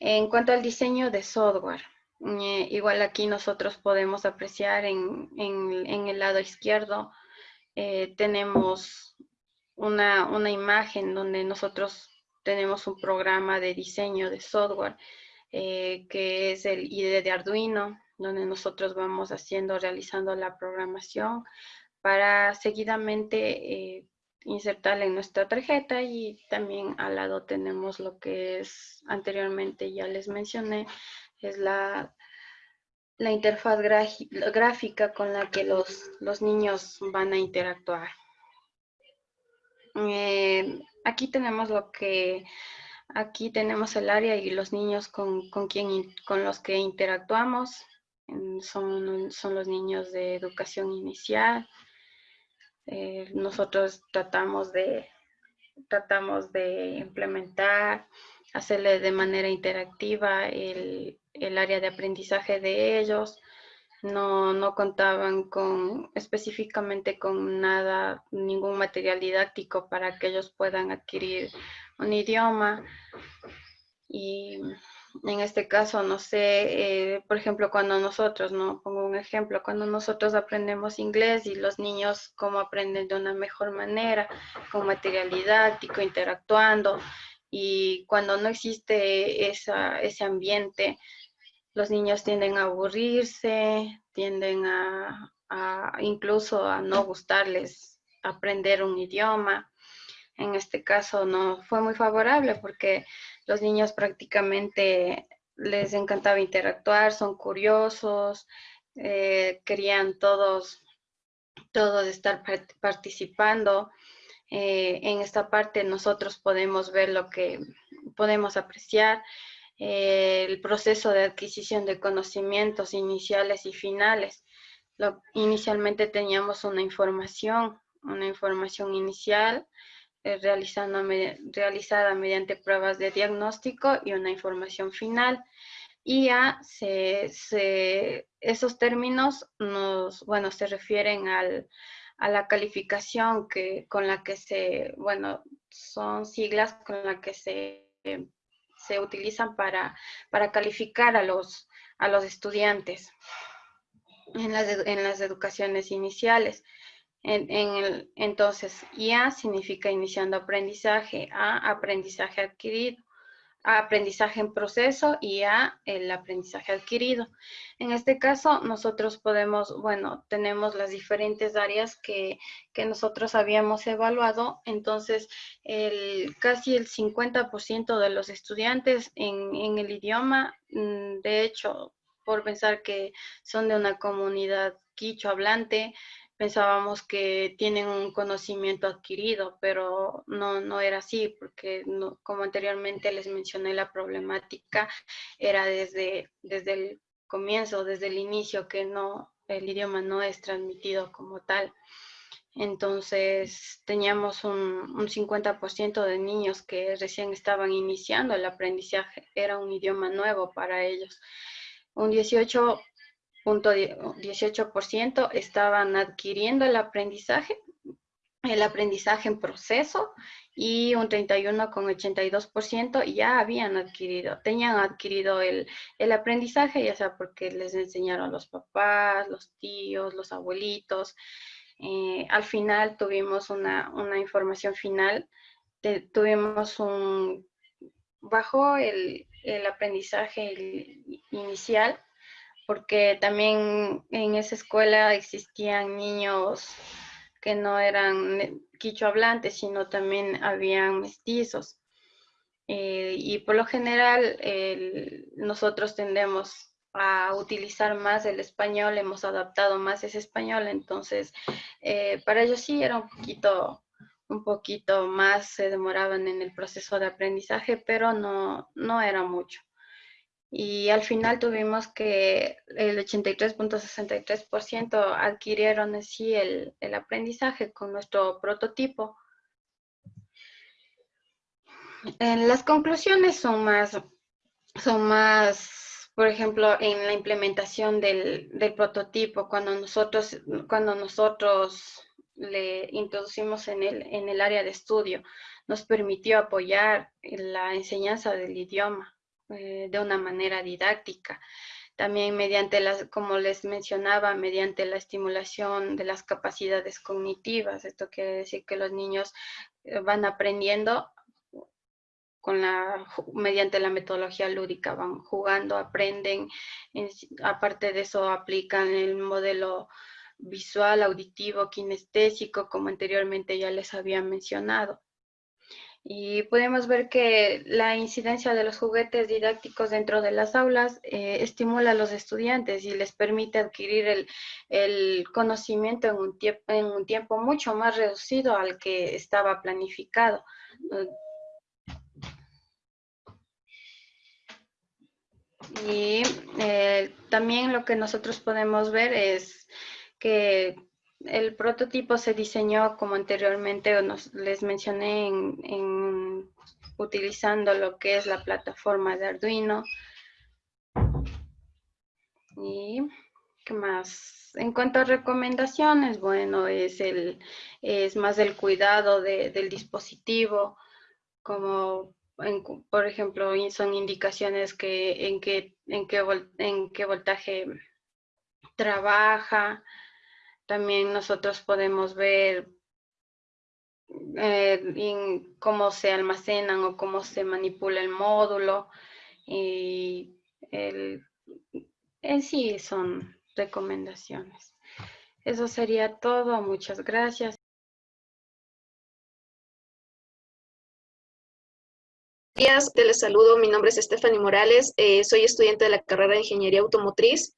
En cuanto al diseño de software, eh, igual aquí nosotros podemos apreciar en, el lado izquierdo, eh, tenemos una, imagen donde nosotros tenemos un programa de diseño de software, eh, que es el IDE de Arduino, donde nosotros vamos haciendo, realizando la programación para seguidamente insertarla en nuestra tarjeta y también al lado tenemos lo que es, anteriormente ya les mencioné, es la, la interfaz gráfica con la que los, los niños van a interactuar. Eh, aquí tenemos lo que, aquí tenemos el área y los niños con, con, quien, con los que interactuamos. Son, son los niños de educación inicial, eh, nosotros tratamos de, tratamos de implementar, hacerle de manera interactiva el, área de aprendizaje de ellos. No, no, contaban con específicamente con nada, ningún material didáctico para que ellos puedan adquirir un idioma. Y en este caso, no sé, eh, por ejemplo, cuando nosotros, no pongo un ejemplo, cuando nosotros aprendemos inglés y los niños cómo aprenden de una mejor manera, con material didáctico, interactuando, y cuando no existe esa, ese ambiente, los niños tienden a aburrirse, tienden a, incluso a no gustarles aprender un idioma. En este caso no fue muy favorable porque los niños prácticamente les encantaba interactuar, son curiosos, eh, querían todos, todos estar participando. Eh, en esta parte nosotros podemos ver lo que podemos apreciar, el proceso de adquisición de conocimientos iniciales y finales. inicialmente teníamos una información, una información inicial, eh, realizada mediante pruebas de diagnóstico y una información final. Y a esos términos nos, bueno, se refieren a la calificación que, con la que se, bueno, son siglas con las que se, se utilizan para, para calificar a los, a los estudiantes en las, en las educaciones iniciales. En, el, entonces, IA significa iniciando aprendizaje, A, aprendizaje adquirido, A, aprendizaje en proceso y el aprendizaje adquirido. En este caso, nosotros podemos, bueno, tenemos las diferentes áreas que, que nosotros habíamos evaluado. Entonces, el, casi el 50% de los estudiantes en, en el idioma, mm, de hecho, por pensar que son de una comunidad quicho hablante, pensábamos que tienen un conocimiento adquirido, pero no, no era así, porque como anteriormente les mencioné, la problemática era desde, desde el comienzo, desde el inicio, que no, el idioma no es transmitido como tal. Entonces teníamos un, un 50% de niños que recién estaban iniciando el aprendizaje, era un idioma nuevo para ellos. Un 18 18% estaban adquiriendo el aprendizaje, el aprendizaje en proceso y un 31,82% ya habían adquirido, tenían adquirido el, aprendizaje, ya sea porque les enseñaron los papás, los tíos, los abuelitos. Eh, al final tuvimos una, información final, tuvimos un, bajo el, el aprendizaje inicial, porque también en esa escuela existían niños que no eran quicho hablantes, sino también habían mestizos. Eh, y por lo general nosotros tendemos a utilizar más el español, hemos adaptado más ese español, entonces eh, para ellos sí era un poquito, un poquito más, se demoraban en el proceso de aprendizaje, pero no, no era mucho. Y al final tuvimos que el 83.63% adquirieron así el, el aprendizaje con nuestro prototipo. las conclusiones son más, son más por ejemplo, en la implementación del, prototipo, cuando nosotros, cuando nosotros le introducimos en el, en el área de estudio, nos permitió apoyar la enseñanza del idioma eh, de una manera didáctica. También mediante las, como les mencionaba, mediante la estimulación de las capacidades cognitivas. Esto quiere decir que los niños eh, van aprendiendo con la, mediante la metodología lúdica, van jugando, aprenden, aparte de eso aplican el modelo visual, auditivo, kinestésico, como anteriormente ya les había mencionado. Y podemos ver que la incidencia de los juguetes didácticos dentro de las aulas eh, estimula a los estudiantes y les permite adquirir el, el conocimiento en un, en un tiempo mucho más reducido al que estaba planificado. Y eh, también lo que nosotros podemos ver es que el prototipo se diseñó como anteriormente les mencioné en, utilizando lo que es la plataforma de Arduino. Y qué más. En cuanto a recomendaciones, bueno, es, el, es más el cuidado del dispositivo, como por ejemplo, son indicaciones que en qué, en qué voltaje trabaja. También nosotros podemos ver eh, cómo se almacenan o cómo se manipula el módulo. Y el, en sí son recomendaciones. Eso sería todo. Muchas gracias. días, te les saludo. Mi nombre es Stephanie Morales. Eh, soy estudiante de la carrera de Ingeniería Automotriz.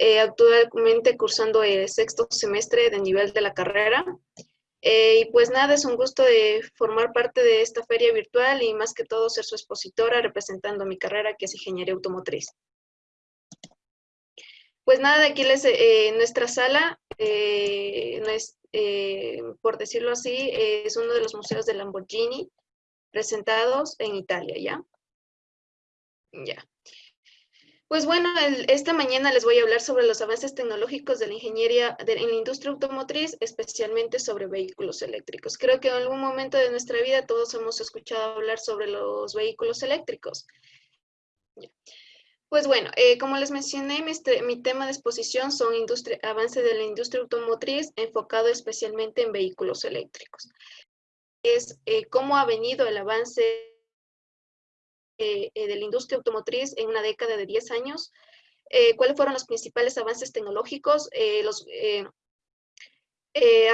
Eh, actualmente cursando el sexto semestre de nivel de la carrera. Eh, y pues nada, es un gusto de formar parte de esta feria virtual y más que todo ser su expositora representando mi carrera que es Ingeniería Automotriz. Pues nada, aquí les, nuestra sala, no es, por decirlo así, es uno de los museos de Lamborghini presentados en Italia, ¿ya? Ya. Pues bueno, esta mañana les voy a hablar sobre los avances tecnológicos de la ingeniería en la industria automotriz, especialmente sobre vehículos eléctricos. Creo que en algún momento de nuestra vida todos hemos escuchado hablar sobre los vehículos eléctricos. Pues bueno, eh, como les mencioné, mi, este, mi, tema de exposición son industria, avance de la industria automotriz enfocado especialmente en vehículos eléctricos es eh, cómo ha venido el avance eh, eh, de la industria automotriz en una década de 10 años, cuáles fueron los principales avances tecnológicos, los,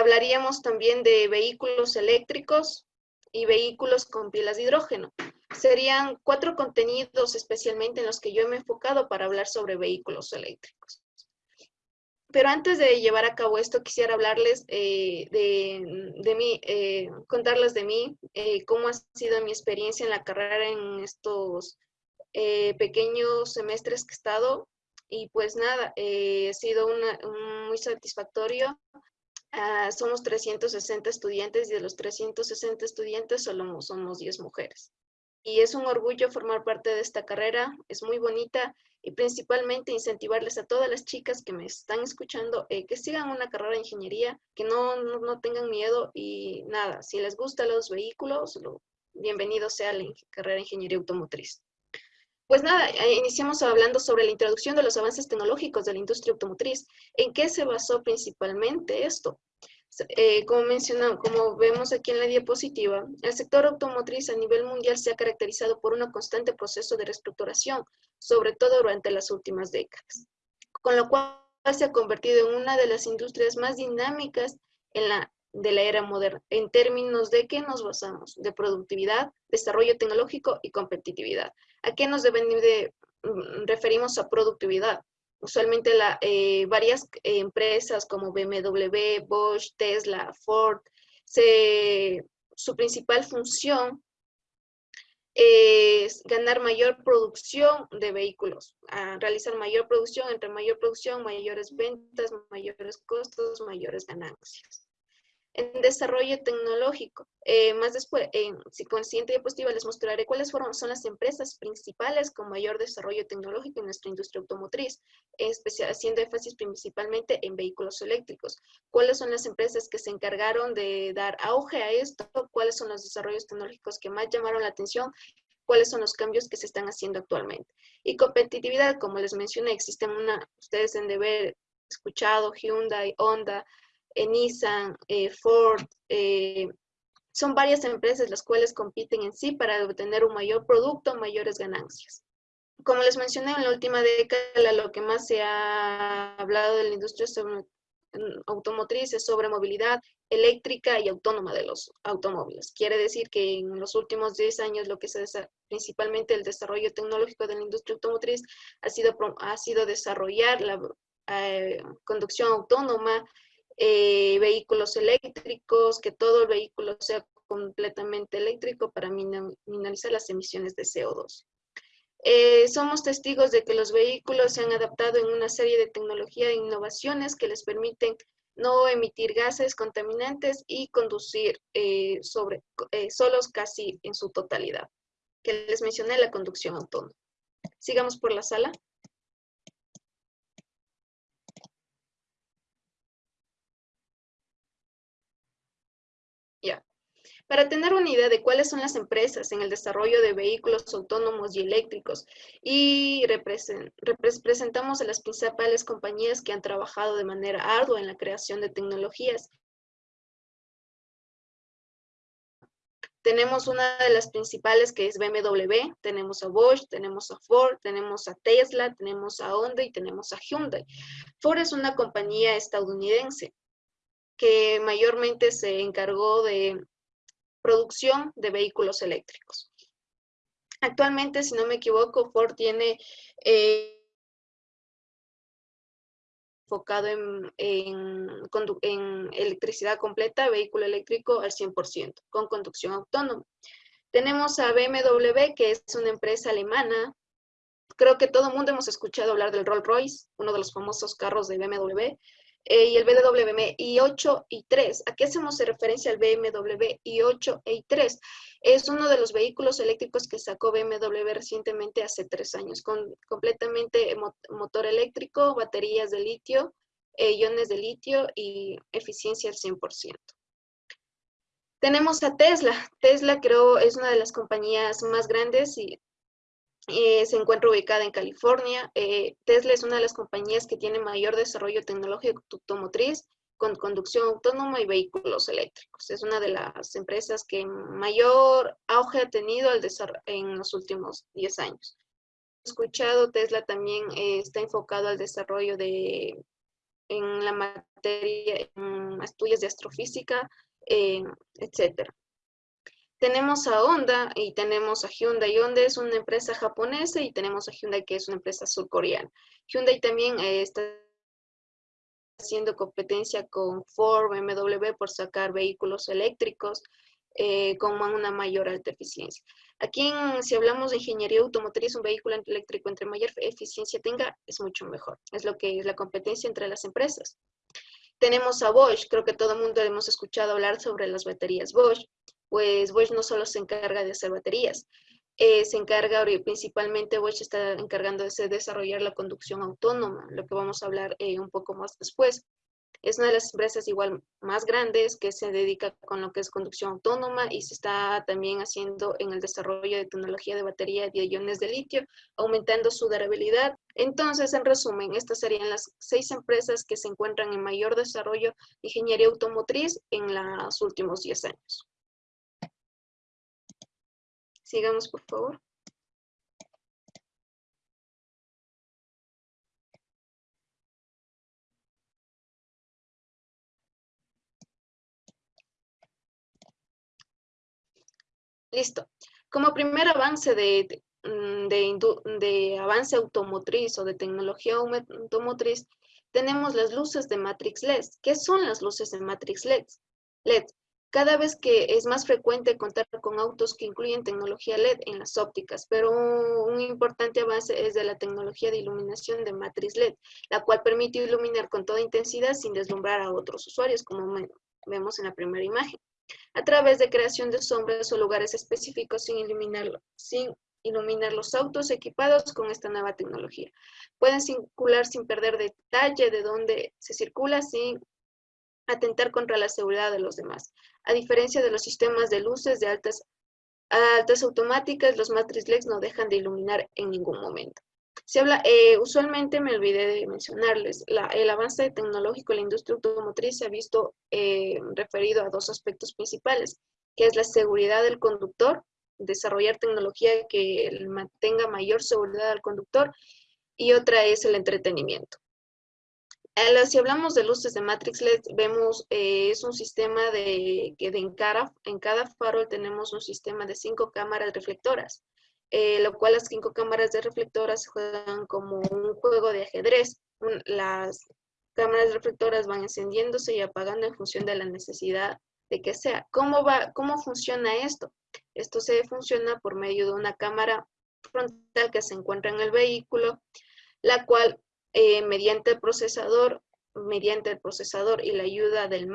hablaríamos también de vehículos eléctricos y vehículos con pilas de hidrógeno. Serían cuatro contenidos especialmente en los que yo me he enfocado para hablar sobre vehículos eléctricos. Pero antes de llevar a cabo esto, quisiera hablarles eh, de, mí, eh, contarles de mí, eh, cómo ha sido mi experiencia en la carrera en estos pequeños semestres que he estado. Y pues nada, ha sido muy satisfactorio. Ah, somos 360 estudiantes y de los 360 estudiantes solo somos 10 mujeres. Y es un orgullo formar parte de esta carrera, es muy bonita y principalmente incentivarles a todas las chicas que me están escuchando eh, que sigan una carrera de ingeniería, que no, no, tengan miedo y nada, si les gustan los vehículos, lo, bienvenido sea la carrera de ingeniería automotriz. Pues nada, eh, iniciamos hablando sobre la introducción de los avances tecnológicos de la industria automotriz. ¿En qué se basó principalmente esto? Eh, como mencionamos, como vemos aquí en la diapositiva, el sector automotriz a nivel mundial se ha caracterizado por un constante proceso de reestructuración, sobre todo durante las últimas décadas, con lo cual se ha convertido en una de las industrias más dinámicas en la de la era moderna. ¿En términos de qué nos basamos? De productividad, desarrollo tecnológico y competitividad. ¿A qué nos de, mm, referimos a productividad? Usualmente la, eh, varias empresas como BMW, Bosch, Tesla, Ford, su principal función es ganar mayor producción de vehículos, realizar mayor producción, entre mayor producción, mayores ventas, mayores costos, mayores ganancias en desarrollo tecnológico. Eh, más después, en, si con la siguiente diapositiva les mostraré cuáles son las empresas principales con mayor desarrollo tecnológico en nuestra industria automotriz, especial, haciendo énfasis principalmente en vehículos eléctricos. ¿Cuáles son las empresas que se encargaron de dar auge a esto? ¿Cuáles son los desarrollos tecnológicos que más llamaron la atención? cuáles son los cambios que se están haciendo actualmente. Y competitividad, como les mencioné, existen una, ustedes han de haber escuchado Hyundai, Honda, Nissan, eh, Ford, eh, son varias empresas las cuales compiten en sí para obtener un mayor producto, mayores ganancias. Como les mencioné, en la última década lo que más se ha hablado de la industria automotriz es sobre movilidad eléctrica y autónoma de los automóviles. Quiere decir que en los últimos 10 años lo que se principalmente el desarrollo tecnológico de la industria automotriz ha sido, ha sido desarrollar la conducción autónoma, eh, vehículos eléctricos, que todo el vehículo sea completamente eléctrico para minimizar las emisiones de CO2. Eh, somos testigos de que los vehículos se han adaptado en una serie de tecnología e innovaciones que les permiten no emitir gases contaminantes y conducir eh, sobre, solos casi en su totalidad, que les mencioné la conducción autónoma. Sigamos por la sala. Para tener una idea de cuáles son las empresas en el desarrollo de vehículos autónomos y eléctricos y representamos a las principales compañías que han trabajado de manera ardua en la creación de tecnologías. Tenemos una de las principales que es BMW, tenemos a Bosch, tenemos a Ford, tenemos a Tesla, tenemos a Honda y tenemos a Hyundai. Ford es una compañía estadounidense que mayormente se encargó de producción de vehículos eléctricos. Actualmente, si no me equivoco, Ford tiene eh, enfocado en, en, electricidad completa, vehículo eléctrico al 100%, con conducción autónoma. Tenemos a BMW, que es una empresa alemana. Creo que todo el mundo hemos escuchado hablar del Rolls Royce, uno de los famosos carros de BMW. Eh, y el BMW i8 y 3. ¿A qué hacemos referencia al BMW i8 e i3? Es uno de los vehículos eléctricos que sacó BMW recientemente hace tres años, con completamente motor eléctrico, baterías de litio, eh, iones de litio y eficiencia al 100%. Tenemos a Tesla. Tesla creo es una de las compañías más grandes y eh, se encuentra ubicada en California. Eh, Tesla es una de las compañías que tiene mayor desarrollo tecnológico automotriz con conducción autónoma y vehículos eléctricos. Es una de las empresas que mayor auge ha tenido en los últimos 10 años. Escuchado, Tesla también eh, está enfocado al desarrollo de en la materia, en estudios de astrofísica, etcétera. Tenemos a Honda y tenemos a Hyundai. Honda es una empresa japonesa y tenemos a Hyundai que es una empresa surcoreana. Hyundai también eh, está haciendo competencia con Ford, BMW por sacar vehículos eléctricos eh, con una mayor alta eficiencia. Aquí, si hablamos de ingeniería automotriz, un vehículo eléctrico entre mayor eficiencia tenga, es mucho mejor. Es lo que es la competencia entre las empresas. Tenemos a Bosch, creo que todo el mundo hemos escuchado hablar sobre las baterías Bosch pues Bosch no solo se encarga de hacer baterías, eh, se encarga principalmente, Bosch está encargando de desarrollar la conducción autónoma, lo que vamos a hablar eh, un poco más después. Es una de las empresas igual más grandes que se dedica con lo que es conducción autónoma y se está también haciendo en el desarrollo de tecnología de batería de iones de litio, aumentando su durabilidad. Entonces, en resumen, estas serían las seis empresas que se encuentran en mayor desarrollo de ingeniería automotriz en los últimos 10 años. Sigamos, por favor. Listo. Como primer avance de, mm, de, avance automotriz o de tecnología automotriz, tenemos las luces de Matrix LED. ¿Qué son las luces de Matrix LED? LED cada vez que es más frecuente contar con autos que incluyen tecnología LED en las ópticas, pero un importante avance es de la tecnología de iluminación de matriz LED, la cual permite iluminar con toda intensidad sin deslumbrar a otros usuarios, como vemos en la primera imagen, a través de creación de sombras o lugares específicos sin sin iluminar los autos equipados con esta nueva tecnología. Pueden circular sin perder detalle de dónde se circula sin atentar contra la seguridad de los demás. A diferencia de los sistemas de luces de altas, altas automáticas, los matrix LEDs no dejan de iluminar en ningún momento. Se habla, eh, usualmente me olvidé de mencionarles, el avance tecnológico en la industria automotriz se ha visto eh, referido a dos aspectos principales, que es la seguridad del conductor, desarrollar tecnología que mantenga mayor seguridad al conductor, y otra es el entretenimiento. Si hablamos de luces de Matrix LED, vemos, eh, es un sistema de que en, cada, en cada farol tenemos un sistema de cinco cámaras reflectoras, eh, lo cual las cinco cámaras de reflectoras juegan como un juego de ajedrez. las cámaras reflectoras van encendiéndose y apagando en función de la necesidad de que sea. ¿Cómo, va, cómo funciona esto? Esto se funciona por medio de una cámara frontal que se encuentra en el vehículo, la cual eh, mediante el procesador, mediante el procesador y la ayuda del,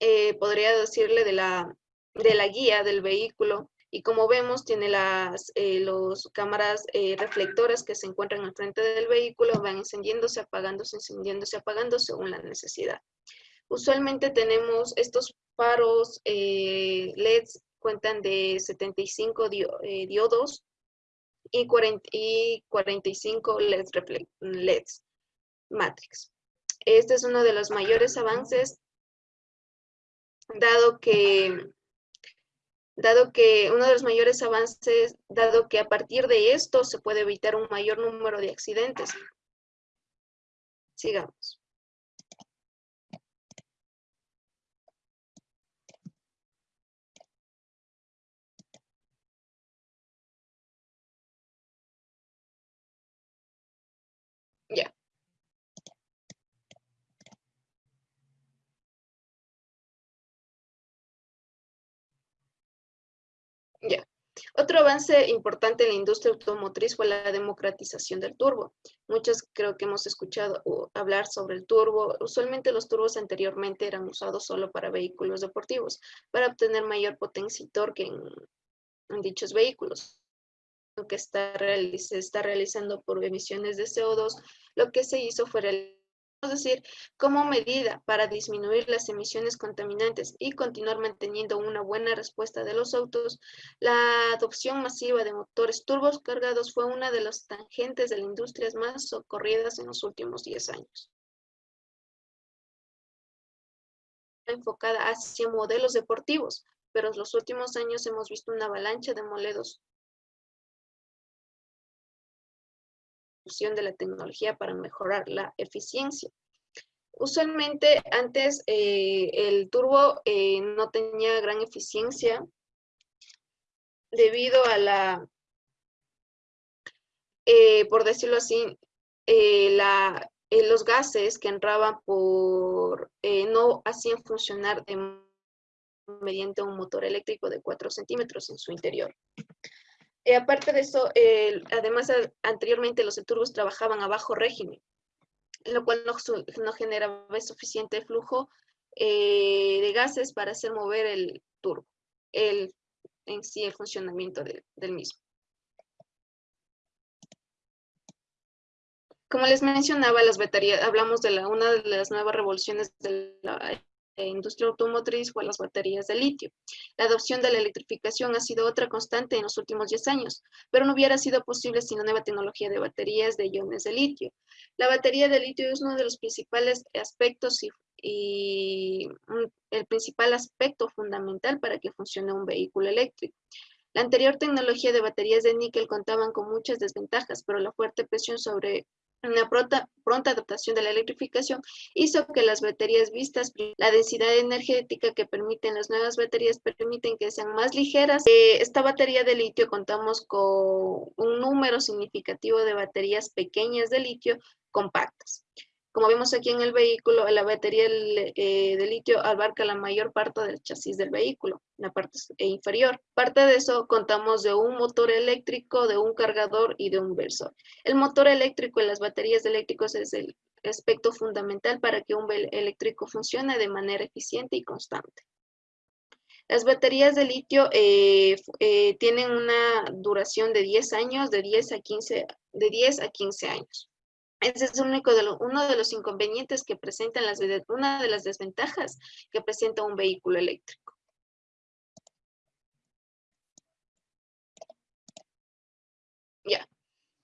eh, podría decirle, de la, de la guía del vehículo. Y como vemos, tiene las eh, los cámaras reflectoras que se encuentran al frente del vehículo, van encendiéndose, apagándose, encendiéndose, apagando según la necesidad. Usualmente tenemos estos faros LEDs, cuentan de 75 diodos y, 45 LEDs, LEDs Matrix. Este es uno de los mayores avances, dado que, dado que uno de los mayores avances, dado que a partir de esto se puede evitar un mayor número de accidentes. Sigamos. Ya. Ya. Otro avance importante en la industria automotriz fue la democratización del turbo. Muchos creo que hemos escuchado hablar sobre el turbo. Usualmente los turbos anteriormente eran usados solo para vehículos deportivos, para obtener mayor potencia y torque en dichos vehículos que está, se está realizando por emisiones de CO2, lo que se hizo fue decir, como medida para disminuir las emisiones contaminantes y continuar manteniendo una buena respuesta de los autos, la adopción masiva de motores turbos cargados fue una de las tangentes de las industrias más socorridas en los últimos 10 años. enfocada hacia modelos deportivos, pero en los últimos años hemos visto una avalancha de modelos de la tecnología para mejorar la eficiencia. Usualmente antes eh, el turbo eh, no tenía gran eficiencia debido a la, eh, por decirlo así, la, los gases que entraban por, no hacían funcionar mediante un motor eléctrico de 4 centímetros en su interior. Eh, aparte de eso, además anteriormente los turbos trabajaban a bajo régimen, lo cual no, no generaba suficiente flujo eh, de gases para hacer mover el turbo, el, en sí el funcionamiento del mismo. Como les mencionaba, las baterías, hablamos de la, una de las nuevas revoluciones de la industria automotriz fue las baterías de litio. La adopción de la electrificación ha sido otra constante en los últimos 10 años, pero no hubiera sido posible sin una nueva tecnología de baterías de iones de litio. La batería de litio es uno de los principales aspectos y, el principal aspecto fundamental para que funcione un vehículo eléctrico. La anterior tecnología de baterías de níquel contaban con muchas desventajas, pero la fuerte presión sobre una pronta, adaptación de la electrificación hizo que las baterías vistas, la densidad energética que permiten las nuevas baterías permiten que sean más ligeras. Eh, esta batería de litio contamos con un número significativo de baterías pequeñas de litio compactas. Como vemos aquí en el vehículo, la batería eh, de litio abarca la mayor parte del chasis del vehículo, la parte inferior. Parte de eso contamos de un motor eléctrico, de un cargador y de un versor. El motor eléctrico en las baterías eléctricas es el aspecto fundamental para que un eléctrico funcione de manera eficiente y constante. Las baterías de litio eh, eh, tienen una duración de 10 años, de 10 a 15, de 10 a 15 años. Ese es uno de los inconvenientes que presentan las, una de las desventajas que presenta un vehículo eléctrico. Ya,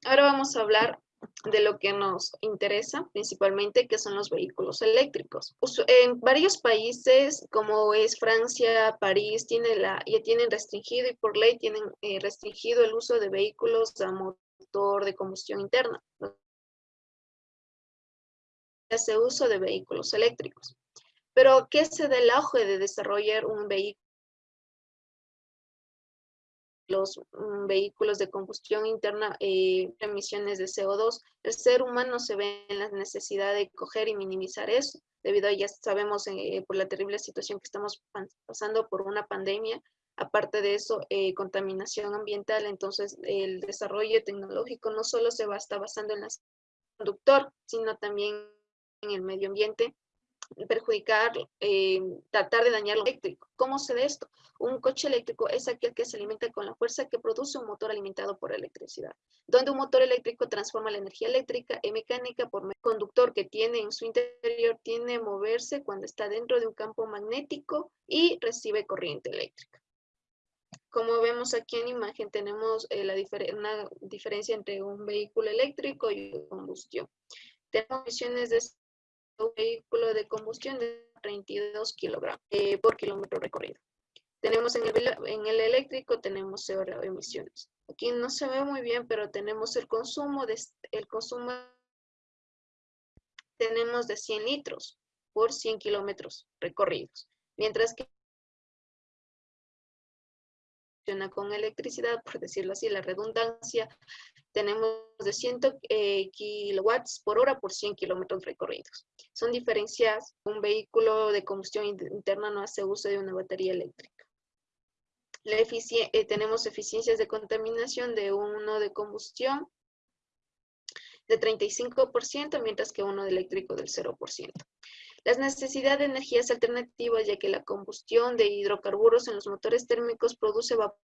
ahora vamos a hablar de lo que nos interesa principalmente, que son los vehículos eléctricos. En varios países, como es Francia, París, tiene la, ya tienen restringido y por ley tienen eh, restringido el uso de vehículos a motor de combustión interna, hace uso de vehículos eléctricos. Pero, ¿qué se da el auge de desarrollar un vehículo? Los mm, vehículos de combustión interna, eh, emisiones de CO2, el ser humano se ve en la necesidad de coger y minimizar eso, debido a ya sabemos eh, por la terrible situación que estamos pasando por una pandemia, aparte de eso, eh, contaminación ambiental, entonces el desarrollo tecnológico no solo se va a estar basando en el conductor, sino también en el medio ambiente, perjudicar, eh, tratar de dañar lo eléctrico. ¿Cómo se ve esto? Un coche eléctrico es aquel que se alimenta con la fuerza que produce un motor alimentado por electricidad, donde un motor eléctrico transforma la energía eléctrica en mecánica por conductor que tiene en su interior, tiene moverse cuando está dentro de un campo magnético y recibe corriente eléctrica. Como vemos aquí en imagen, tenemos eh, la una diferencia entre un vehículo eléctrico y combustión. Tenemos emisiones de un vehículo de combustión de 32 kilogramos eh, por kilómetro recorrido. Tenemos en el, en el eléctrico, tenemos cero emisiones. Aquí no se ve muy bien, pero tenemos el consumo de, el consumo tenemos de 100 litros por 100 kilómetros recorridos. Mientras que con electricidad, por decirlo así, la redundancia, tenemos de 100 eh, kilowatts por hora por 100 kilómetros recorridos. Son diferencias, un vehículo de combustión interna no hace uso de una batería eléctrica. La eh, tenemos eficiencias de contaminación de uno de combustión de 35%, mientras que uno de eléctrico del 0%. Las necesidades de energías alternativas, ya que la combustión de hidrocarburos en los motores térmicos produce vapor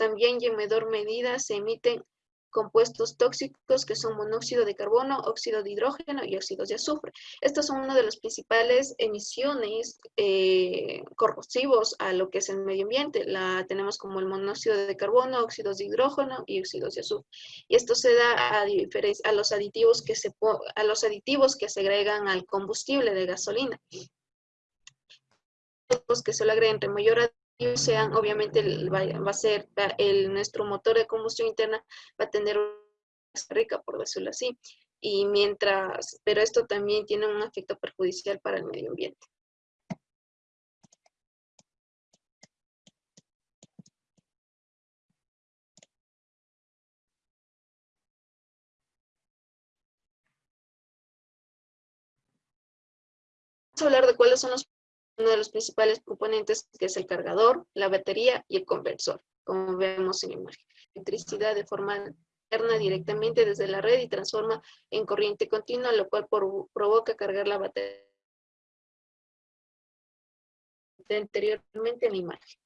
También y en menor medida se emiten compuestos tóxicos que son monóxido de carbono, óxido de hidrógeno y óxidos de azufre. Estos son una de las principales emisiones eh, corrosivos a lo que es el medio ambiente. La tenemos como el monóxido de carbono, óxidos de hidrógeno y óxidos de azufre. Y esto se da a, los aditivos que se a los aditivos que se agregan al combustible de gasolina. Los que se le agregan entre mayor sean, obviamente va, a ser el, nuestro motor de combustión interna va a tener una rica, por decirlo así. Y mientras, pero esto también tiene un efecto perjudicial para el medio ambiente. Vamos a hablar de cuáles son los de los principales componentes que es el cargador, la batería y el conversor, como vemos en la imagen. Electricidad de forma directamente desde la red y transforma en corriente continua, lo cual provoca cargar la batería anteriormente en la imagen.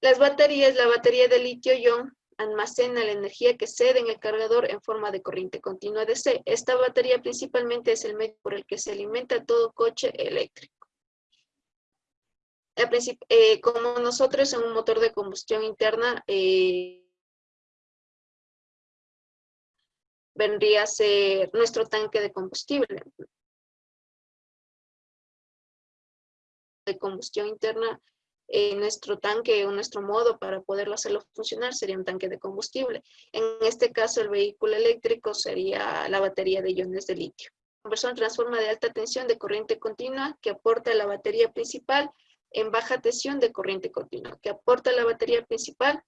Las baterías, la batería de litio-ion almacena la energía que cede en el cargador en forma de corriente continua DC. Esta batería principalmente es el medio por el que se alimenta todo coche eléctrico. Eh, como nosotros en un motor de combustión interna, eh, vendría a ser nuestro tanque de combustible. De combustión interna eh, nuestro tanque o nuestro modo para poderlo hacerlo funcionar sería un tanque de combustible. En este caso, el vehículo eléctrico sería la batería de iones de litio. Conversor transforma de alta tensión de corriente continua que aporta a la batería principal en baja tensión de corriente continua, que aporta la batería principal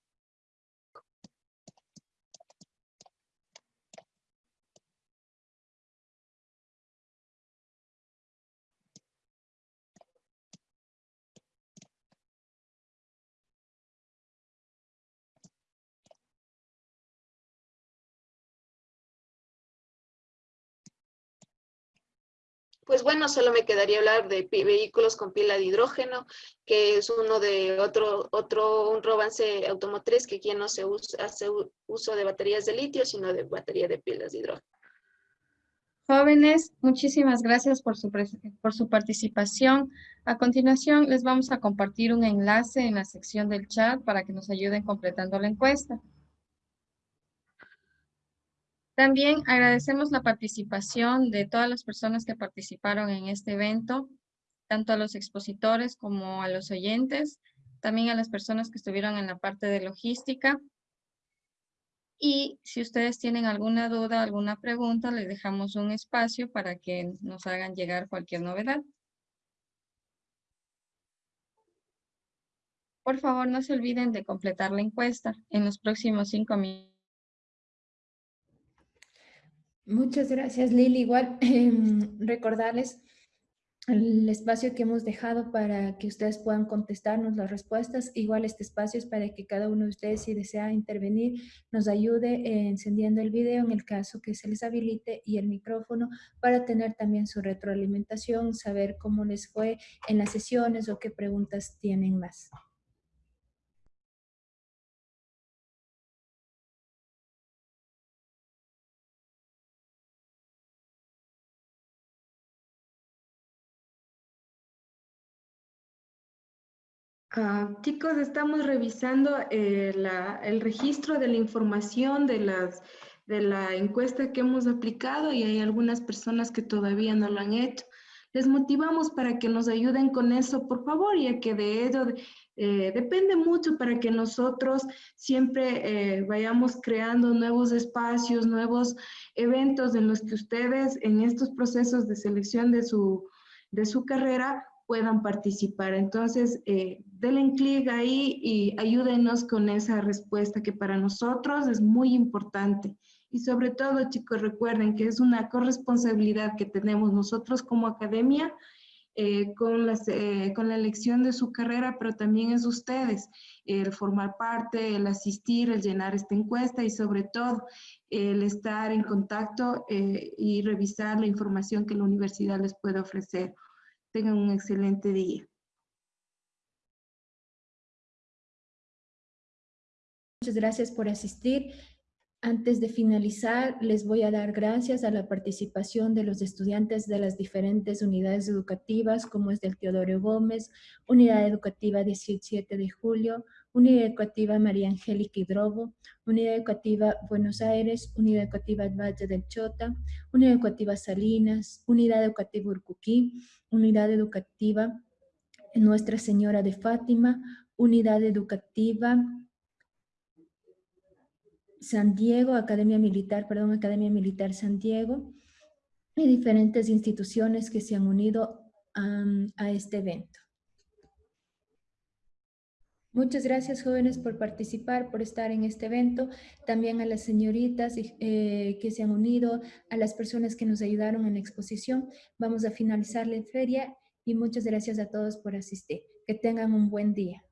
Pues bueno, solo me quedaría hablar de vehículos con pila de hidrógeno, que es uno de otro, otro un robance automotriz que aquí no se usa, hace uso de baterías de litio, sino de batería de pilas de hidrógeno. Jóvenes, muchísimas gracias por su, por su participación. A continuación, les vamos a compartir un enlace en la sección del chat para que nos ayuden completando la encuesta. También agradecemos la participación de todas las personas que participaron en este evento, tanto a los expositores como a los oyentes, también a las personas que estuvieron en la parte de logística. Y si ustedes tienen alguna duda, alguna pregunta, les dejamos un espacio para que nos hagan llegar cualquier novedad. Por favor, no se olviden de completar la encuesta en los próximos cinco minutos. Muchas gracias, Lili. Igual em, recordarles el espacio que hemos dejado para que ustedes puedan contestarnos las respuestas. Igual este espacio es para que cada uno de ustedes, si desea intervenir, nos ayude encendiendo el video en el caso que se les habilite y el micrófono para tener también su retroalimentación, saber cómo les fue en las sesiones o qué preguntas tienen más. Ah, chicos, estamos revisando eh, el registro de la información de, las, de la encuesta que hemos aplicado y hay algunas personas que todavía no lo han hecho. Les motivamos para que nos ayuden con eso, por favor, ya que de ello eh, depende mucho para que nosotros siempre eh, vayamos creando nuevos espacios, nuevos eventos en los que ustedes en estos procesos de selección de su, de su carrera puedan participar. Entonces, eh, denle clic ahí y ayúdenos con esa respuesta que para nosotros es muy importante. Y sobre todo, chicos, recuerden que es una corresponsabilidad que tenemos nosotros como academia eh, con, las, eh, con la elección de su carrera, pero también es ustedes, el formar parte, el asistir, el llenar esta encuesta y sobre todo el estar en contacto eh, y revisar la información que la universidad les puede ofrecer. Tengan un excelente día. Muchas gracias por asistir. Antes de finalizar, les voy a dar gracias a la participación de los estudiantes de las diferentes unidades educativas, como es del Teodoro Gómez, Unidad Educativa 17 de Julio, Unidad Educativa María Angélica Hidrobo, Unidad Educativa Buenos Aires, Unidad Educativa Valle del Chota, Unidad Educativa Salinas, Unidad Educativa Urcuquí, Unidad Educativa Nuestra Señora de Fátima, Unidad Educativa San Diego, Academia Militar, perdón, Academia Militar San Diego, y diferentes instituciones que se han unido a este evento. Muchas gracias jóvenes por participar, por estar en este evento. También a las señoritas eh, que se han unido, a las personas que nos ayudaron en la exposición. Vamos a finalizar la feria y muchas gracias a todos por asistir. Que tengan un buen día.